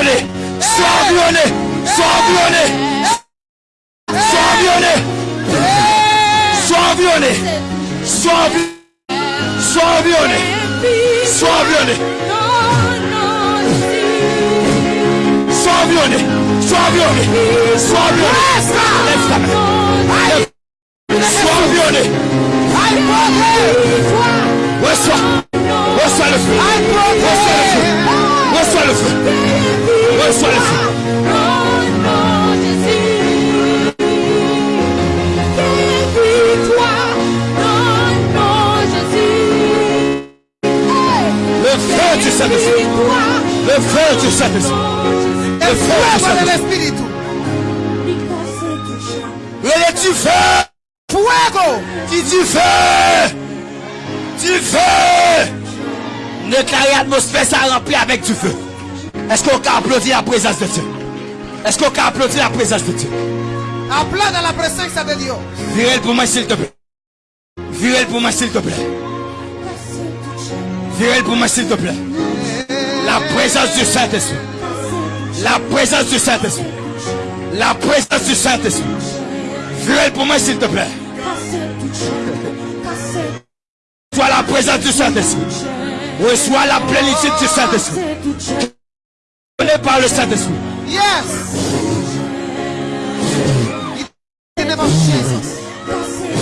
Sois environné. Sois environné. Sois environné. Sois environné. Sois environné. Sois environné. Sois environné. Sois environné. Sois Reçois. Le feu. Reçois le feu. Le feu. Reçois le feu. Le feu du Saint-Esprit. Le feu du Saint-Esprit. Le feu du Saint-Esprit. Du feu. Fuego. Qui du feu. Du feu. Déclarer l'atmosphère, ça remplit avec du feu. Est-ce qu'on peut applaudir la présence de Dieu? Est-ce qu'on peut applaudir la présence de Dieu? Aplauda la presencia de Dios. Virel pour moi, s'il te plaît. Virel pour moi, s'il te plaît. Virel pour moi, s'il te plaît. La présence du Saint-Esprit. La présence du Saint-Esprit. La présence du Saint-Esprit. Virel pour moi, s'il te plaît. Reçois la présence du Saint-Esprit. Reçois la plénitude du Saint-Esprit. Par le Saint-Esprit. Yes. In the name.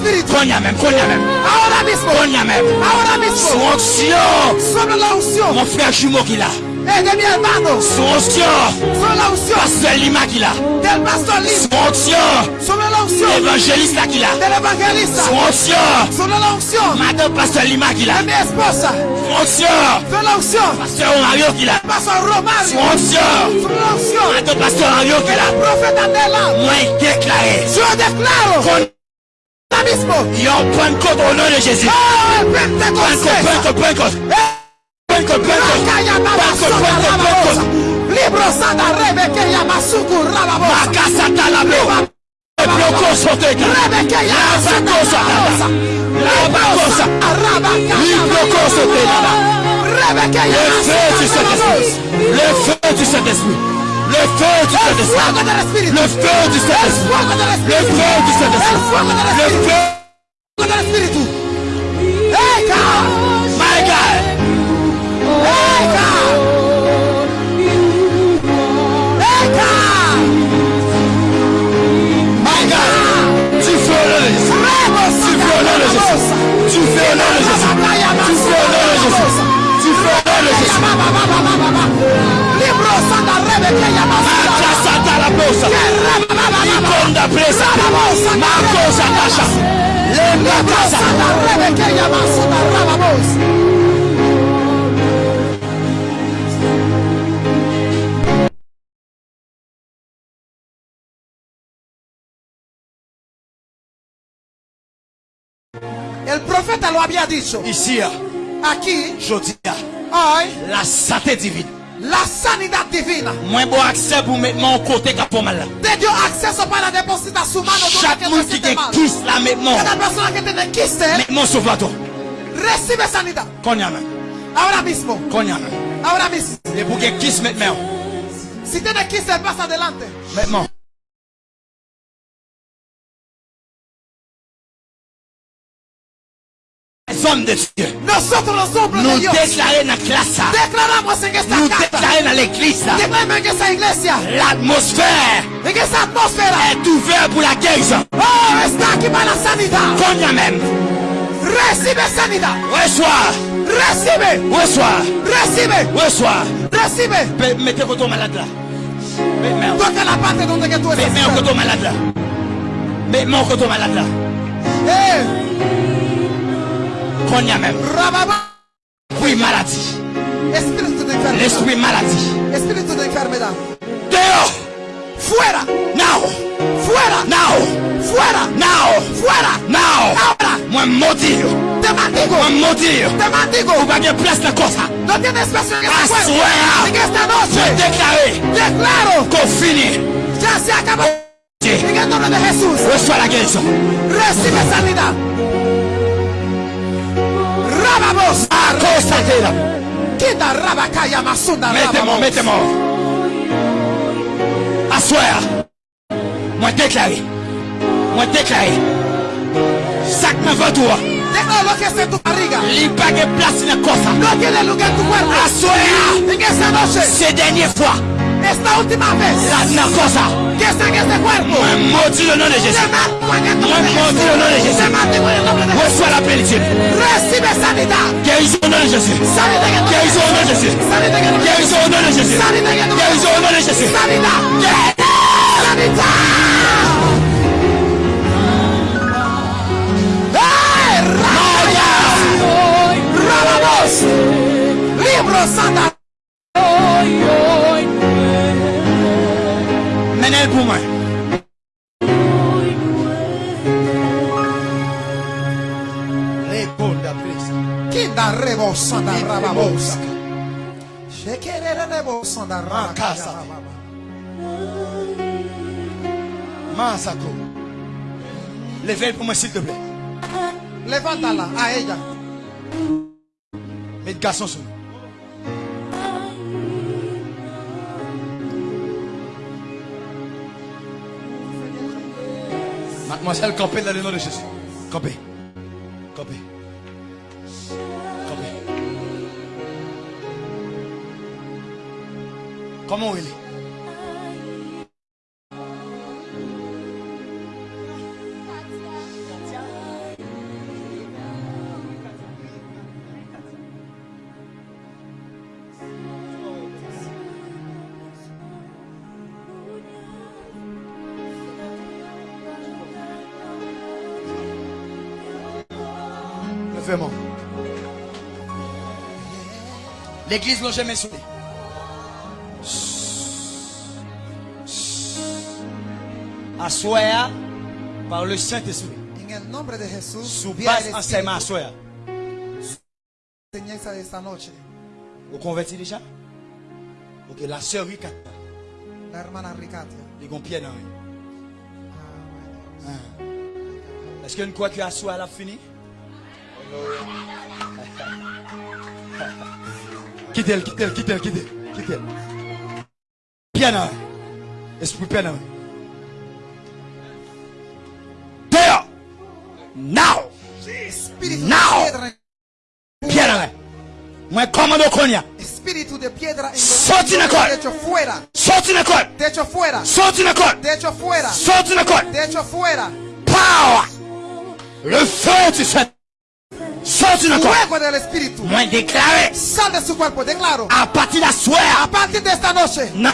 Espíritu. Konya même, konya même. Ahora mismo, Konya même. ahora mismo, Son onction. sobre la Mon frère jumeau qu'il a. eh, de mi hermano, onction. sobre la unción Pasteur Lima qu'il a. del pastor onction. sobre la unción Évangéliste là qu'il a. del evangelista, onction. sobre la Madame Pasteur Lima qu'il a. de mi esposa, onction. sobre la Pasteur Mario qu'il a. pastor Romario, onction. sobre la Madame Pasteur Mario qu'il a. del profeta Nela. Moi déclaré. Declaro Qu'on Ahora mismo. Yo Pentecôte au nom de Jésus. Pentecôte, Pentecôte, Pentecôte. Le feu du Saint-Esprit. Le feu du Saint-Esprit. Le feu du Saint-Esprit. Le feu du Saint-Esprit. Le feu do Espírito. Hey, God. My God. Hey, God. Hey, God. My God. Tu fais le Jésus. Tu fais le Jésus. Tu fais le Jésus. Tu fais le Jésus. Tu fais le Jésus. El profeta lo había dicho. Ici, aquí, je dis, hoy, la santé divine. La sanidad divina. Mwen bo akse pou metman ou kote ka pou mala. Te diyo akse sou pa la deposita sou man ou do la ke mwese te mal. Chak moun ki te kis la metman. Kada persona ki te de kis te. Metman sou vlato. Recibe sanidad. Konya men. Ahora mismo. Konya men. Ahora mismo. E pou ke kis metman. Si te de kis te pas adelante. Metman. Hommes de Dieu. Nous déclarons dans la classe. Nous déclarons dans l'église. L'atmosphère est ouverte pour la guérison. Oh. Konya même. Recibe sanidad. Reçois. Recibe. Reçois. Recibe. Reçois. Recibe. Pe- Mettez côté malade là. Toca la parte donde que estás. mets un côté malade là. Mets mon côté malade là. Eh, Konya même. Oui, maladie. L'esprit maladie. Espíritu de enfermedad. Dehors. Fuera. Now. Fuera. Now. Fuera. Now. Fuera. Now. Ahora. Moi. Te maldigo. Moi maudire. Te maldigo. De place quoi ça. No tienes espacio en este cuerpo. En esta noche. déclaré Declaro. qu'on finit. Ya se acabó. En el nombre de Jesús. Reçois la guérison. Recibe sanidad. Akostatera. Kida rabakaya masunda Mettez-moi, mettez-moi. Assoir. Moi déclaré. Moi déclaré. Sac me vautour. Lo que está en tu barriga. Limpague place la cosa. No tiene lugar en tu cuerpo. Assoir. En esa noche. Ces dernières fois. Esta última vez. Là, dans quoi ça. Que está en este cuerpo. Moi maudit le nom de Jésus. Te maldigo en el Moi nombre de maudit le nom de Jesús. Jésus. Te maldigo en el nombre de Jesús. Reçois la plénitude. Recibe sanidad. Guérison au nom de Jésus. Sanidad en el nombre de Guérison au nom de Jésus. Sanidad en el nombre de Guérison au nom de Jésus. Sanidad en el nombre de Guérison au nom de Jésus. Sanidad. Sanidad. ¡Eh! ¡Rabamos! ¡Rabamos! Libro Santa. Menez pour moi. Kinda rebo sanda rabamos. Shekerere rebo sanda Makasa. rabamos. Masako. Levez pour moi s'il te plaît. Levántala a ella. Mets garçon sur Mademoiselle, campez dans le nom de Jésus. Campez. Campez. Campez. Comment il est? L'église n'a jamais sonné. Assoya par le Saint-Esprit. Base el enseignement esta noche. Vous convertis déjà? Ok, la sœur Ricata. La hermana Ricatia. Les ont pied dans lui. Ah, Est-ce que croyons que assoya a fini? Quittez-le, quittez-le, quittez-le, quittez-le. Quittez-le. Dans lui. Esprit lui. Dehors! Now! Now. de dans lui. Moi, commande au Konya. Espíritu de piedra Sorti de col. Te echo fuera. Sorti de col! Te echo fuera. Sorti de col! Te echo fuera. Sorti de! Te echo fuera. Power! Le feu du Saint. Sorti de na Fuego del Espíritu. Moi déclaré. Sal de su cuerpo, declaro. A partir da sua. A partir de esta noche. Non.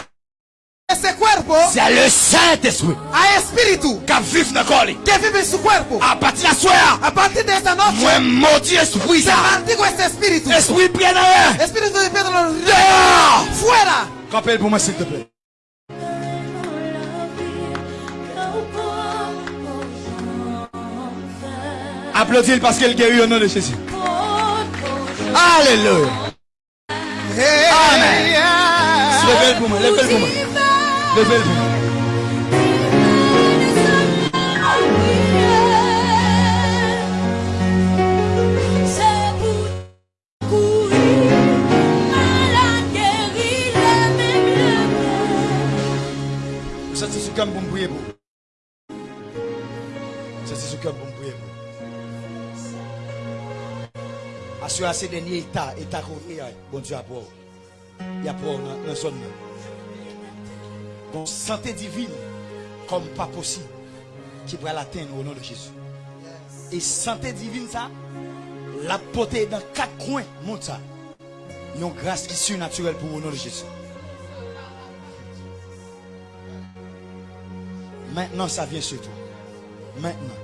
Ese cuerpo. Oh. C'est le Saint-Esprit. A Espíritu. Que vive na coli. Que vive en su cuerpo. Oh. A partir da sua. A partir de esta noche. Moi maudit esprit ça. Se maldigo este Espíritu. Esprit pied dans l'air. Espíritu de piedra. Dehors. Fuera. Rappelle pour moi s'il te plaît. Applaudis parce qu'elle guérit au nom de Jésus. Alléluia. Amen. Levez-le pour moi, levez-le pour moi. Levez-le pour moi. Assurer ces derniers états, états qu'on est, bon Dieu, à pour. Il a pour dans la zone. Bon, santé divine, comme pas possible, qui pourrait l'atteindre au nom de Jésus. Et santé divine, ça, la portée dans quatre coins, monte ça. Une grâce qui est surnaturelle pour au nom de Jésus. Maintenant, ça vient sur toi. Maintenant.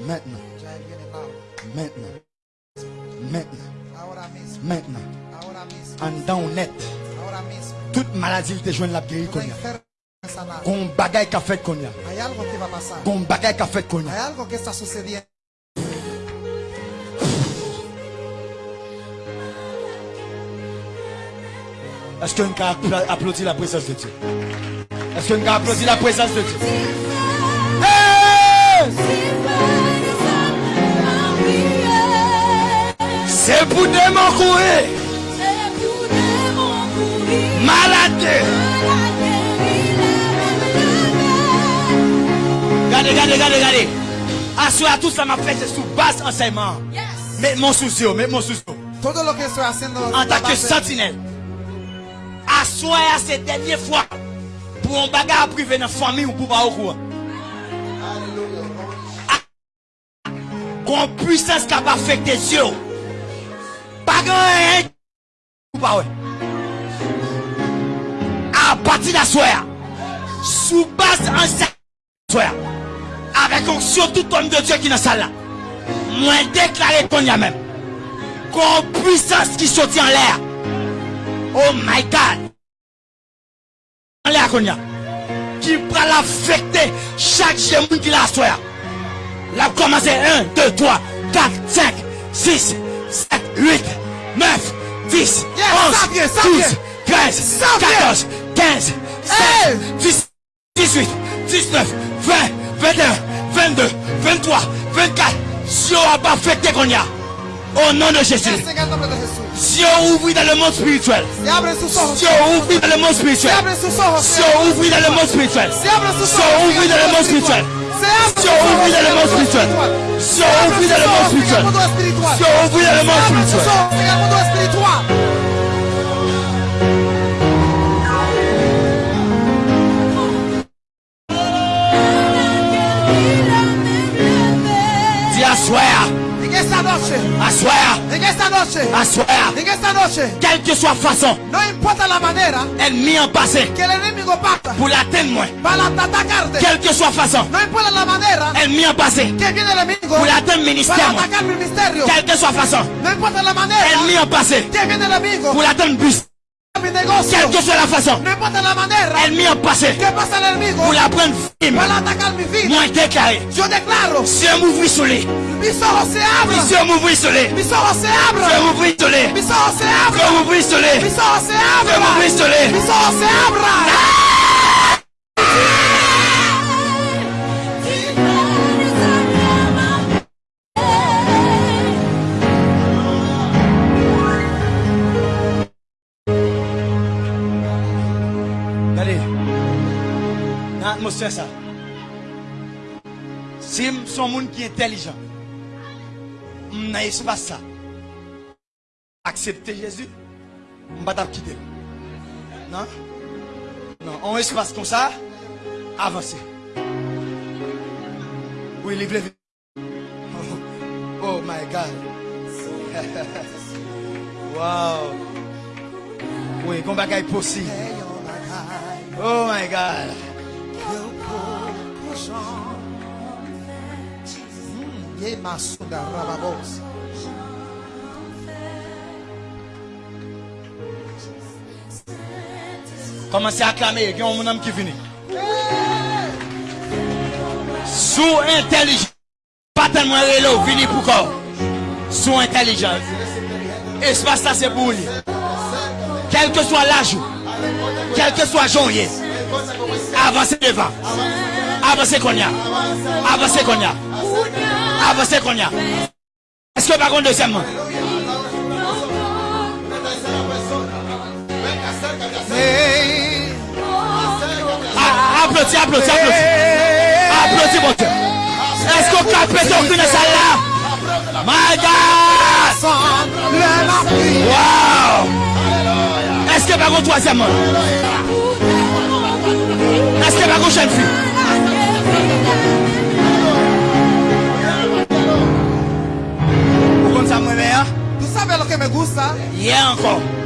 Maintenant. Maintenant. Maintenant. Maintenant. En dedans mismo. Toute maladie te joint la guérir sanada. Gon bagay ka fait qu'on y a. Hay algo que va a pasar. Gon bagay ka fait qu'on y Hay a. algo que está sucediendo. Est-ce qu'on peut appla- applaudir la présence de Dieu? Est-ce qu'on peut applaudir la présence de Dieu? Hey! Se pou demon kouri Malade. Gade, gade, gade, gade. Aswe a tout sa ma fè se sou bas ansèman Mèk mon souzio, mèk mon souzio An takè sentinel Aswe a se denye fwa Pou an baga aprive nan fami ou pou ba ou kou Kon pwisans ka pa fèk de zyo Pas ou. À partir d'assoir. Sous base en soir. Avec onction tout homme de Dieu qui est dans la salle là. Moi déclaré qu'on y a même. Qu'on puissance qui sortit en l'air. Oh my God. En l'air qu'on y a. Qui va l'affecter chaque genou qui l'a assoir. La commencé 1, 2, 3, 4, 5, 6, 7, 8, 9, 10, Yes, 11, ça vient, ça 12, vient. 13, Ça vient. 14, 15, 16, 10, 18, 19, 20, 21, 22, 23, 24. Dieu a pas affecté qu'on y a. Au nom de Jésus. Dieu ouvre dans le monde spirituel. Dieu ouvre dans le monde spirituel. Dieu ouvre dans le monde spirituel. Dieu ouvre dans le monde spirituel. Dieu ouvre dans le monde spirituel. Dieu ouvre dans le monde spirituel. Dieu ouvre dans le monde spirituel. Noche, asseoir, en esta noche, asseoir. en esta noche, Quelle que soit façon, no importa la manera. Ennemi en passé que el enemigo pacta pour l'atteindre para atacarte, Quelle que soit façon, no importa la manera. Ennemi en passé que viene el enemigo. Pour l'atteindre para ministère moi. atacar mi ministerio, Quelle que soit façon, no importa la manera. Ennemi en passé que viene el enemigo. Pour l'atteindre bus. Quelle que soit la façon, manera ennemi en passé pour la prendre vida. Moi Yo declaro, Dieu m'ouvrit sur lui. Dieu m'ouvrit sur lui. Dieu m'ouvrit sur lui. Dieu m'ouvrit sur lui. Dieu lui. se sa. Si m son moun ki entelijan, m nan espas sa. Aksepte Jezu, m bat ap kite. Nan? Nan, an espas kon sa, avanse. Ou e li vlevi. Oh, oh my God. wow. Oui, e kon bagay posi. Oh my God. Oh Rababos. Commencez à acclamer, il y a un homme qui vient. Sous intelligence. Pas tellement rélo, vini pour quoi. Sous intelligence. Espace ça c'est pour lui. Quel que soit l'âge, quel que soit janvier, avancez devant. Avancez qu'on y a. Avancez qu'on y a. Avancez qu'on y a. Est-ce que par contre, deuxièmement, Ah, applaudis, applaudis, applaudis. Applaudis, mon Dieu. Est-ce qu'on capte ton cul dans celle-là? My God! Wow! Est-ce que par contre, troisièmement? Est-ce que par contre, jeune fille? Ou kon sa mwen me ya? Tou sa ve lo ke me gusta? Ye anko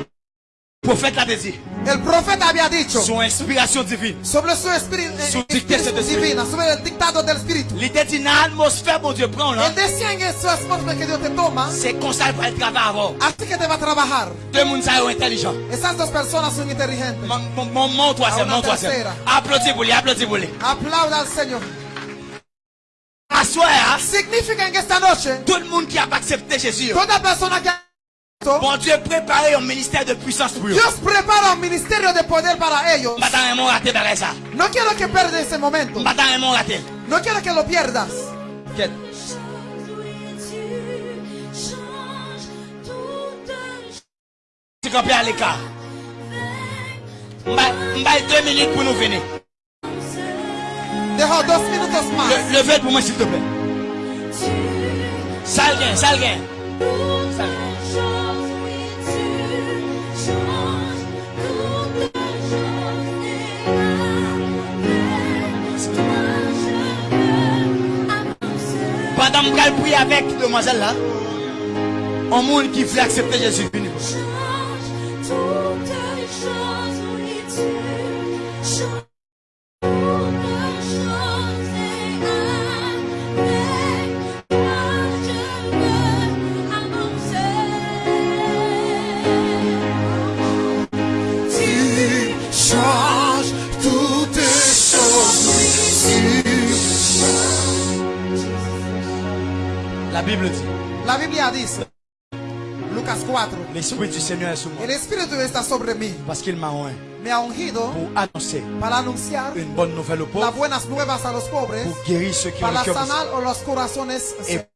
Prophète l'a dit. El profeta había dicho Son inspiration divine. sobre su espíritu, Su espíritu. divina, sobre el dictado del espíritu. L'idée dit dans l'atmosphère, mon Dieu, prends là. Él decía en su atmósfera que Dios te toma, C'est comme ça va avant. así que te va a trabajar. Deux personnes sont intelligents. Esas dos personas son inteligentes. Mon, mon, troisième, Ah, mon troisième. tercera. Applaudis pour lui, applaudis pour lui. Aplauda al Señor. Assoir, Significa en esta noche, tout le monde qui a accepté Jésus, toda persona que bon Dieu préparé un ministère de puissance pour eux. Dios prepara un ministerio de poder para ellos. Madame est mon raté par ça. No quiero que pierdas ese momento. Madame est mon raté. No quiero que lo pierdas. Tu campes à l'écart. Mbaye deux minutes pour nous venir. Dejo dos minutos más. Le, levez pour moi s'il te plaît. Salguin, salguin. Pendant que je prie avec demoiselle là, un monde qui veut accepter Jésus. La Bible dit, La Biblia dice, Lucas 4, l'Esprit du Seigneur est sur moi. el Espíritu está sobre mí. Parce qu'il m'a oint Me ha ungido pour annoncer para anunciar une bonne nouvelle aux las pauvres, buenas nuevas a los pobres, pour guérir ceux qui ont para le cœur brisé. sanar a los corazones, Et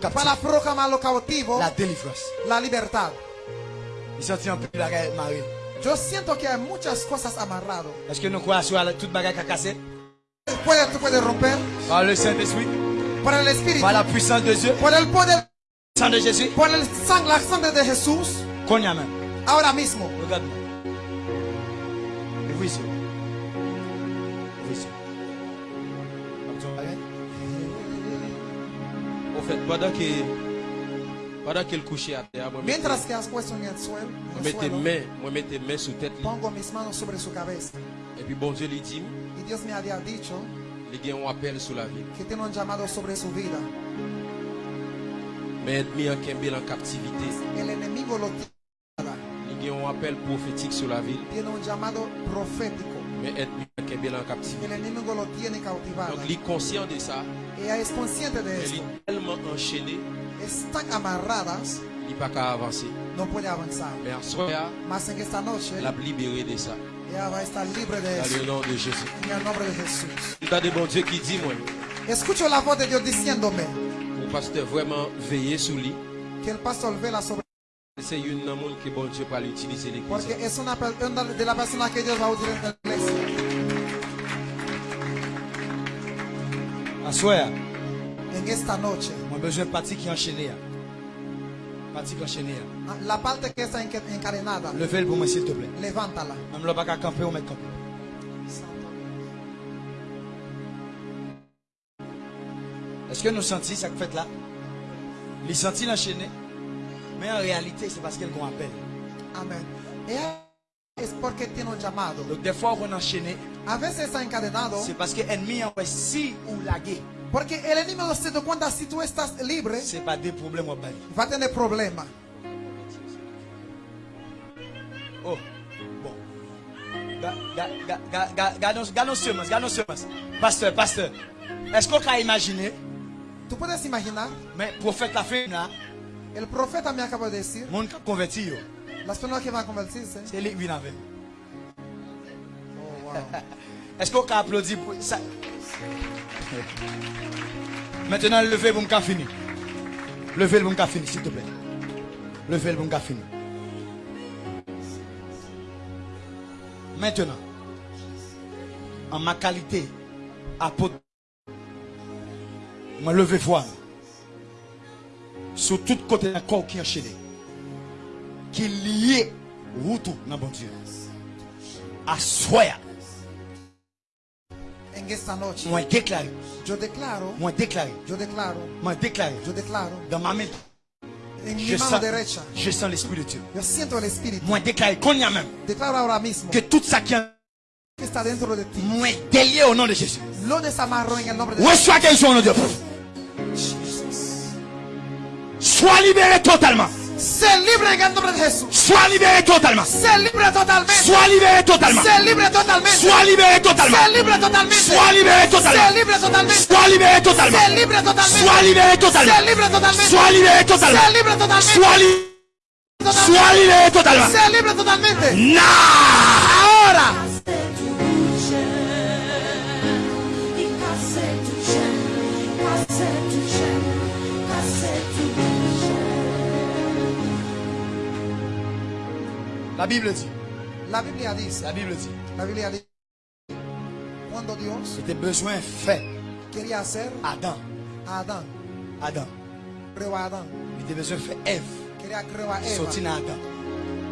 para proclamar los cautivos la délivrance. la libertad. Marie. Yo siento que hay muchas cosas amarradas. Est-ce que nous croyons sur la- toute bagarre qui a cassé Puede, tú puedes romper Par le Saint-Esprit, por el Espíritu, par la puissance de Dieu, por el poder, sang de Jésus. por el sang, la sangre de Jesús, même. ahora mismo. Regarde-moi. Ouvre. Ouvre En fait, pendant que pendant qu'elle couchait à terre, moi mettais, Mientras que has puesto en el suelo, moi sous tête lui. pongo mis manos sobre su cabeza. et puis bon Dieu lui dit, Y Dios me había dicho il y a un appel sur la vie. que tiene un llamado sobre su vida. Mais ennemi en captivité, El enemigo lo il y a un appel prophétique sur la ville, Tiene un llamado profético. mais ennemi en Kembel en captivité. El enemigo lo tiene cautivado. Donc, il est conscient de ça, Ella es consciente de est tellement enchaîné, Están amarradas, il n'est pas qu'à avancer. no puede avanzar. Mais en soi, Mas en esta noche, l'a libéré de ça, ella va a estar libre de dans le nom de Jésus. En de bons dieux qui dit, moi, Escucho la voz de Dios diciéndome pour pasteur vraiment veiller sur lui, que el pastor vela sobre c'est une monde que bon Dieu va l'utiliser l'église. es una, per- una de las personas que Dios va a utilizar en la iglesia. Assoir, En esta noche, moi besoin de partie qui est est enchaînée. hein. la parte que está enca- encadenada, Levez-le pour moi s'il te plaît. levántala. Même le bac à camper, on met camper. Est-ce que nous sentons ça que fait là? Les sentis l'enchaîner Mais en réalité, c'est parce qu'elle qu'on appelle. Amén. Ella es porque tiene un llamado. Donc des fois, on enchaîné, A veces está encadenado c'est parce que l'ennemi en fait si ou lagué. Porque el enemigo se da cuenta si tú estás libre, C'est pas des problèmes au bali. va a tener problemas. Oh, bon. Ga- ga- ga- ga- ga- Gardons gardons semences, gardons semences. Pasteur, pasteur. Est-ce qu'on peut imaginer, Tú puedes imaginar, mais prophète la fin là, el profeta me acaba de decir, monde qui a converti, yo, las personas que van a convertirse, c'est lui qui vient avec. Est-ce qu'on peut applaudir pour ça? Maintenant, levez vous me fini. Levez le bon fini, s'il te plaît. Levez le bon fini. Maintenant, en ma qualité apôtre, je levé voix sur tout côté d'un corps qui est enchaîné, qui est lié route dans bon Dieu. À En esta noche, moi déclaré, yo declaro, moi déclaré, yo declaro, moi déclaré, yo declaro, dans ma main, en mi je mano sens, derecha, je sens l'Esprit de Dieu. yo siento el Espíritu. Moi déclaré qu'on y a même, Declaro ahora mismo que tout ça qui está dentro de ti. moi délié au nom de Jésus. Lo desamarro en el nombre de Reçois au nom de Dieu. Sois libéré totalement. Sé libre en el nombre de Jesús. Sois libéré totalement. Sé libre totalmente. Sois libéré totalement. Sé libre totalmente. Sois libéré totalement. Sé libre totalmente. Sois libéré totalement. Sé libre totalmente. Sois libéré totalement. Sé libre totalmente. Sois libéré totalement. Sé libre totalmente. Sois libéré totalement. Sé libre totalmente. Sois li- Sois libéré totalement. Sé libre totalmente. Now. Ahora. La Bible dit. La Biblia dice, La Bible dit. la Biblia dice, cuando Dios C'était besoin fait quería hacer Adam. a Adam. creó a Adán, Il était besoin fait Ève. quería crear a Eva Sorti dans Adam.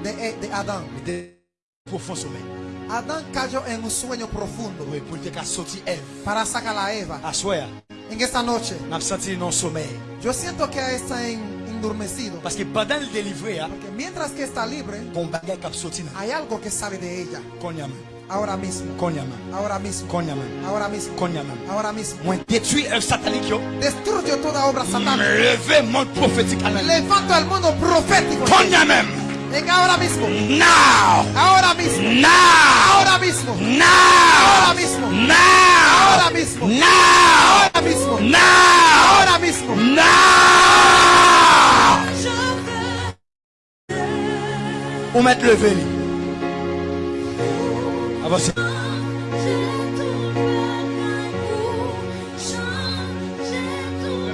de, de Adán. Il était profond sommeil. Adán cayó en un sueño profundo Oui, te sorti Ève. para sacar a Eva. Soir, En esta noche, n'a senti non sommeil. yo siento que está en, endurmecido. Parce que pendant le Porque mientras que está libre, hay algo que sale de ella. Ahora mismo, ahora mismo, ahora mismo, ahora mismo. Destruyo toda obra satánica. Levanto el mundo profético. En ahora mismo, Now. ahora mismo, Now. ahora mismo, Now. ahora mismo, Now. ahora mismo, Now. ahora mismo, Now. ahora mismo. Now. Ou mettre le vélo. Avancez.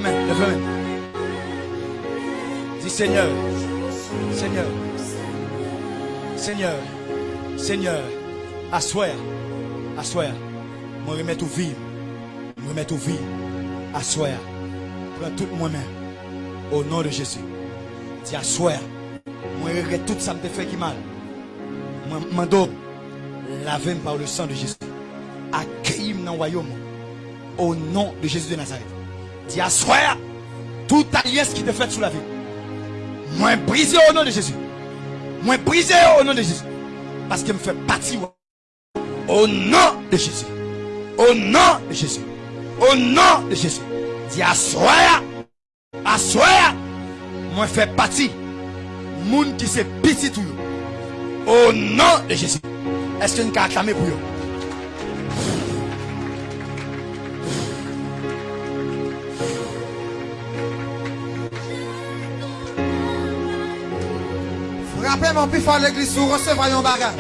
Lève la main. Dis Seigneur, Seigneur, Seigneur, Seigneur, assoir, assoir. Moi remettre au vie, moi remettre au vie, assoir. Prends tout moi-même, au nom de Jésus. Dis assoir. Regrette tout ça me fait qui mal. Moi mando, lavez par le sang de Jésus. Accueille-moi dans le royaume. Au nom de Jésus de Nazareth. Dis assoir. Toute alliance qui te fait sous la vie. Moi brisé au nom de Jésus. Moi brisé au nom de Jésus. Parce qu'il me fait partie. Au nom de Jésus. Au nom de Jésus. Au nom de Jésus. Dis assoir. Assoir. Moi fait partie. Qui c'est petit tout. Au nom de Jésus. Est-ce que nous acclamer pour eux? Frappez mon plus fort l'église sous recevoir un bagage.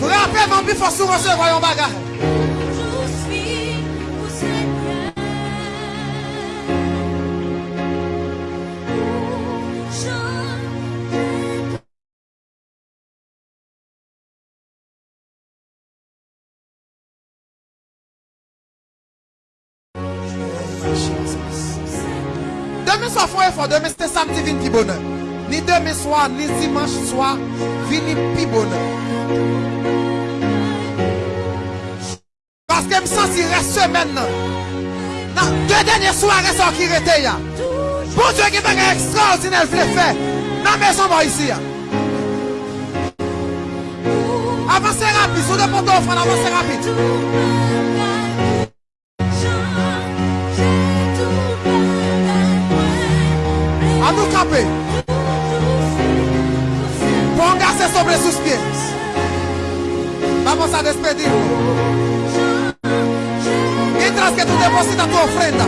Frappez mon plus fort sous recevoir un bagage. Mè so fò e fò de, mè se samdi vin pi bonè. Ni demè swa, ni dimanche swa, vini pi bonè. Paske m sensi re semen nan. Nan, de denye swa re son ki rete ya. Bon Diyo ki bagè ekstraordinel vle fè. Nan mè son mò isi ya. Avansè rapid, sou de poto ofran, avansè rapid. Camper. Póngase sobre sus pies. Vamos a despedir. Mientras que tú depositas tu ofrenda.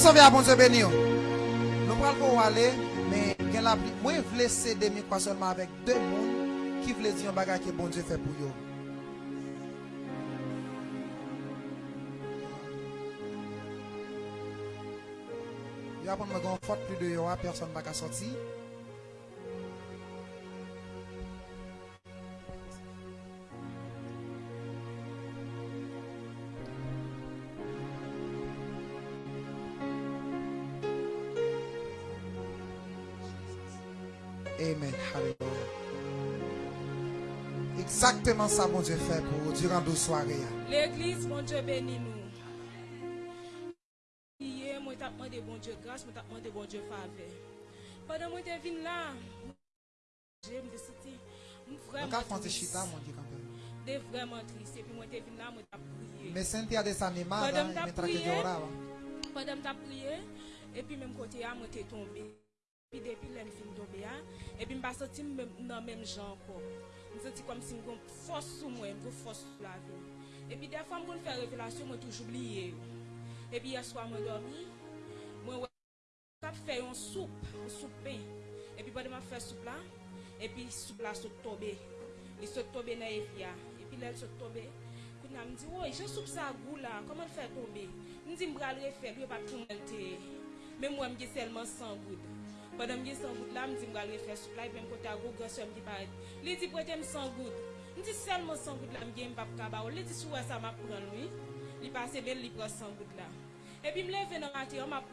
Sanve a bon se beni yo. Nou pral pou wale, men gen la pli. Mwen vle se demi kwa solman avèk de moun ki vle di yon bagay ki bon se fe pou yo. Yo apon mwen gon fote pli de yo a, person baka soti. Ça, mon Dieu fait pour durant deux soirées. L'église, mon Dieu bénis nous. Hier, moi, t'ai demandé bon Dieu grâce, moi, t'ai demandé bon Dieu faveur. Pendant que je venu là, je me suis vraiment à France, triste. chita, mon Dieu, quand même. Vraiment triste. Et puis, moi, je venu là, moi, j'ai prié. Mais Cynthia desanimada, Madame t'a me traque de prié. orava. Pendant que j'ai prié, et puis, même côté, moi, j'étais tombé. Puis, depuis, là, je suis tombé. Et puis, je me suis senti même- dans le même genre encore. m senti kom si m kon fos sou mwen, m kon fos sou la ve. E pi defwa m kon fè revelasyon, mwen touj oubliye yo. E pi yaswa mwen dormi, mwen wè kap fè yon soup, yon soupe. E pi bade m fè soup la, e pi soup la sot tobe. E sot tobe nan e fya. E pi lèl sot tobe. Kout nan m di, woy, jè soup sa gou la, koman fè tobe? M di m bral refè, lè pa pou mwen te. Mè mwen m ge selman san goud. Padam gen san gout la, m di m gal refres souk la, i pem kota go goswe m di paret. Li di prete m san gout. M di selman san gout la m gen m pap kaba ou. Li di sou wè sa m ap pran lwi. Li pase bel li pran san gout la. E pi m leve nan mati, m ap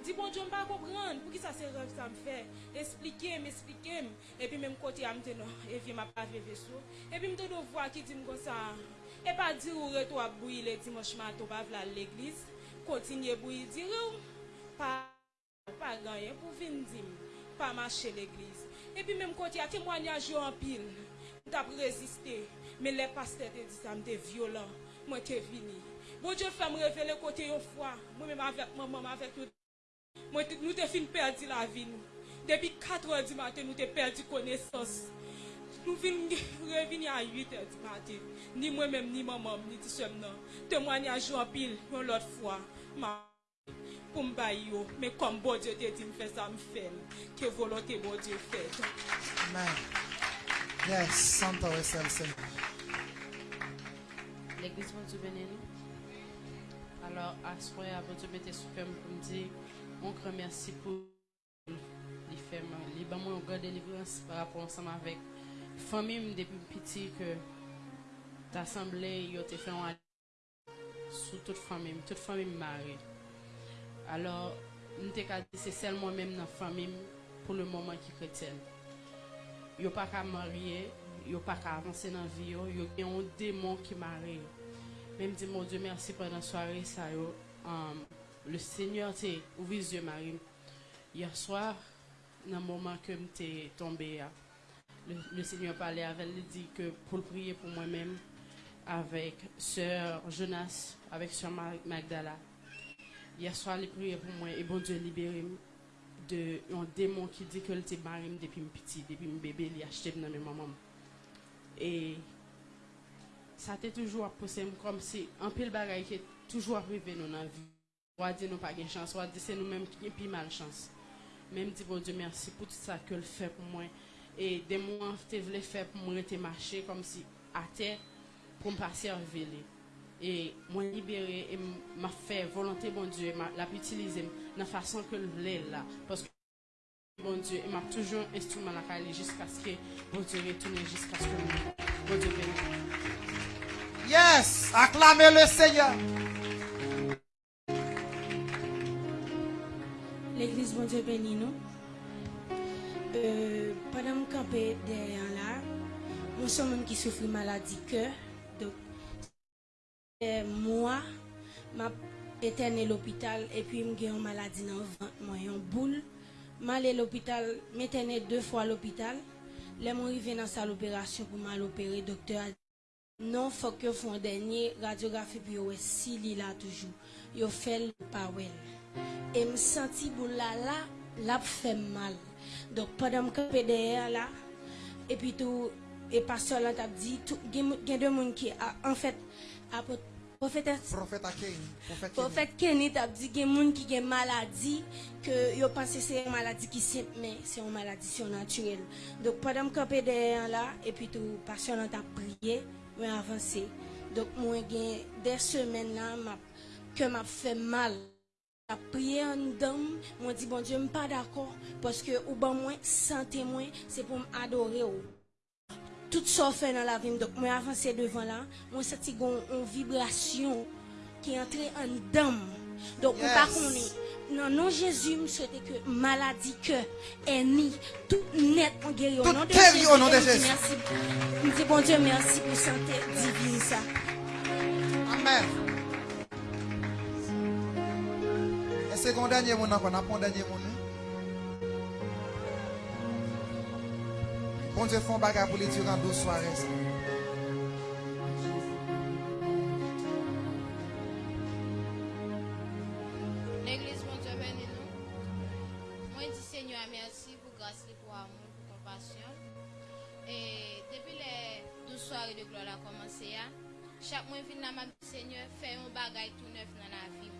di bon diyo m pa kopran. Pou ki sa se rev sa m fe. Esplike m, esplike m. E pi m m kote am te nan, e vi m ap aveve sou. E pi m te do vwa ki di m kon sa. E pa di ou reto ap bouy le di moshman to bav la l'eglis. Kontinye bouy di rou. Pa. Pa ganyen pou vin dim, pa mache l'eglize. Epi menm konti a temwanyaj yo an pil, mwen tap reziste. Men le paste te di sa mte violon, mwen te vini. Bon diyo fèm revele kote yo fwa, mwen menm avèk mwen, mwen avèk yo. Mwen te, nou te fin perdi la vi nou. Depi 4 an di maten nou te perdi konesans. Nou vin revini an 8 an di maten. Ni mwen menm, ni mwen menm, ni ti sem nan. Temwanyaj yo an pil, mwen lot fwa. Ma... pou mba yo, me kom bo Diyo te di m fè sa m fèl, ke volote bo Diyo fèl. Amen. Yes, santa wè sel sen. L'Eglise moun tou bene nou? Alors, aswe avon tou bete sou fèm pou m di, moun kre mersi pou li fèm. Li ban moun gwa delivrans par rapport ansam avèk. Fèmim depi piti ke t'assemble yo te fè an sou tout fèmim, tout fèmim mare. Alors, nou te ka di se sel mwen menm nan famim pou le mouman ki kreten. Yo pa ka marye, yo pa ka avanse nan vi yo, yo gen yon demon ki marye. Mem di, moun die, mersi pwè nan soare sa yo. Um, le seigneur te ouvi zye marim. Yer soar, nan mouman ke mte tombe ya, ah, le, le seigneur pale avèl li di ke pou l priye pou mwen menm avèk sèr Jonas, avèk sèr Magdala. Yer swa li priye pou mwen, e bon Diyo libere m de yon demon ki di ke l te barim depi m piti, depi m bebe li achete m nan men mamam. E sa te toujou ap pose m kom se anpil bagay ke toujou ap vive nou nan vi. Wadi nou pa gen chans, wadi se nou menm ki pi mal chans. Menm di bon Diyo mersi pou tout sa ke l fe pou mwen. E demon te vle fe pou mwen te mache kom si ate pou m pa servile. Et moi libéré et m'a fait volonté bon Dieu, m'a l'a utilisé de la façon que je voulais là. Parce que bon Dieu, il m'a toujours instrument la caler jusqu'à ce que bon Dieu retourne jusqu'à ce que bon Dieu bénisse. Yes, acclamez le Seigneur. L'église, bon Dieu béni nous. Euh, pendant que je campais derrière là, nous sommes même qui souffrent maladie cœur. Eh, Mwa, ma etene l'opital epi m gen yon maladi nan vant mwen yon boule. Ma le l'opital, m etene de fwa l'opital. Le m rive nan sal operasyon pou mal opere, doktor a di. Non fok yo fon denye radyografi pi yo we si li la toujou. Yo fel pa wel. E m senti boule la la, la p fe mal. Dok padan m kape deye la, epi tou, e pa solan tap di, tou, gen, gen de moun ki a, an fèt, Ah, apot Profet Aken, profet Kenny tap di gen moun ki gen maladi ke yo panse se yon maladi ki semp men, se yon maladi si yon naturel. Dok padam kapè de yon la, epi tou pasyon an tap priye, mwen avanse. Dok mwen gen de semen la map, ke map fe mal. Tap priye an dam, mwen di bon diyo mpa dako, poske ou ban mwen, sante mwen, se pou m adore ou. Tout ça fait dans la vie, donc moi avancé devant là, moi senti une vibration qui est entrée en dame. Donc Yes. pas connaît. Non, non, Jésus me souhaite que maladie que est ni tout net en guéri au Tout nom de guéri Jésus. au nom de Et me dit Jésus. Merci. Je dis bon Dieu, merci pour santé divine ça. Amen. Est-ce qu'on dernier encore, on a dernier monde? Bon Dieu font bagarre pour les durant 12 soirées. L'église, bon Dieu, bénis nous. Moi, je dis Seigneur, merci pour grâce, pour amour, pour compassion. Et depuis les 12 soirées de gloire a commencé, chaque mois, je viens à Seigneur, fais un bagage tout neuf dans la vie.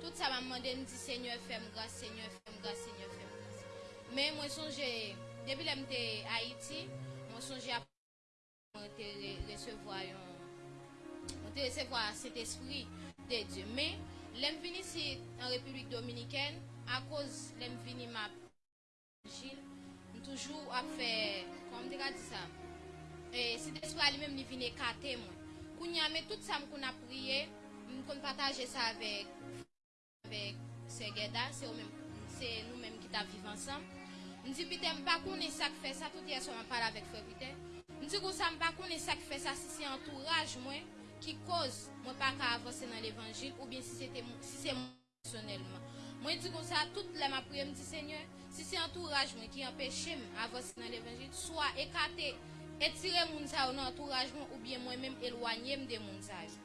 Tout ça m'a demandé, je dis Seigneur, fais-moi grâce, Seigneur, fais-moi grâce, Seigneur, fais-moi grâce. Mais moi, songe. Depi lèm te Haiti, mwen sonje ap mwen te resevoa yon, mwen te resevoa set espri de Diyo. Men, lèm vini si an Republik Dominiken, a koz lèm vini map jil, mwen toujou ap fe, kon mdega di sa, e, set espri a li mèm li vini kate mwen. Koun yame tout sa m kon ap priye, m kon pataje sa avek, avek se geda, se, se nou mèm ki ta vive ansam. Mwen di pite mpa konen sak fe sa, tout yè so mwen pala vek fe pite. Mwen di kousa mpa konen sak fe sa si se entouraj mwen ki koz mwen pa ka avose nan l'Evangil ou bien si se mwen si personelman. Mwen di kousa tout lè mwen priye mwen di Seigneur, si se entouraj mwen ki empèche mwen avose nan l'Evangil, swa ekate etire moun sa ou nan entouraj mwen ou bien mwen mèm elwanyem de moun sa ou.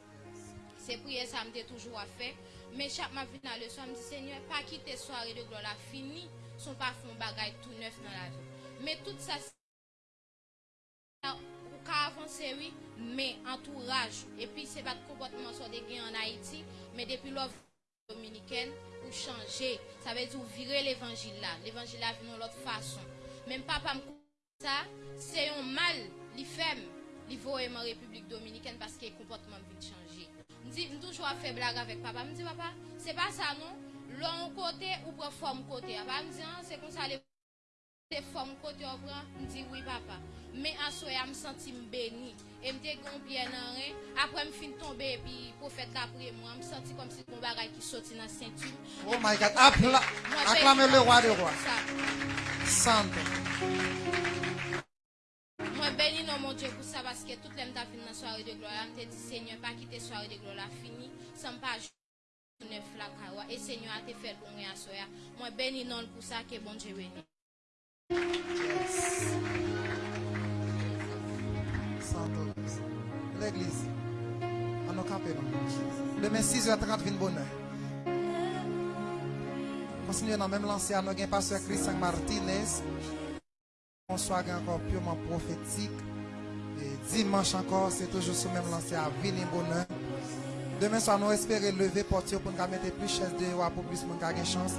Se priye sa mwen de toujou a fe, men chak mwen vin nan le so mwen di Seigneur, pa kite soare de glola fini. son pa fon bagay tout neuf nan la vi. Me tout sa si, ou ka avanse oui, me entourage, epi se bat kompotman so de gen an Haiti, me depi lov dominiken ou chanje, sa vezi ou vire l'evangil la, l'evangil la vi nou lot fason. Men papa m konta sa, se yon mal. Li fem, li vo eman Republik Dominiken paske kompotman vin chanje. Mdi m toujwa fe blag avek papa, mdi papa, se pa sa non, lon kote ou pre fom kote. A pa m di an, se kon sa le fom kote ou pre, m di oui papa. Me aswe a m senti m beni, e m te gompye nan re, apre m fin tombe, pi profet la pre mwa, m senti kom si kon bagay ki soti nan senti. Oh my God, Apla, aklame le roi de roi. Sante. Mwen beni nan mon Dje pou sa, baske tout lem ta fin nan soare de glola, m te di Seigneur, pa kite soare de glola, fini, san pa joun. Neuf la kawa. Et Seigneur a te fait pour moi soir. Moi, béni non pour ça que bon Dieu béni. L'église. On a campé, non? Demain 6h30, vin bonheur. Continuez dans même lancé à nous, gain pasteur Christian Martinez. Bonsoir encore purement prophétique. Et dimanche encore, c'est toujours ce même lancé à venir bonheur. Demain soir, nous espérons lever portier pour nous mettre plus de chaises de pour plus de gens chance.